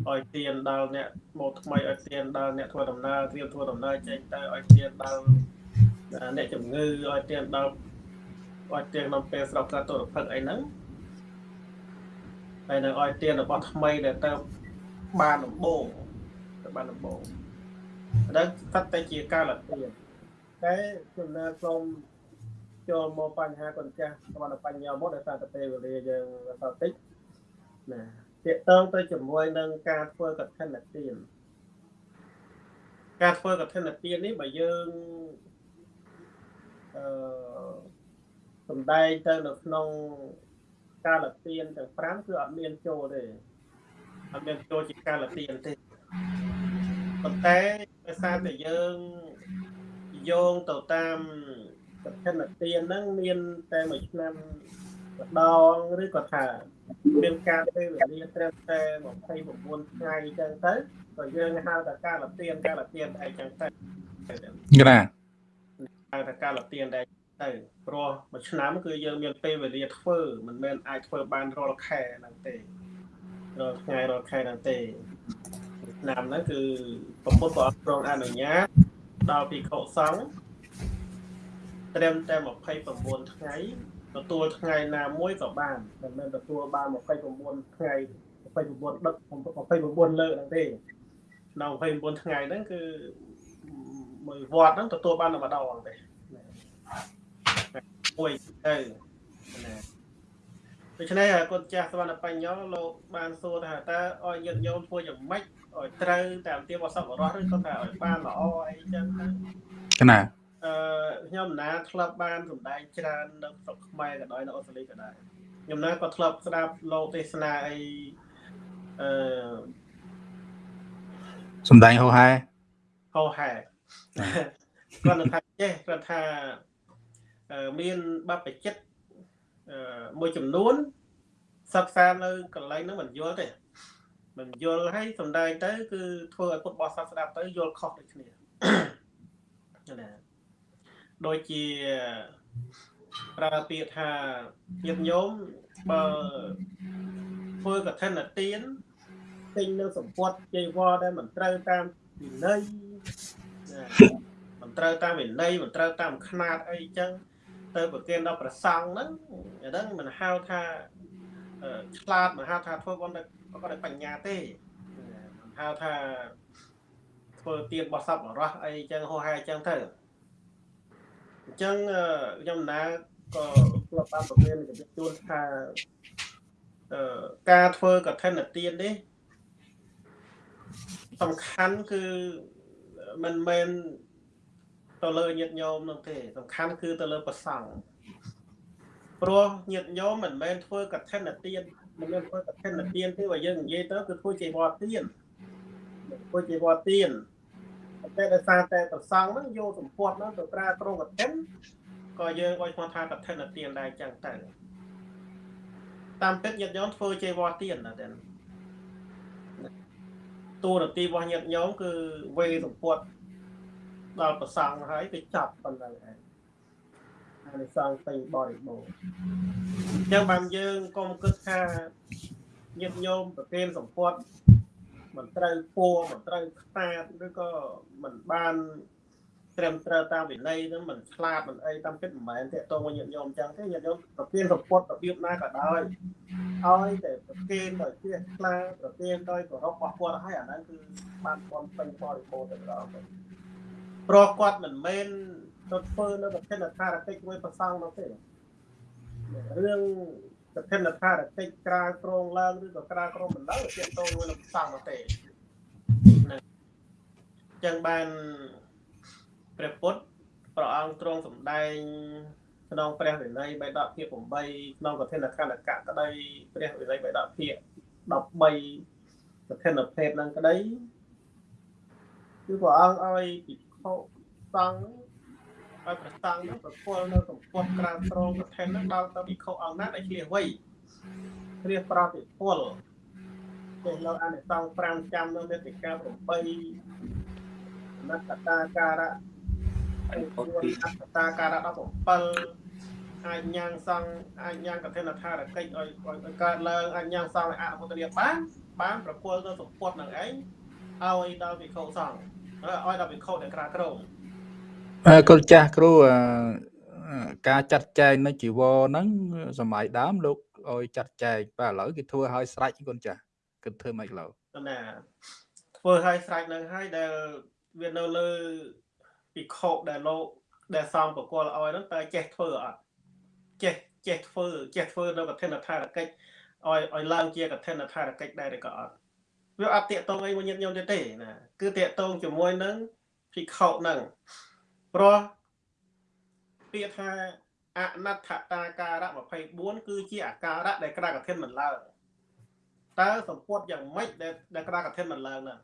ឲ្យទៀនដល់អ្នកមកថ្មីឲ្យទៀនដល់អ្នកធ្វើដំណើរត្រៀមធ្វើដំណើរចេញទៅឲ្យទៀនដល់ អ្នកជំងឺឲ្យទៀនដល់ឲ្យទៀនក្នុងពេលស្រុកកើតទុរភិកអីហ្នឹងហើយនៅឲ្យទៀនរបស់ថ្មីដែលទៅបានដំបូងទៅបានដំបូងហ្នឹងស្ថិតតែជាការលទៀនតែចំណាសូមចូលមកបញ្ហាកូនចាស់គាត់បញ្ហាមកដោយសារតែពេលវេលាយើងសល់តិចណាទាក់ទងទៅជាមួយនឹងការធ្វើកឋិនទានការធ្វើកឋិនទាននេះបើយើង អឺសំដែងទៅនៅក្នុងកាលទានទាំង5គឺអត់មានចូលទេអត់មានចូលជាកាលទានទេប៉ុន្តែដោយសារតែយើងយោងទៅតាមកឋិនទានហ្នឹងមានតែមួយឆ្នាំម្ដងឬក៏ថាមានការពេលវេលាត្រឹមតែ29ថ្ងៃអញ្ចឹងទៅក៏យើងហៅថាការលទៀនការលទៀនអីចឹងទៅក្រាហៅថាការលទៀនដែរទៅព្រោះមួយឆ្នាំគឺយើងមានពេលវេលាធ្វើមិនមែនអាចធ្វើបានរាល់ខែហ្នឹងទេរាល់ថ្ងៃរាល់ខែហ្នឹងទេឆ្នាំហ្នឹងគឺប្រពុតក៏អត់ព្រមអនុញ្ញាតដល់ពីខុសង្ឃត្រឹមតែ29ថ្ងៃទទួលថ្ងៃណាមួយក៏បានមិនមែនទទួលបាន29ថ្ងៃ29ដឹក29លើកហ្នឹងទេក្នុង29ថ្ងៃហ្នឹងគឺ មួយវត្តហ្នឹងទទួលបានតែម្ដងទេមួយទៅណាដូច្នេះគុណចាស់សវណ្ណបញ្ញោលោកបានសួរថាតើឲ្យញាតិញោមធ្វើយ៉ាងម៉េចឲ្យត្រូវតាមទាបអសពរោះឬក៏ថាឲ្យបានល្អអីចឹងទៅណាអឺខ្ញុំណាធ្លាប់បានសម្ដែងច្រើននៅស្រុកខ្មែរក៏ដោយនៅអូស្ត្រាលីក៏ដែរខ្ញុំណាក៏ធ្លាប់ស្ដាប់លោកទេសនាអីអឺសម្ដែងហោហែហោហែ គាត់ថាចេះគាត់ថាមានបបចិត្តមួយចំនួនសិក្សានៅកន្លែងហ្នឹងមិនយល់ទេមិនយល់ហើយសំដែងទៅ គឺធ្វើឲ្យពុទ្ធបរិស័ទស្ដាប់ទៅយល់ខុសដូចគ្នាណាដូចជាប្រើពាក្យថាញាតិញោមបើធ្វើកឋិនទានទិញនៅសម្ពត់ជ័យវរដែលមិនត្រូវតាមវិន័យ មិនត្រូវតាមវិន័យមិនត្រូវតាមຂ្នាតអីចឹងទៅប្រគេនដល់ប្រសង់ហ្នឹងអាហ្នឹងមិនហៅថាឆ្លាតមិនហៅថាធ្វើគាត់គាត់បញ្ញាទេមិនហៅថាធ្វើទៀនបោះសពបរោះអីចឹងហោហែចឹងទៅអញ្ចឹងខ្ញុំណាក៏ធ្លាប់បានប្រមានជំរាបជូនថាអឺការធ្វើកឋិនទាននេះសំខាន់គឺ មិនមែនទៅលើញាតិញោមនោះទេសំខាន់គឺទៅលើប្រសង់ព្រោះញាតិញោមមិនមែនធ្វើកឋិនទានមិនមែនធ្វើកឋិនទានទេបើយើងនិយាយទៅគឺធ្វើជាវត្តទានធ្វើជាវត្តទានតែដោយសារតែប្រសង់ហ្នឹងយកសម្ពត់ហ្នឹងទៅប្រើក្រុងកឋិនក៏យើងឲ្យឈ្មោះថាកឋិនទានដែរចឹងទៅតាមពិតញាតិញោមធ្វើជាវត្តទានណាតែ តួនាទីរបស់ញាតិញោមគឺវេសម្ពត់ដល់ប្រសង់ហើយទៅចាប់ប៉ុណ្ណឹងឯងអានិសង្សពេញបរិបូរណ៍អញ្ចឹងបានយើងកុំគិតថាញាតិញោមប្រគេនសម្ពត់មិនត្រូវពួរមិនត្រូវខ្តាតឬក៏មិនបាន ត្រឹមត្រូវតាមវិន័យហ្នឹងមិនឆ្លាតមិនអីតាមពិតមិនមែនទេតងញាតិញោមអញ្ចឹងទេញាតិញោមប្រគេនសម្ពត់របៀបណាក៏ដោយឲ្យតែប្រគេនដោយជាខ្លាប្រគេនដោយគោរពបោះគាត់ឲ្យអាហ្នឹងគឺបានបនពេញបរិបូរណ៍ទៅដល់ទៅព្រោះគាត់មិនមែនទៅធ្វើនៅប្រធានថារកិច្ចមួយប្រសងនោះទេរឿងប្រធានថារកិច្ចក្រាលក្រងឡើងឬក៏ក្រាលក្រងបណ្ដឹងទាក់ទងមួយនឹងប្រសងនោះទេចឹងបាន ព្រះពុទ្ធព្រះអង្គទ្រង់សម្ដែងក្នុងព្រះវិន័យបៃដកភាគ8ក្នុងកឋិនខណ្ឌកៈក្តីព្រះវិន័យបៃដកភាគ13កឋិនភេទនឹងក្តីគឺព្រះអង្គឲ្យពិភពសង្ឃឲ្យប្រសង់នឹងប្រគល់នៅសម្ពត់ក្រានត្រង់ប្រធាននឹងដល់ទៅពិខុអង្គណាដែលឆ្លៀសវៃរៀបប្រតិពលចេះលើអានិសង្ឃ5ចាំនៅមេតិកា8ណត្តតាការៈ ហើយពួនអត្តតាការៈ17អាចញ៉ាំងសង្ឃអាចញ៉ាំងកឋិនថារកិច្ចឲ្យឲ្យកើតឡើងអាចញ៉ាំងសង្ឃឲ្យអនុមោទនាបានបានប្រគល់ទៅសម្ពត់នឹងឯងឲ្យដល់វិខុសង្ឃឲ្យដល់វិខុដែលក្រាក្រមគ្រូចាស់គ្រូការចាត់ចែងនៅជីវរហ្នឹងសម័យដើមលោកឲ្យចាត់ចែងបាទឥឡូវគេធ្វើឲ្យស្រេចគុណចាស់គិតធ្វើម៉េចឡូវណាធ្វើឲ្យស្រេចនឹងហើយដែលវានៅលើ ពិខុដែលលោកដែលសំប្រគល់ឲ្យហ្នឹងតើចេះធ្វើអត់ចេះចេះធ្វើចេះធ្វើនៅកឋិនថារកិច្ចឲ្យឲ្យឡើងជាកឋិនថារកិច្ចដែរឬក៏អត់វាអត់តាកតងអីមួយញាតិញោមទេណាគឺតាកតងជាមួយនឹងពិខុហ្នឹងព្រោះពាក្យថាអនត្តតាការៈ24គឺជាអាការៈដែលក្រាកឋិនមិនឡើងតើសម្ពុតយ៉ាងម៉េចដែលដែលក្រាកឋិនមិនឡើងហ្នឹង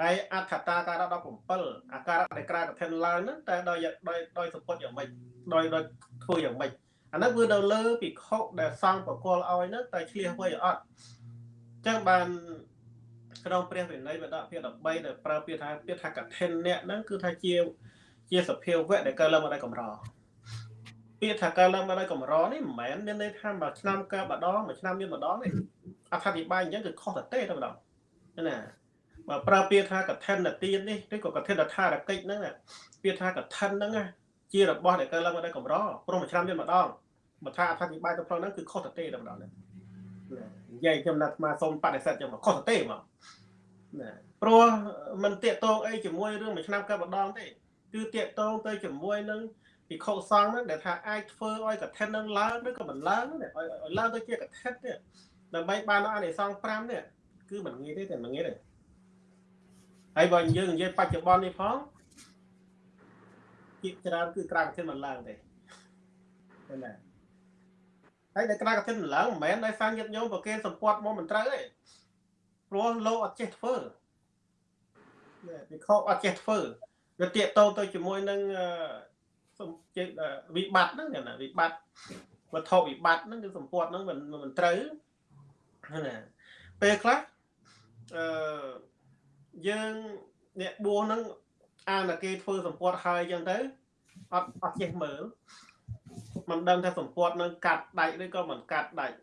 ហើយអដ្ឋតាការៈ17អាការៈដែលក្រាកឋិនឡើងហ្នឹងតែដោយដោយដោយសម្ពុតយ៉ាងម៉េចដោយដោយធ្វើយ៉ាងម៉េចអានោះគឺនៅលើពិខុដែលសង្ឃបកលឲ្យហ្នឹងតែឆ្លៀសໄວអត់អញ្ចឹងបានក្នុងព្រះវិន័យវដភាគ13ដែលប្រើពាក្យថាពាក្យថាកឋិនអ្នកហ្នឹងគឺថាជាជាសភាវៈដែលកើតឡើងមកដោយកម្រពាក្យថាកើតឡើងមកដោយកម្រនេះមិនមែនមានន័យថាមួយឆ្នាំកើម្ដងមួយឆ្នាំមានម្ដងទេអត្ថាធិប្បាយអញ្ចឹងគឺខុសទៅទេតែម្ដងណា បើប្រើពាក្យថាកឋិនទាននេះឬក៏កឋិនថារកិច្ចហ្នឹងពាក្យថាកឋិនហ្នឹងជារបស់ដែលកើតឡើងមកដោយកម្រព្រោះមួយឆ្នាំមានម្ដងបើថាអត្ថាធិប្បាយទៅផងហ្នឹងគឺខុសទៅទេតែម្ដងណានិយាយខ្ញុំណាត់មកសូមបដិសេធខ្ញុំខុសទៅទេមកណាព្រោះมันតាកតងអីជាមួយរឿងមួយឆ្នាំកើម្ដងទេគឺតាកតងទៅជាមួយនឹងពិខុសង្ឃហ្នឹងដែលថាអាចធ្វើឲ្យកឋិននឹងឡើងឬក៏មិនឡើងនេះឲ្យឡើងទៅជាកឋិននេះដើម្បីបានអានិសង្ឃ5នេះគឺមិនងាយទេតែមិនងាយទេ ហើយបើយើងនិយាយបច្ចុប្បន្ននេះផងជាច្រើនគឺក្រៅកឋិនមិនឡើងទេឃើញទេហើយដែលក្រៅកឋិនមិនឡើងមិនមែនដោយសារញាតិញោមប្រគេនសម្ពត់មកមិនត្រូវទេព្រោះលោកអត់ចេះធ្វើពិខុអត់ចេះធ្វើវាតាកតទៅជាមួយនឹងជាវិបត្តិហ្នឹងណាវិបត្តិវត្ថុវិបត្តិហ្នឹងគឺសម្ពាត់ហ្នឹងមិនមិនត្រូវណាពេលខ្លះអឺ យើងអ្នកបួសហ្នឹងអានតែគេធ្វើសម្ពាត់ហើយអញ្ចឹងទៅអត់អត់ចេះមើលមិនដឹងថាសម្ពាត់នឹងកាត់ដាច់ឬក៏មិនកាត់ដាច់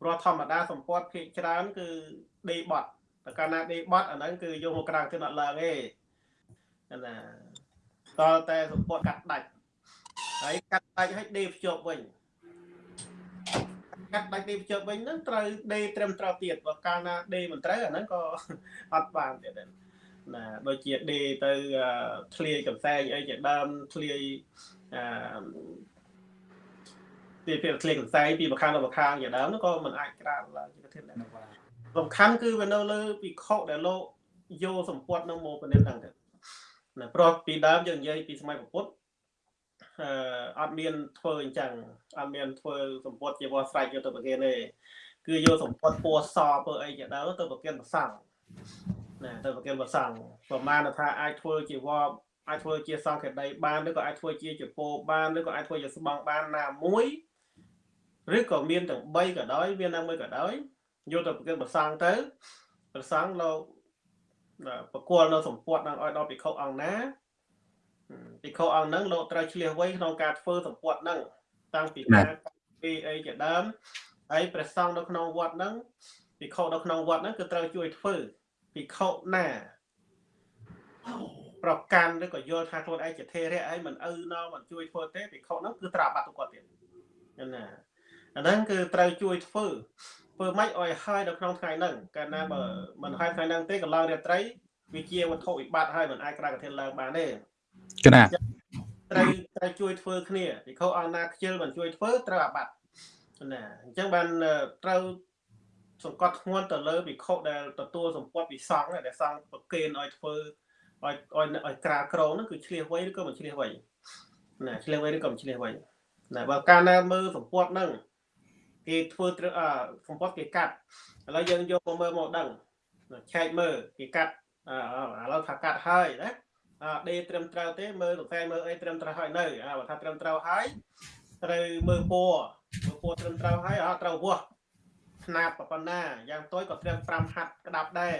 ព្រោះធម្មតាសម្ពាត់ភាគច្រើន គឺដេបត់តែកាលណាដេបត់អាហ្នឹងគឺយកមកក្រាំងទៅអត់ឡើងទេណាតតែសម្ពត់កាត់ដាច់ហើយកាត់ដាច់ឲ្យដេភ្ជាប់វិញកាត់ដាច់ដេភ្ជាប់វិញហ្នឹងត្រូវដេត្រឹមត្រូវទៀតបើកាលណាដេមិនត្រូវអាហ្នឹងក៏អត់បានទៀតដែរ ណាដូចជាដេទៅធ្លាយកំសែងអីជាដើមធ្លាយអឺពីពីធ្លាយកំសែងពីបខាងទៅបខាងជាដើមហ្នឹងក៏មិនអាចក្រានឡើងជាធានដែរសំខាន់គឺវានៅលើពិខុដែលលោកយកសម្ពត់នឹងមកពិនិត្យហ្នឹងទៅណាព្រោះពីដើមយើងនិយាយពីសម័យពុទ្ធអឺអត់មានធ្វើអញ្ចឹងអត់មានធ្វើសម្ពុតជាវស្រែកយកទៅប្រគេនទេគឺយកសម្ពុតពណ៌សពើអីជាដើមទៅប្រគេនប្រសង់ ណាទៅប្រគេនប្រសង់ប្រមាណថាអាចធ្វើជាវអាចធ្វើជាសង្ឃេដីបានឬក៏អាចធ្វើជាចពោបានឬក៏អាចធ្វើជាស្បង់បានណាមួយឬក៏មានទាំង3ក៏ដោយមានណាមួយក៏ដោយយកទៅប្រគេនប្រសង់ទៅប្រសង់លោកបកគលនៅសម្ពុតនឹងឲ្យដល់ភិក្ខុអង្គណាភិក្ខុអង្គហ្នឹងលោកត្រូវឆ្លៀសវៃក្នុងការធ្វើសម្ពុតហ្នឹងតាំងពីការពីអីជាដើមហើយព្រះសង្ឃនៅក្នុងវត្តហ្នឹងភិក្ខុនៅក្នុងវត្តហ្នឹងគឺត្រូវជួយធ្វើ ភិក្ខុណាប្រកាន់ឬក៏យល់ថាខ្លួនឯងជាធេរៈហើយមិនឪណោមិនជួយធ្វើទេភិក្ខុហ្នឹងគឺត្រាបាត់ទៅគាត់ទៀតណាអាហ្នឹងគឺត្រូវជួយធ្វើធ្វើម៉េចឲ្យហើយនៅក្នុងថ្ងៃហ្នឹងកាលណាបើមិនហើយថ្ងៃហ្នឹងទេកន្លងរាត្រីវាជាវត្ថុវិបត្តិហើយមិនអាចក្រៅកធានឡើងបានទេកណាត្រូវត្រូវជួយធ្វើគ្នាពិខុអង្គណាខ្ជិលមិនជួយធ្វើត្រូវអាបត្តិណាអញ្ចឹងបានត្រូវ សង្កត់ធ្ងន់ទៅលើពិខុដែលទទួលសម្ពត់ពីសង្ឃដែលសង្ឃប្រគេនឲ្យធ្វើឲ្យឲ្យឲ្យក្រាលក្រងហ្នឹងគឺឆ្លៀសវៃឬក៏មិនឆ្លៀសវៃណាឆ្លៀសវៃឬក៏មិនឆ្លៀសវៃណាបើកាលណាមើលសម្ពត់ហ្នឹងគេធ្វើសម្ពត់គេកាត់ឥឡូវយើងយកមកមើលមកដឹងឆែកមើលគេកាត់ឥឡូវថាកាត់ហើយណាដេត្រឹមត្រូវទេមើលសរសៃមើលអីត្រឹមត្រូវហើយនៅបើថាត្រឹមត្រូវហើយត្រូវមើលពណ៌មើលពណ៌ត្រឹមត្រូវហើយអត់ត្រូវវា ស់ស្នាបប៉ុណ្ណាយ៉ាងតូចក៏ត្រឹម5ហាត់ក្តាប់ដែរ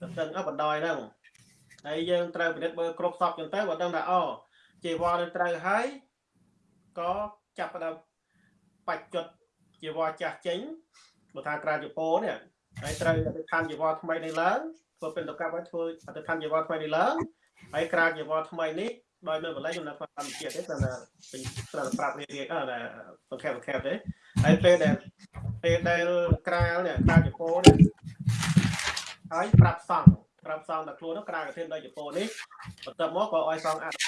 ទៅទាំងអបណ្ដោយហ្នឹងហើយយើងត្រូវពិនិត្យមើលគ្រប់សពចឹងទៅបើដឹងថាអូជីវរនឹងត្រូវហើយក៏ចាប់ផ្ដើមបច្ចុតជីវរចាស់ចេញបើថាក្រាជពោនេះហើយត្រូវអធិដ្ឋានជីវរថ្មីនេះឡើងធ្វើពិនតកម្មឲ្យធ្វើអតិថិជនជីវរថ្មីនេះឡើងហើយក្រៅជីវរថ្មីនេះដោយនៅកន្លែងចំណុចធម្មជាតិទេតែពេញត្រូវប្រាប់រៀបរៀបអឺបង្ខេបបង្ខេបទេហើយពេលដែល ពេលដែលក្រាលនេះក្រាលជប៉ុននេះហើយប្រាប់សង្ឃប្រាប់សង្ឃដល់ខ្លួននោះក្រាលកធានដោយជប៉ុននេះបន្ទាប់មកក៏ឲ្យសង្ឃអនុ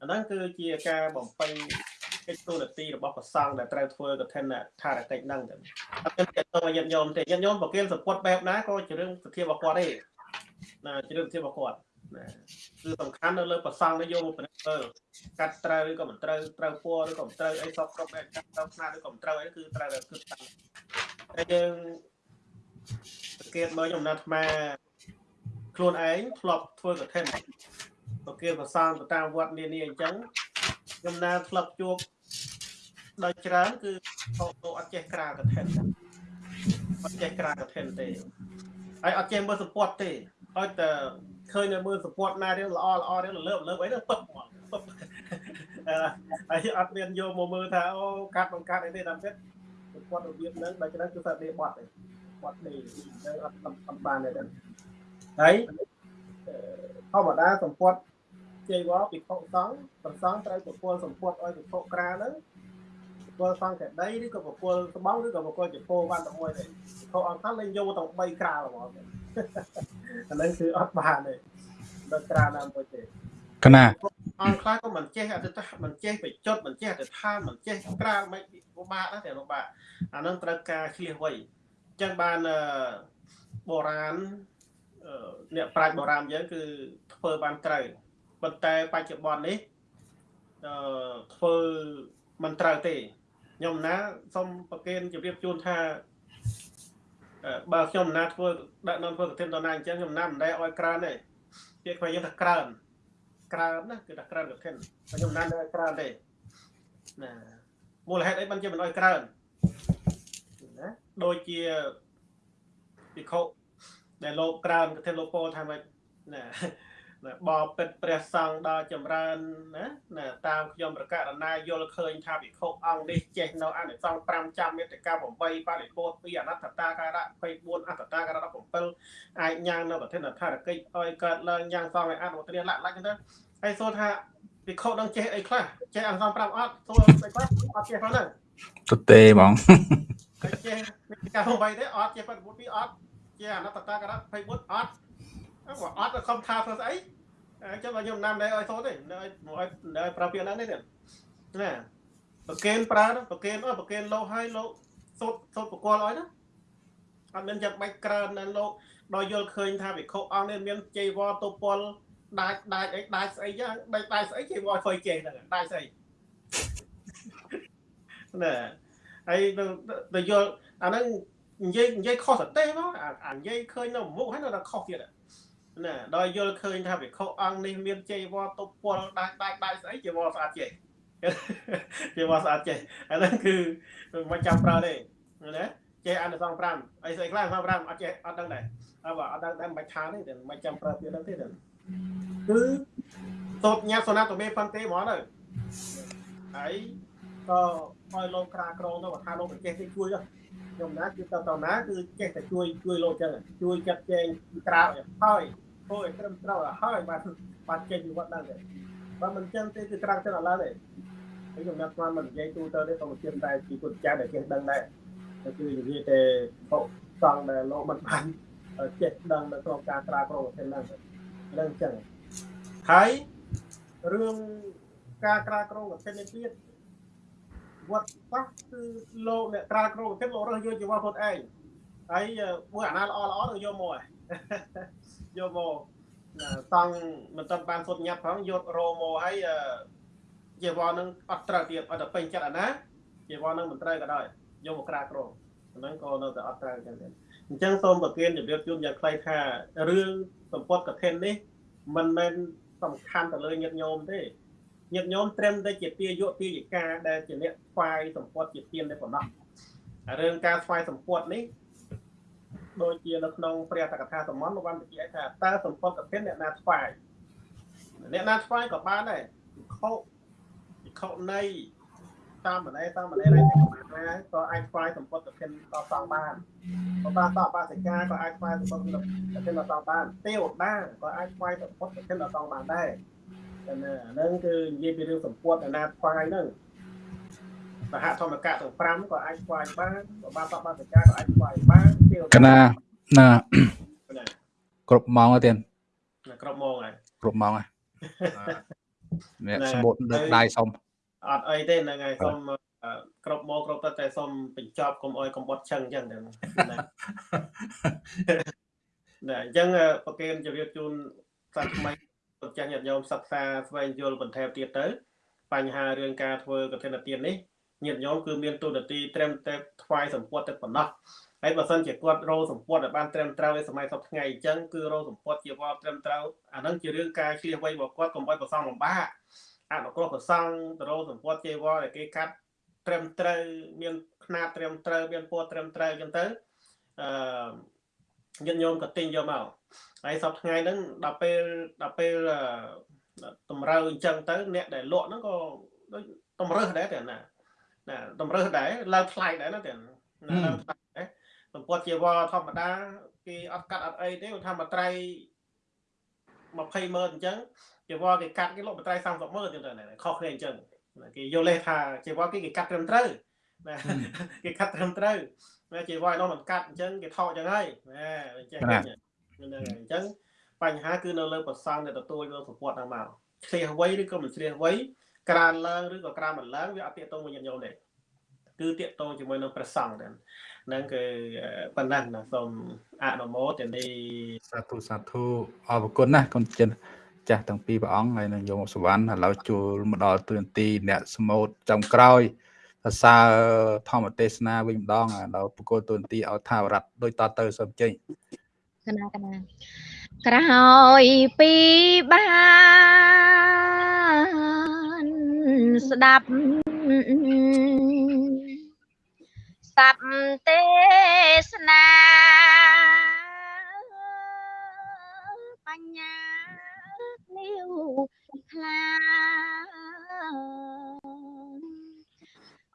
អាហ្នឹងគឺជាការបំពេញកិច្ចទូនាទីរបស់ប្រសង់ដែលត្រូវធ្វើកឋិនថារកិច្ចហ្នឹងទៅអត់មានទៅញាតិញោមទេញាតិញោមប្រគិលសពុតបែបណាក៏ជារឿងសធារបស់គាត់ទេណាជារឿងសធារបស់គាត់ ណាគឺសំខាន់នៅលើប្រសង់នេះយកមកពិនិត្យមើលកាត់ត្រូវឬក៏មិនត្រូវត្រូវពណ៌ឬក៏មិនត្រូវអីសពគ្រប់ឯកាត់ត្រូវខ្នាតឬក៏មិនត្រូវអីគឺត្រូវតែគិតតាមតែយើងសង្កេតមើលខ្ញុំណាត់អាខ្លួនឯងធ្លាប់ធ្វើកឋិនប្រគិលប្រសង់ទៅតាមវត្តនានាអញ្ចឹងខ្ញុំណាធ្លាប់ជួបដោយច្រើនគឺលោកអត់ចេះក្រាលកឋិនអត់ចេះក្រាលកឋិនទេហើយអត់ចេះមើលសពតទេ ឲ្យតែឃើញនៅមើលសពតណារៀងល្អល្អរៀងលើបលើបអីទៅពឹបហ្មងពឹបហើយអត់មានយកមកមើលថាអូកាត់បង្កាត់អីទេតាមទៀតសពតរបៀបហ្នឹងដោយច្រើនគឺថាដេបត់ទេបត់នេះនឹងអត់អំបានទេហើយធម្មតាសពតជ័យវរពិភពសង្ឃប្រសង្ឃត្រូវប្រគល់សម្ពុតឲ្យពិភពក្រាហ្នឹងប្រគល់សង្ឃកដីឬក៏ប្រគល់ស្បង់ឬក៏ប្រគល់ចពោបានតែមួយទេពិភពអង្គថាលេងយកទាំង3ក្រាលហ្មង អាហ្នឹងគឺអត់បានទេដល់ក្រាលណាមួយទេកណាអង្គខ្លះក៏មិនចេះអតិថាមិនចេះបិចុតមិនចេះអតិថាមិនចេះក្រាលមិនពិបាកណាស់តែពិបាកអាហ្នឹងត្រូវការឆ្លៀសវៃអញ្ចឹងបានបុរាណអ្នកប្រាជ្ញបុរាណយើងគឺធ្វើបានត្រូវប៉ុន្តែបច្ចុប្បន្ននេះអឺធ្វើមិនត្រូវទេខ្ញុំណាសូមប្រកេនជម្រាបជូនថា បើខ្ញុំណាធ្វើដាក់នាំធ្វើកឋិនតណាអញ្ចឹងខ្ញុំណាមិនដែលឲ្យក្រើនទេពាក្យខ្មែរយើងថាក្រើនក្រើនណាគឺថាក្រើនកឋិនខ្ញុំណាមិនឲ្យក្រើនទេណាមូលហេតុអីបានជាមិនឲ្យក្រើនណាដូចជាពិខុដែលលោកក្រើនកឋិនលោកពោលថាម៉េចណា ណាបបពិតព្រះសង្ឃដល់ចម្រើនណាណាតាមខ្ញុំប្រកាសណាយល់ឃើញថាវិខុអង្គនេះចេះនៅអនិសង្ឃ5ចាំមេត្តា8បរិពោធ2អនត្តតាការៈ24អត្តតាការៈ17អាចញ៉ាំងនៅប្រធានថារកិច្ចឲ្យកើតឡើងញ៉ាំងសង្ឃឲ្យអនុមោទនាលក្ខលក្ខទៅហើយសួរថាវិខុនឹងចេះអីខ្លះចេះអនិសង្ឃ5អត់សួរអីខ្លះអត់ចេះផងហ្នឹងទៅទេហ្មងហើយចេះមេត្តា8ទេអត់ចេះបរិពោធ2អត់ចេះអនត្តតាការៈ24អត់ គាត់អត់ខំថាធ្វើស្អីអញ្ចឹងខ្ញុំណាំដែរឲ្យសូត្រទេនៅឲ្យឲ្យប្រើពាក្យហ្នឹងទេណាប្រកេនប្រើប្រកេនអើប្រកេនលោឲ្យលោកសូត្រសូត្រប្រគល់ឲ្យណាអត់មានចាំបាច់ក្រើនណាលោកដល់យល់ឃើញថាវិខុអង្គនេះមានជ័យវរទុពលដាច់ដាច់អីដាច់ស្អីចឹងដាច់ដាច់ស្អីគេមកធ្វើចេះហ្នឹងដាច់ស្អីណែហើយទៅយល់អាហ្នឹងនិយាយនិយាយខុសសតិមកអានិយាយឃើញនៅមុខហើយនៅតែខុសទៀត ណាដល់យល់ឃើញថាវិខុអង្គនេះមានជ័យវរតុពលដាច់ដាច់ដាច់ស្អីជាវរស្អាតចេះជាវរស្អាតចេះអាហ្នឹងគឺមិនចាំប្រើទេណាចេះអនុសង5អីស្អីខ្លះសង5អត់ចេះអត់ដឹងដែរអើបើអត់ដឹងតែមិនបាច់ថាទេតែមិនចាំប្រើពាក្យហ្នឹងទេគឺតបញាសណាតមេផាន់ទេហ្មងទៅហើយក៏ឲ្យលោកក្រាក្រងទៅថាលោកប្រទេសគេជួយ ខ្ញុំណាគឺទៅទៅណាគឺចេះតែជួយជួយលោកចឹងជួយចាត់ចែងក្រៅហើយធ្វើឲ្យត្រឹមត្រូវហើយបាទបាទចេញពីវត្តដល់ទេបើមិនចឹងទេគឺក្រាំងចឹងអត់ឡើយទេហើយខ្ញុំណាត់ស្មានមិននិយាយទូទៅទេក៏មិនជឿតែពីពុទ្ធចាស់ដែលចេះដឹងដែរគឺនិយាយតែពុកសង្ឃដែលលោកមិនបានចេះដឹងនៅក្នុងការក្រាក្រងប្រទេសហ្នឹងហ្នឹងចឹងហើយរឿងការក្រាក្រងប្រទេសនេះទៀត វត្តប៉ះគឺលោកអ្នកក្រាក្រងប្រទេសលោករស់យកជីវៈខ្លួនឯងហើយមួយអាណាល្អល្អទៅយកមកយកមកតង់មិនទាន់បានសុទ្ធញាត់ផងយករោមកហើយជីវៈនឹងអត់ត្រូវទៀតអត់ទៅពេញចិត្តអាណាជីវៈនឹងមិនត្រូវក៏ដោយយកមកក្រាក្រងហ្នឹងក៏នៅតែអត់ត្រូវចឹងដែរអញ្ចឹងសូមប្រគិនជម្រាបជូនយ៉ាងខ្លីថារឿងសម្ពត់កឋិននេះមិនមែនសំខាន់ទៅលើញាតិញោមទេ ញាតិញោមត្រឹមតែជាទាយុទាយិកាដែលជាអ្នកថ្វាយសម្ពត់ជាទានតែប៉ុណ្ណោះរឿងការថ្វាយសម្ពត់នេះដូចជានៅក្នុងព្រះតកថាសមន្តបានបញ្ជាក់ថាតើសម្ពត់កឋិនអ្នកណាថ្វាយអ្នកណាថ្វាយក៏បានដែរខុខុនៃតាមម្លេះតាមម្លេះរៃណាក៏អាចខ្វាយសម្ពុតទៅគិនដល់សងបានបើបានតបាសិកាក៏អាចខ្វាយសម្ពុតទៅគិនដល់សងបានទេវតាក៏អាចខ្វាយសម្ពុតទៅគិនដល់សងបានដែរ តែហ្នឹងគឺនិយាយពីរឿងសម្ពុតអាណាខ្វាយហ្នឹងមហធម្មកៈទាំង5ក៏អាចខ្វាយបានបើបានតបាសិកាក៏អាចខ្វាយបានទេវតាកណាណាគ្រប់ម៉ោងទេគ្រប់ម៉ោងហើយគ្រប់ម៉ោងហើយអ្នកស្មូតលើកដៃសុំអត់អីទេហ្នឹងហើយសូមគ្រប់មកគ្រប់ទៅតែសូមបញ្ចប់កុំអោយកំបុតឆឹងអញ្ចឹងណាណាអញ្ចឹងប្រកេនជម្រាបជូនសាថ្មី ពុទ្ធចាស់ញាតិញោមសិក្សាស្វែងយល់បន្ថែមទៀតទៅ បញ្ហារឿងការធ្វើកឋិនទាននេះញាតិញោមគឺមានទូនាទីត្រឹមតែថ្វាយសម្ពុតតែប៉ុណ្ណោះហើយបើសិនជាគាត់រោសម្ពុតឲ្យបានត្រឹមត្រូវឯសម័យសពថ្ងៃអញ្ចឹងគឺរោសម្ពុតជាវត្តត្រឹមត្រូវអានឹងជារឿងការឆ្លៀសវៃរបស់គាត់កុំឲ្យប្រសងលំបាកអនុគ្រោះប្រសង់ទៅរោសម្ពត់ចេវរដែលគេកាត់ត្រឹមត្រូវមានຂ្នាតត្រឹមត្រូវមានពណ៌ត្រឹមត្រូវអញ្ចឹងទៅអឺញាតិញោមក៏ទិញយកមក ហើយសប្តាហ៍ថ្ងៃហ្នឹងដល់ពេលដល់ពេលតម្រូវអញ្ចឹងទៅអ្នកដែលលក់ហ្នឹងក៏ដូចតម្រើសដែរតែណាណាតម្រើសដែរឡើងថ្លៃដែរណាតែណាឡើងថ្លៃដែរសម្ពត់ជាវរធម្មតាគេអត់កាត់អត់អីទេថាមួយត្រៃ20ម៉ឺនអញ្ចឹងជីវរគេកាត់គេលក់បន្ត្រៃ30ម៉ឺនទៀតទៅខុសគ្នាអញ្ចឹងគេយល់លេសថាជីវរគេគេកាត់ត្រឹមត្រូវណាគេកាត់ត្រឹមត្រូវណាជីវរនោះមិនកាត់អញ្ចឹងគេថោកអញ្ចឹងហើយណាអញ្ចឹង ហ្នឹងហើយអញ្ចឹងបញ្ហាគឺនៅលើប្រសងដែលទទួលយកសពតហ្នឹងមកឆ្លៀសវ័យឬក៏មិនឆ្លៀសវ័យក្រានឡើងឬក៏ក្រានមិនឡើងវាអត់ទាក់ទងមួយញាតិញោមទេគឺតាក់ទងជាមួយនឹងព្រះសង្ឃដែរហ្នឹងគឺប៉ុណ្ណឹងណាសូមអនុមោទនីសាធុសាធុអរគុណណាកូនចិនចាស់ទាំងពីរព្រះអង្គហើយនឹងយកសវណ្ណឥឡូវចូលមកដល់ទូនទីអ្នកស្មូតចំក្រោយសរសើរធម្មទេសនាវិញម្ដងឥឡូវបកគលទូនទីឲ្យថាវរដ្ឋដូចតទៅសូមចេញ កណាកណាក្រោយពីបានស្ដាប់សັບទេសនាបញ្ញាលាវខ្លា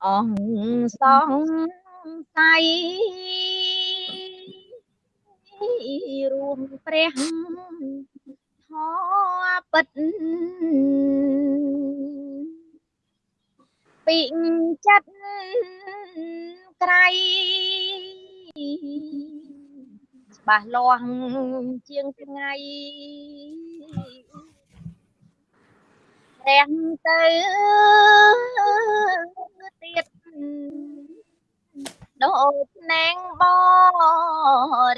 អងសងស័យ រួមព្រះធម៌ពិតពីចិត្តក្រៃច្បាស់លាស់ជាងថ្ងៃព្រះទៅទៀត ដូចណែងប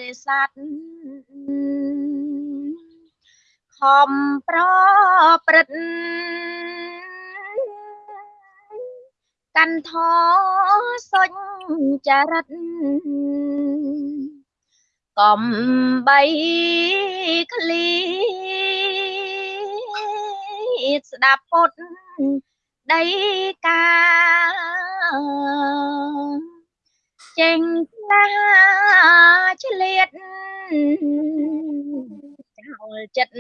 រិស័ទខខំប្រព្រឹត្តកាន់ធសុញចរិតកំបីឃ្លីស្ដាប់ពុតដីកា ចេញផ្លាឆ្លៀតចោលចិត្ត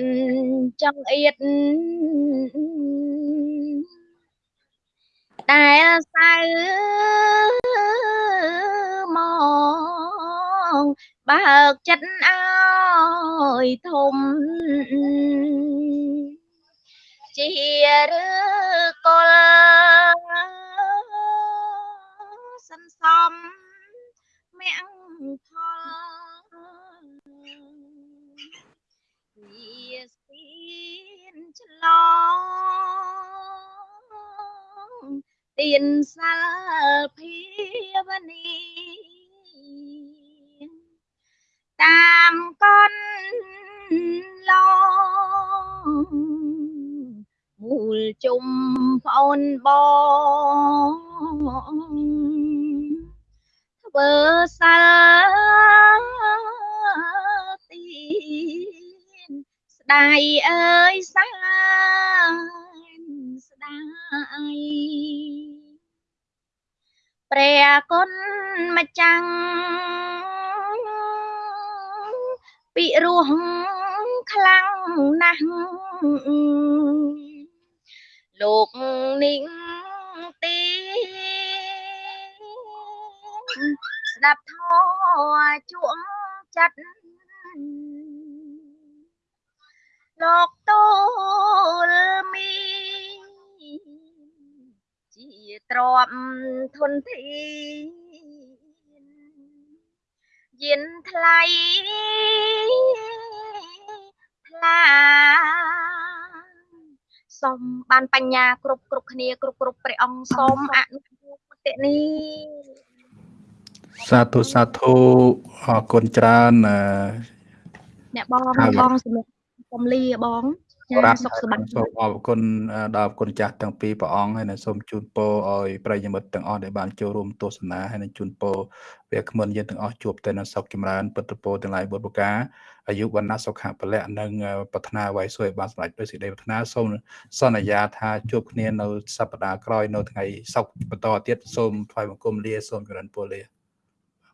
ចង់អៀតដែលសៅមកបើកចិត្តអើយធំជាឬកលសន្សំ មគ្គផលវាស្ពានឆ្លងទៀនសាលភាវនីតាមកនឡងមូលជុំប្អូនបង ធ្វើសាទីស្ដាយអើយសាស្ដាយព្រះគុណម្ចាំងពិរោះខ្លាំងណាស់លោកនីងទី ស្ដាប់ធម៌ជក់ចិត្តលោកទូលមីជាទ្របធនធានយានថ្លៃថ្លាសូមបានបញ្ញាគ្រប់គ្រប់គ្នាគ្រប់គ្រប់ព្រះអង្គសូមអនុមោទនី សាធុសាធុអរគុណច្រើនអ្នកបងបងសម្រាប់កំលាបងចាសុខសប្បាយសូមអរគុណដល់គុណចាស់ទាំងពីរព្រះអង្គហើយនិងសូមជូនពរឲ្យប្រិយមិត្តទាំងអស់ដែលបានចូលរួមទស្សនាហើយនិងជូនពរវាគ្មិនយើងទាំងអស់ជួបតែនៅសុខចម្រើនពុទ្ធពរទាំងឡាយបុត្រប្រការអាយុវណ្ណៈសុខៈពលៈនិងប្រាថ្នាអ្វីសួយបានសម្រេចដោយសេចក្តីប្រាថ្នាសូមសន្យាថាជួបគ្នានៅសប្តាហ៍ក្រោយនៅថ្ងៃសុក្របន្តទៀតសូមថ្វាយបង្គំលាសូមចរិនពលលា